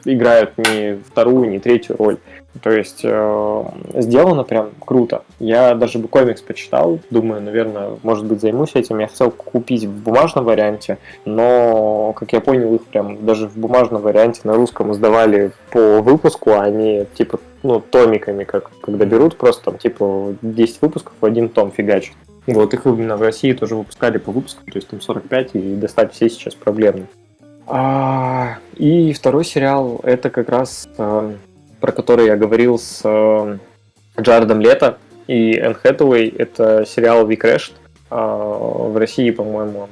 играют не вторую, не третью роль. То есть э, сделано прям круто. Я даже бы комикс почитал, думаю, наверное, может быть, займусь этим. Я хотел купить в бумажном варианте, но, как я понял, их прям даже в бумажном варианте на русском издавали по выпуску, а не типа ну, томиками, как когда берут просто там типа 10 выпусков в один том фигачат. Вот их именно в России тоже выпускали по выпуску, то есть там 45, и достать все сейчас проблемно. А, и второй сериал это как раз э, про который я говорил с э, Джаредом Лето и Энн Хэтэуэй. Это сериал Crashed. А, в России, по-моему, он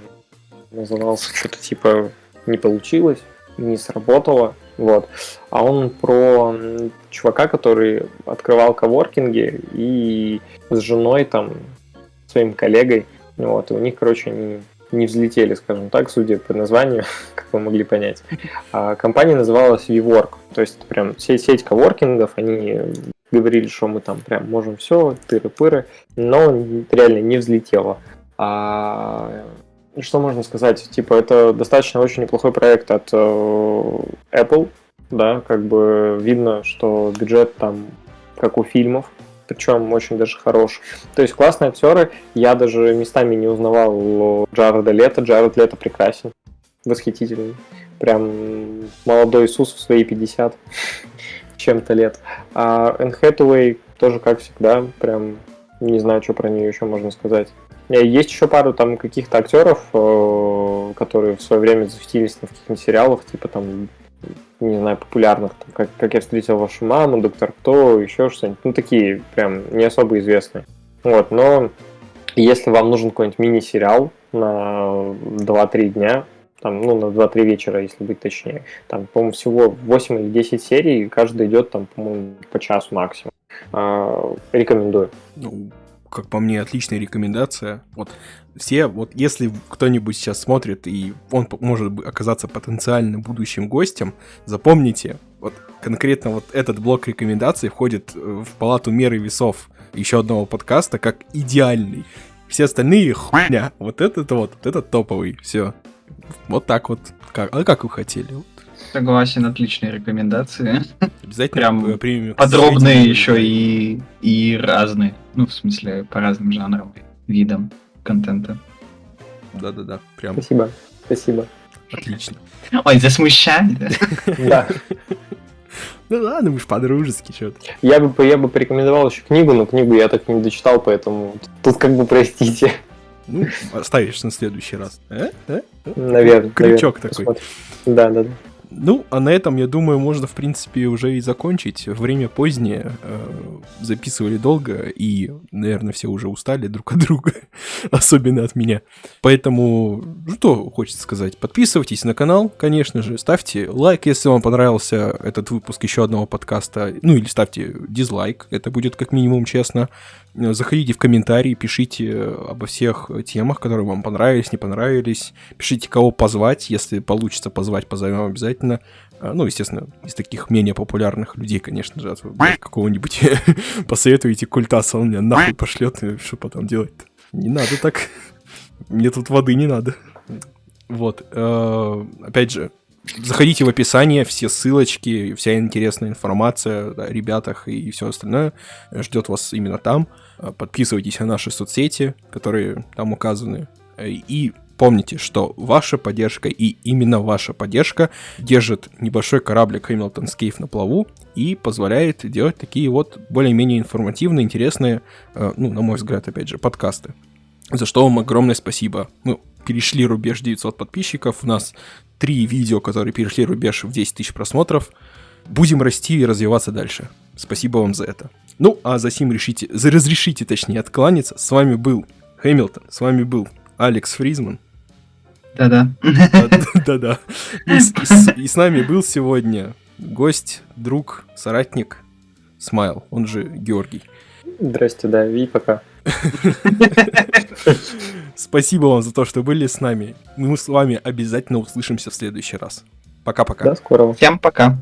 назывался что-то типа «Не получилось», «Не сработало». Вот. А он про чувака, который открывал коворкинги и с женой, там, своим коллегой. Вот. И у них, короче, они не взлетели, скажем так, судя по названию, как вы могли понять. А компания называлась WeWork, то есть прям сеть, сеть коворкингов, они говорили, что мы там прям можем все, тыры-пыры, но реально не взлетело. А что можно сказать? Типа, это достаточно очень неплохой проект от э, Apple, да, как бы видно, что бюджет там как у фильмов, причем очень даже хорош. То есть классные актеры, я даже местами не узнавал Джареда Лето, Джаред Лето прекрасен, восхитительный. Прям молодой Иисус в свои 50 чем-то лет. А Энн Хэтэуэй тоже, как всегда, прям не знаю, что про нее еще можно сказать. Э, есть еще пару там каких-то актеров, э, которые в свое время засветились на каких-нибудь сериалах, типа там не знаю, популярных, там, как, как я встретил вашу маму, доктор Кто, еще что-нибудь, ну, такие прям не особо известные. Вот, но если вам нужен какой-нибудь мини-сериал на 2-3 дня, там, ну, на 2-3 вечера, если быть точнее, там, по-моему, всего 8 или 10 серий, каждый идет, там, по-моему, по часу максимум. А, рекомендую. Ну, как по мне, отличная рекомендация. Вот все, вот если кто-нибудь сейчас смотрит, и он может оказаться потенциально будущим гостем, запомните, вот конкретно вот этот блок рекомендаций входит э, в палату меры весов еще одного подкаста как идеальный. Все остальные хуйня. Вот этот вот, вот этот топовый. Все. Вот так вот. Как, а как вы хотели? Согласен, отличные рекомендации. Обязательно Прям примем подробные еще и, и разные. Ну, в смысле, по разным жанрам, видам контента. Да-да-да, прям. Спасибо, спасибо. Отлично. Ой, засмущали. Да. Ну ладно, мы ж по-дружески что-то. Я бы, я бы порекомендовал еще книгу, но книгу я так не дочитал, поэтому тут как бы простите. Ну, оставишь на следующий раз. Э? Э? Наверное. Крючок такой. Да, да, да. Ну, а на этом, я думаю, можно, в принципе, уже и закончить. Время позднее, э, записывали долго, и, наверное, все уже устали друг от друга, особенно от меня. Поэтому, что хочется сказать, подписывайтесь на канал, конечно же, ставьте лайк, если вам понравился этот выпуск еще одного подкаста, ну или ставьте дизлайк, это будет как минимум честно. Заходите в комментарии, пишите обо всех темах, которые вам понравились, не понравились. Пишите, кого позвать, если получится позвать, позовем обязательно. А, ну, естественно, из таких менее популярных людей, конечно же, какого-нибудь посоветуете культаса, он меня нахуй пошлет, что потом делать-то? Не надо так. Мне тут воды не надо. Вот. Э, опять же, заходите в описание, все ссылочки, вся интересная информация о ребятах и все остальное ждет вас именно там. Подписывайтесь на наши соцсети, которые там указаны. И помните, что ваша поддержка и именно ваша поддержка держит небольшой кораблик Hamilton Scave на плаву и позволяет делать такие вот более-менее информативные, интересные, ну, на мой взгляд, опять же, подкасты. За что вам огромное спасибо. Ну, перешли рубеж 900 подписчиков, у нас три видео, которые перешли рубеж в 10 тысяч просмотров. Будем расти и развиваться дальше. Спасибо вам за это. Ну, а за сим решите, за разрешите, точнее, откланяться. С вами был Хэмилтон, с вами был Алекс Фризман. Да-да. Да-да. И с нами был сегодня гость, друг, соратник Смайл, он же Георгий. Здрасте, да, и пока. Спасибо вам за то, что были с нами. Мы с вами обязательно услышимся в следующий раз. Пока-пока. До скорого. Всем пока.